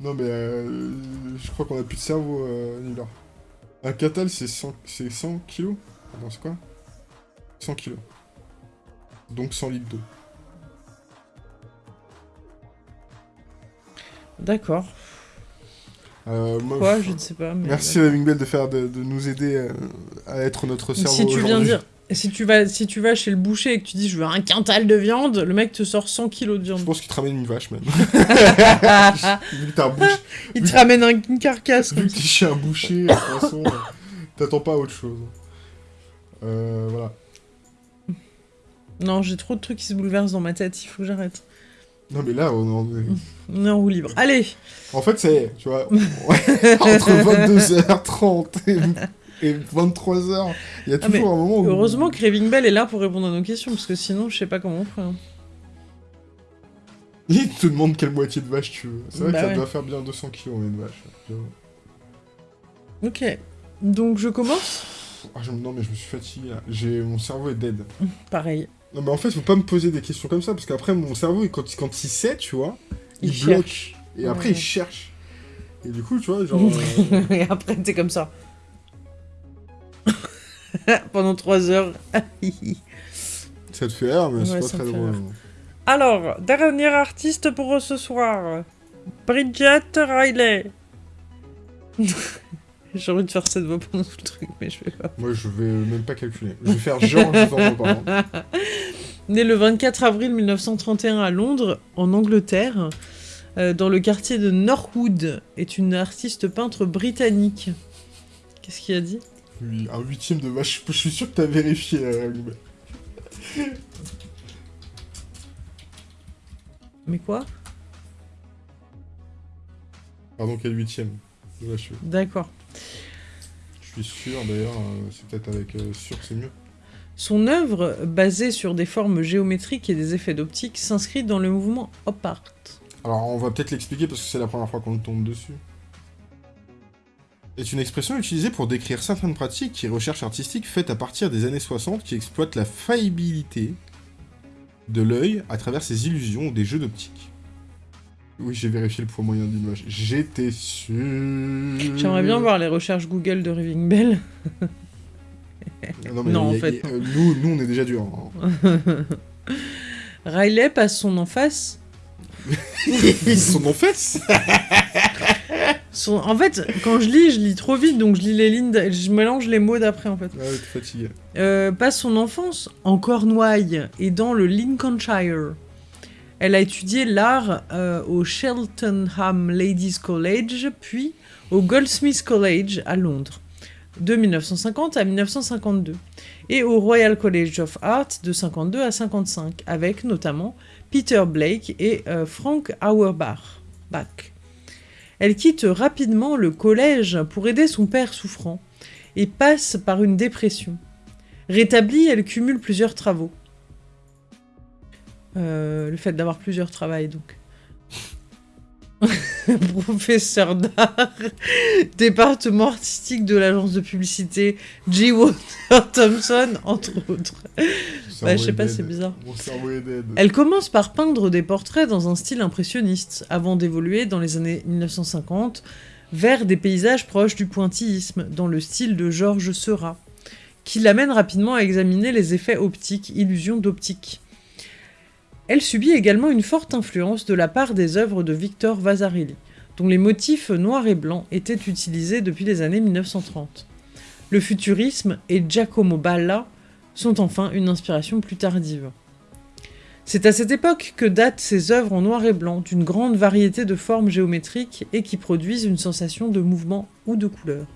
Non mais euh, je crois qu'on a plus de cerveau, euh, Un catal c'est 100, 100 kilos Attends, c'est quoi? 100 kilos. Donc 100 litres d'eau. D'accord. Euh, quoi Je ne sais pas. Merci à Bell de, faire, de, nous aider euh, à, être notre cerveau Si tu viens dire si tu, vas, si tu vas chez le boucher et que tu dis je veux un quintal de viande, le mec te sort 100 kilos de viande. Je pense qu'il te ramène une vache même. [LAUGHS] Il te ramène une carcasse. Vu que chez un boucher, de toute façon, t'attends pas à autre chose. Euh, voilà. Non, j'ai trop de trucs qui se bouleversent dans ma tête, il faut que j'arrête. Non mais là, on, on est en roue libre. Allez En fait, c'est, tu vois, [LAUGHS] entre 22h30 et et 23h. Il y a ah, toujours un moment où... Heureusement que Raving Bell est là pour répondre à nos questions, parce que sinon, je sais pas comment on ferait. Hein. Il te demande quelle moitié de vache tu veux. C'est vrai bah que ça doit faire bien 200 kilos, une vache. Ok. Donc, je commence? Ah, Non, mais je me suis fatigué, J'ai... Mon cerveau est dead. Pareil. Non, mais en fait, faut pas me poser des questions comme ça, parce qu'après, mon cerveau, quand, quand il sait, tu vois, il, bloque. Et après, il cherche. Et du coup, tu vois, genre... Euh, [LAUGHS] et après, t'es comme ça. [LAUGHS] pendant 3 heures. [LAUGHS] ça te fait rire, mais c'est pas très drôle. Alors, dernier artiste pour ce soir. Bridget Riley. [LAUGHS] J'ai envie de faire cette voix pendant tout le truc, mais je vais pas. Moi, je vais même pas calculer. Je vais faire genre je en [LAUGHS] Né le 24 avril 1931 à Londres, en Angleterre, euh, dans le quartier de Norwood, est une artiste peintre britannique. Qu'est-ce qu'il a dit? Un huitième de vache. Je suis sûr que t'as vérifié, euh, Mais quoi? Pardon, quel huitième? D'accord. Je suis sûr, d'ailleurs, euh, c'est peut-être avec euh, sûr c'est mieux. Son œuvre, basée sur des formes géométriques et des effets d'optique, s'inscrit dans le mouvement op art. Alors, on va peut-être l'expliquer parce que c'est la première fois qu'on tombe dessus. Est une expression utilisée pour décrire certaines pratiques et recherches artistiques faites à partir des années 60 qui exploitent la faillibilité de l'œil à travers ses illusions ou des jeux d'optique. Oui, j'ai vérifié le poids moyen d'image. J'étais sûr. J'aimerais bien voir les recherches Google de Raving Bell. non, mais en fait. Euh, nous, nous, on est déjà dur. Hein. [LAUGHS] Riley passe son en face. [LAUGHS] son en face? En fait, quand je lis, je lis trop vite, donc je lis les lignes, je mélange les mots d'après en fait. Ah ouais, fatigué. Euh, passe son enfance en Cornouailles et dans le Lincolnshire. Elle a étudié l'art euh, au Cheltenham Ladies College, puis au Goldsmiths College à Londres, de 1950 à 1952, et au Royal College of Art de 52 à 55, avec notamment Peter Blake et euh, Frank Auerbach. Elle quitte rapidement le collège pour aider son père souffrant et passe par une dépression. Rétablie, elle cumule plusieurs travaux. Euh, le fait d'avoir plusieurs travails, donc. [LAUGHS] Professeur d'art, département artistique de l'agence de publicité G. Walter Thompson, entre autres. Bah, je sais pas, c'est bizarre. Elle commence par peindre des portraits dans un style impressionniste, avant d'évoluer dans les années 1950 vers des paysages proches du pointillisme, dans le style de Georges Seurat, qui l'amène rapidement à examiner les effets optiques, illusions d'optique. Elle subit également une forte influence de la part des œuvres de Victor Vasarely, dont les motifs noirs et blancs étaient utilisés depuis les années 1930. Le futurisme et Giacomo Balla sont enfin une inspiration plus tardive. C'est à cette époque que datent ces œuvres en noir et blanc d'une grande variété de formes géométriques et qui produisent une sensation de mouvement ou de couleur.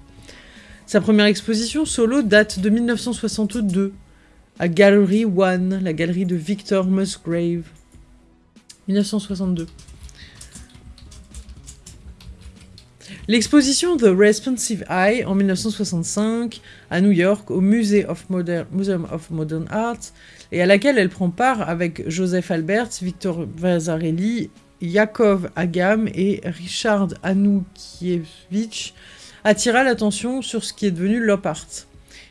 Sa première exposition solo date de 1962 à Gallery One, la galerie de Victor Musgrave. 1962. L'exposition The Responsive Eye en 1965 à New York au Museum of Modern Art et à laquelle elle prend part avec Joseph Albert, Victor Vasarely, Yakov Agam et Richard Anukievich attira l'attention sur ce qui est devenu l'op art.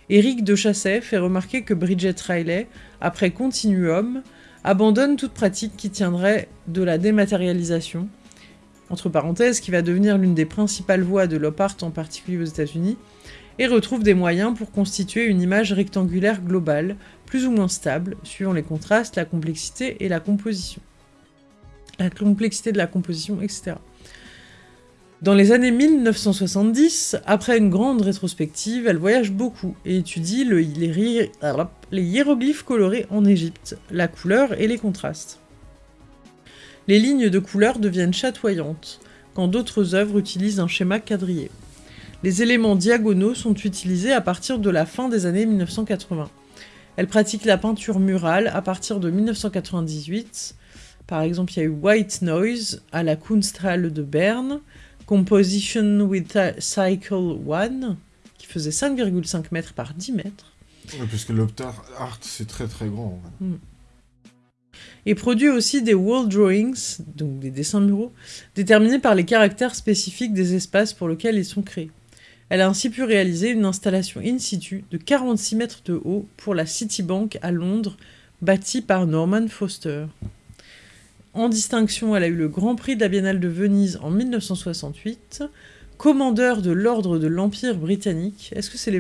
Éric de Chasset fait remarquer que Bridget Riley, après Continuum, abandonne toute pratique qui tiendrait de la dématérialisation, entre parenthèses, qui va devenir l'une des principales voies de l'op art, en particulier aux États-Unis, et retrouve des moyens pour constituer une image rectangulaire globale, plus ou moins stable, suivant les contrastes, la complexité et la composition. La complexité de la composition, etc. Dans les années 1970, après une grande rétrospective, elle voyage beaucoup et étudie les, hiéroglyphes colorés en Égypte, la couleur et les contrastes. Les lignes de couleur deviennent chatoyantes, quand d'autres œuvres utilisent un schéma quadrillé. Les éléments diagonaux sont utilisés à partir de la fin des années 1980. Elle pratique la peinture murale à partir de 1998. Par exemple, il y a eu White Noise à la Kunsthalle de Berne, Composition with Cycle 1, qui faisait 5,5 mètres par 10 mètres. parce que l'Optar Art, c'est très très grand. Hmm. Et produit aussi des wall drawings, donc des dessins muraux, déterminés par les caractères spécifiques des espaces pour lesquels ils sont créés. Elle a ainsi pu réaliser une installation in situ de 46 mètres de haut pour la Citibank à Londres, bâtie par Norman Foster. En distinction, elle a eu le Grand Prix de la Biennale de Venise en 1968. Commandeur de l'Ordre de l'Empire britannique. Est-ce que c'est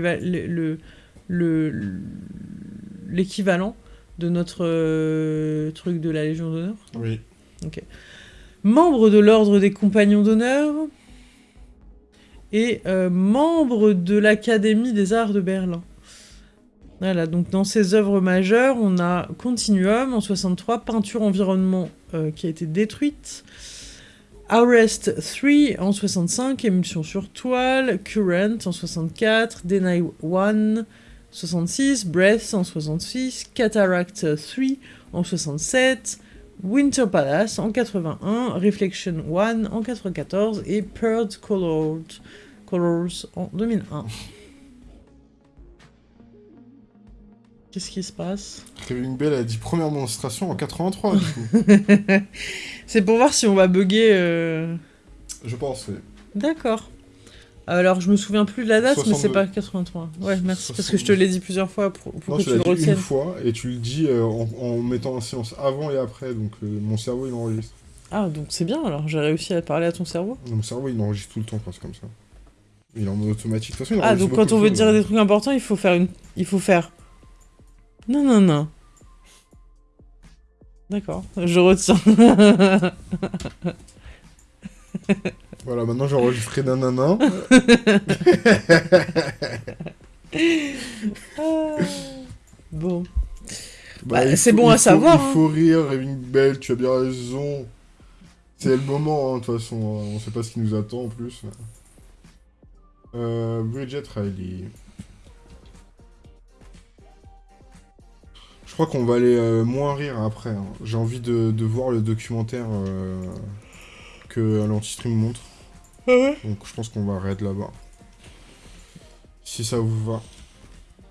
l'équivalent de notre euh, truc de la Légion d'honneur? Oui. Ok. Membre de l'Ordre des Compagnons d'honneur et euh, membre de l'Académie des Arts de Berlin. Voilà, donc dans ses œuvres majeures, on a Continuum en 63, Peinture Environnement euh, qui a été détruite, Arrest 3 en 65, Émulsion sur toile, Current en 64, Deny 1 66, Breath en 66, Cataract 3 en 67, Winter Palace en 81, Reflection 1 en 94 et Pearl Colored Colors en 2001. Qu'est-ce qui se passe Raving Bell a dit première démonstration en 83, du coup. [LAUGHS] C'est pour voir si on va bugger. Euh. Je pense, oui. D'accord. Alors, je me souviens plus de la date, mais c'est pas 83. Ouais, merci, parce que je te l'ai dit plusieurs fois pour, que tu le retiennes. une fois, et tu le dis euh, en, mettant un séance avant et après, donc euh, mon cerveau, il enregistre. Ah, donc c'est bien, alors j'ai réussi à parler à ton cerveau Mon cerveau, il enregistre tout le temps, parce comme ça. Il est en automatique. De toute façon, ah, donc quand on veut dire des trucs importants, il faut faire une... Il faut faire... Non, non, non. D'accord, je retiens. [LAUGHS] Voilà, maintenant j'ai enregistré nanana. [LAUGHS] bon. Bah, bah c'est bon à savoir. Il faut hein. rire, Raving Bell, tu as bien raison. C'est le moment, hein, de toute façon. Hein. On sait pas ce qui nous attend en plus. Euh, Bridget Riley. Crois qu'on va aller euh, moins rire après. J'ai envie de, voir le documentaire euh, que l'anti-stream montre. Donc je pense qu'on va arrêter là-bas. Si ça vous va.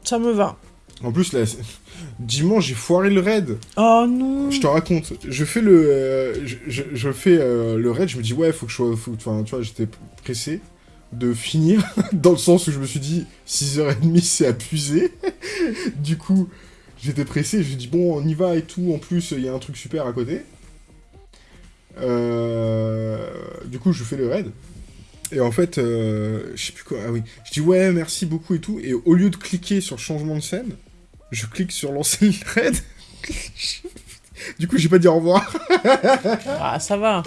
Ça me va. En plus, là, [LAUGHS] dimanche, j'ai foiré le raid. Oh non Je te raconte. Je fais le... Euh, je, fais euh, le raid, je me dis, ouais, faut que je sois... Enfin, tu vois, j'étais pressé de finir, [LAUGHS] dans le sens où je me suis dit, 6h30, c'est abusé. [LAUGHS] du coup, j'étais pressé, me dis, bon, on y va et tout. En plus, il y a un truc super à côté. Euh, du coup, je fais le raid. Et en fait, euh, je sais plus quoi, ah oui, je dis ouais, merci beaucoup et tout, et au lieu de cliquer sur changement de scène, je clique sur lancer le raid. [LAUGHS] du coup, j'ai pas dit au revoir. ah, ça va.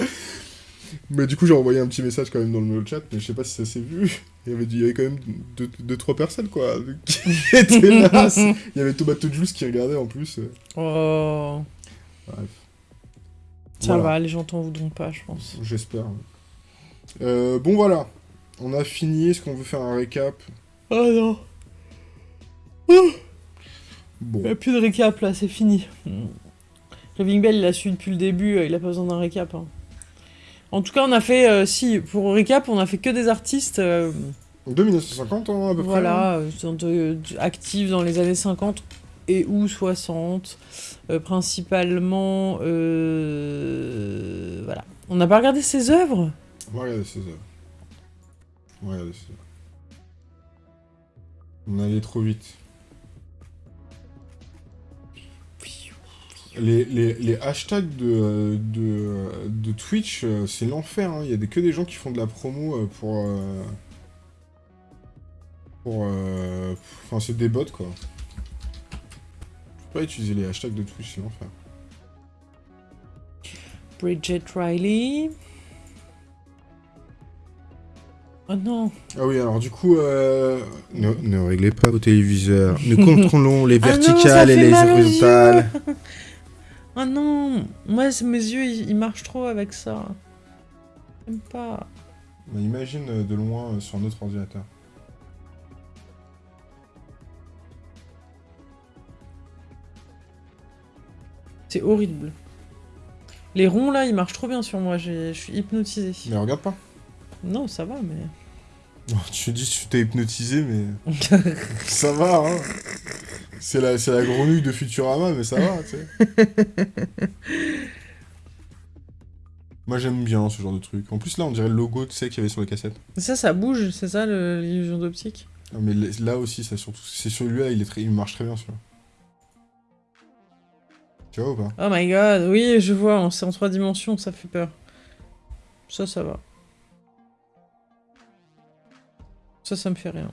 Mais du coup, j'ai envoyé un petit message quand même dans le chat, mais je sais pas si ça s'est vu. Il y avait, il y avait quand même 2-3 deux, trois personnes, quoi, [LAUGHS] qui étaient là. [LAUGHS] Il y avait Tomato Juice qui regardait en plus. Oh. Bref. Ça va, les gens t'en voudront pas, je pense. J'espère. Euh, bon voilà, on a fini, est-ce qu'on veut faire un récap? Oh non Bon. Il n'y a plus de récap là, c'est fini. Raving Bell, il a su depuis le début, euh, il a pas besoin d'un récap. Hein. En tout cas, on a fait, euh, si, pour récap, on a fait que des artistes... De 1950 hein, à peu près. Voilà, actifs dans les années 50 et ou 60, principalement... voilà. On n'a pas regardé ses œuvres? On va regarder ses œuvres. On va regarder ses œuvres. On allait trop vite. Les, les, les hashtags de, de, de Twitch, euh, c'est l'enfer. Hein. Il y a des, que des gens qui font de la promo euh, pour... Euh, pour... Enfin, c'est des bots, quoi. Je peux pas utiliser les hashtags de Twitch, c'est l'enfer. Bridget Riley. Oh non Ah oui, alors du coup, euh, ne, réglez pas vos téléviseurs. Nous [LAUGHS] contrôlons les ah verticales et les horizontales. [LAUGHS] oh non Moi, mes yeux, ils, marchent trop avec ça. J'aime pas. imagine euh, de loin euh, sur notre ordinateur. C'est horrible. Les ronds, là, ils marchent trop bien sur moi. Je suis hypnotisé. Mais regarde pas. Non, ça va, mais... Tu dis que tu t'es hypnotisé, mais... [LAUGHS] ça va, hein C'est la, la grenouille de Futurama, mais ça va, tu sais. [LAUGHS] Moi, j'aime bien ce genre de truc. En plus, là, on dirait le logo, tu sais, qu'il y avait sur les cassettes. Ça, ça bouge, c'est ça, l'illusion d'optique? Mais là aussi, ça surtout... C'est celui-là, il, est très... il marche très bien, celui-là. Tu vois ou pas? Oh my god, oui, je vois, c'est en trois dimensions, ça fait peur. Ça, ça va. Ça, ça me fait rien.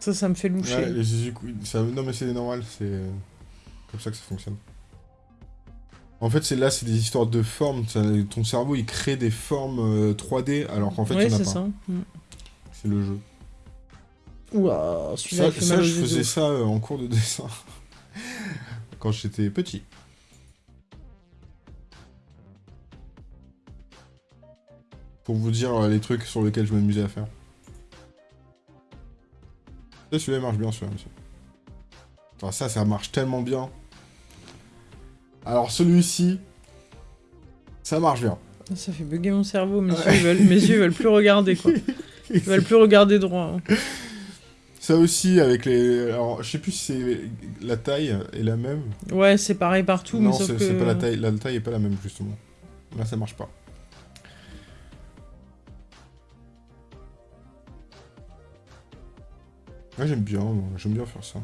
Ça, ça me fait loucher. Ouais, ça... Non, mais c'est normal, c'est comme ça que ça fonctionne. En fait, c'est là, c'est des histoires de formes. Ton cerveau, il crée des formes 3D, euh, alors qu'en fait, il n'y en a pas. c'est ça. Mm. C'est le jeu. Ouah, celui-là, Ça, ça je faisais ça euh, en cours de dessin. [LAUGHS] Quand j'étais petit. Pour vous dire euh, les trucs sur lesquels je m'amusais à faire. Celui-là marche bien, celui-là, monsieur. ça, ça marche tellement bien. Alors, celui-ci, ça marche bien. Ça fait bugger mon cerveau, mes, yeux, veulent, mes yeux veulent plus regarder, quoi. [LAUGHS] Ils veulent plus regarder droit. Hein. Ça aussi, avec les... Alors, je sais plus si c'est la taille est la même. Ouais, c'est pareil partout, non, c'est pas la taille. La taille est pas la même, justement. Là, ça marche pas. Ouais, j'aime bien, j'aime bien faire ça.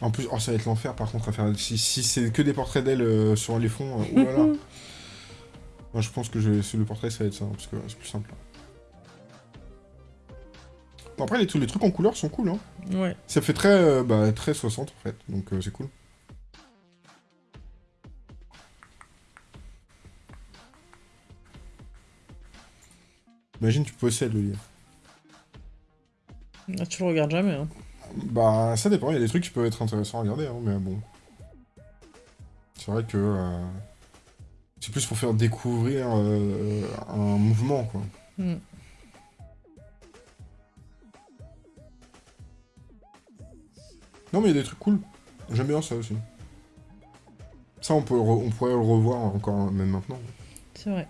En plus, oh, ça va être l'enfer par contre à faire. Si, c'est que des portraits d'elle euh, sur les fonds, euh, oulala. [LAUGHS] Moi je pense que je le portrait ça va être ça, parce que c'est plus simple. Bon, après, les, les trucs en couleur sont cool, hein. Ouais. Ça fait très, euh, bah, très 60 en fait, donc c'est cool. Imagine, tu possèdes le livre. Ah, tu le regardes jamais, hein. Bah, ça dépend, il y a des trucs qui peuvent être intéressants à regarder, hein, mais bon. C'est vrai que... Euh, c'est plus pour faire découvrir euh, un mouvement, quoi. Hmm. Non, mais il y a des trucs cool. J'aime bien ça aussi. Ça, on, peut on pourrait le revoir encore, même maintenant. C'est vrai.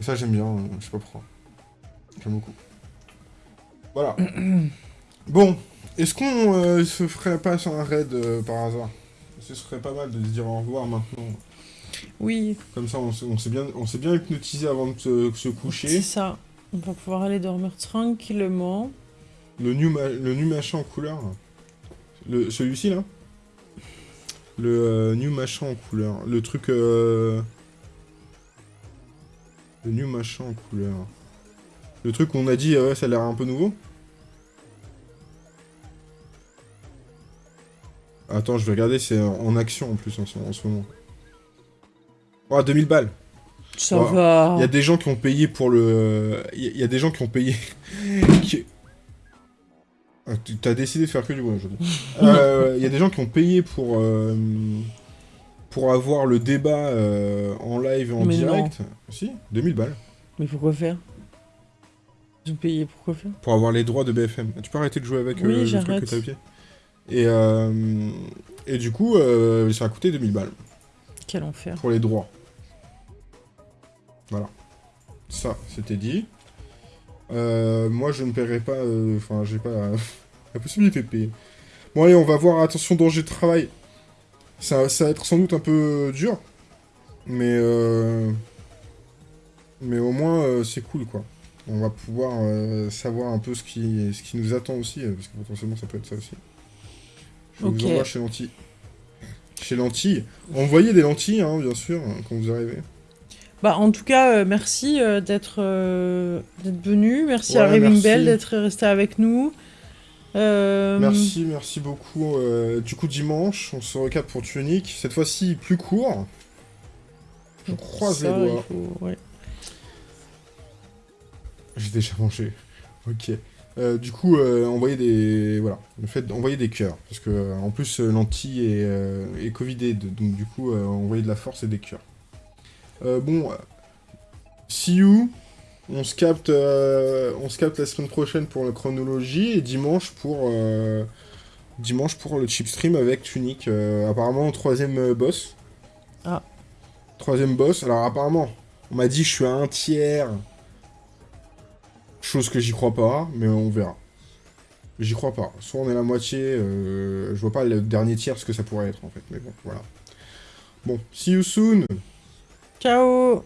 Et ça, j'aime bien, je sais pas pourquoi. J'aime beaucoup. Voilà. [CLEARS THROAT] bon, est-ce qu'on euh, se ferait pas sur un raid euh, par hasard? Ce serait pas mal de se dire au revoir maintenant. Oui. Comme ça, on, s'est bien, on bien hypnotisé avant de se, coucher. C'est ça. On va pouvoir aller dormir tranquillement. Le new, le new machin en couleur. Le, celui-ci, là? Le euh, new machin en couleur. Le truc... Machin en couleur. Le truc qu'on a dit, ouais, ça a l'air un peu nouveau Attends, je vais regarder, c'est en action en plus en ce, moment. Oh, 2000 balles Ça va Il y a des gens qui ont payé pour le... Il y, a des gens qui ont payé... [LAUGHS] Ah, t'as décidé de faire que du bon aujourd'hui. Euh, il y a des gens qui ont payé pour... Euh, pour avoir le débat euh, en live en direct. Si, 2000 balles. Mais pourquoi faire? Ils ont payé pourquoi faire? Pour avoir les droits de BFM. Tu peux arrêter de jouer avec le truc que t'as au pied et, euh, et du coup, euh, ça a coûté 2000 balles. Quel enfer. Pour les droits. Voilà. Ça, c'était dit. Euh, moi, je ne paierai pas... Enfin, j'ai pas [LAUGHS] la, possibilité de payer. Bon, allez, on va voir. Attention, danger de travail. Ça, ça va être sans doute un peu dur. Mais... Mais au moins, c'est cool, quoi. On va pouvoir savoir un peu ce qui, ce qui nous attend aussi, parce que potentiellement, ça peut être ça aussi. Je vous envoie chez Lentille. Chez Lentille. Envoyez des lentilles, hein, bien sûr, quand vous arrivez. Bah, en tout cas, euh, merci euh, d'être euh, venu. Merci à Raving Bell d'être resté avec nous. Merci, merci beaucoup. du coup, dimanche, on se recap pour Tunic. Cette fois-ci, plus court. Je croise les doigts. J'ai déjà mangé. Ok. Euh, du coup, euh, envoyer des... Voilà, le fait d'envoyer des cœurs. Parce que, euh, en plus, l'anti est, est covidé, donc du coup, envoyer de la force et des cœurs. bon, see you. On se capte, on se capte la semaine prochaine pour la chronologie, et dimanche pour... dimanche pour le chip stream avec Tunic. apparemment, troisième boss. Ah. Troisième boss. Alors, apparemment, on m'a dit je suis à un tiers Chose que j'y crois pas, mais on verra. J'y crois pas. Soit on est la moitié, euh, je vois pas le dernier tiers ce que ça pourrait être en fait, mais bon, voilà. Bon, see you soon Ciao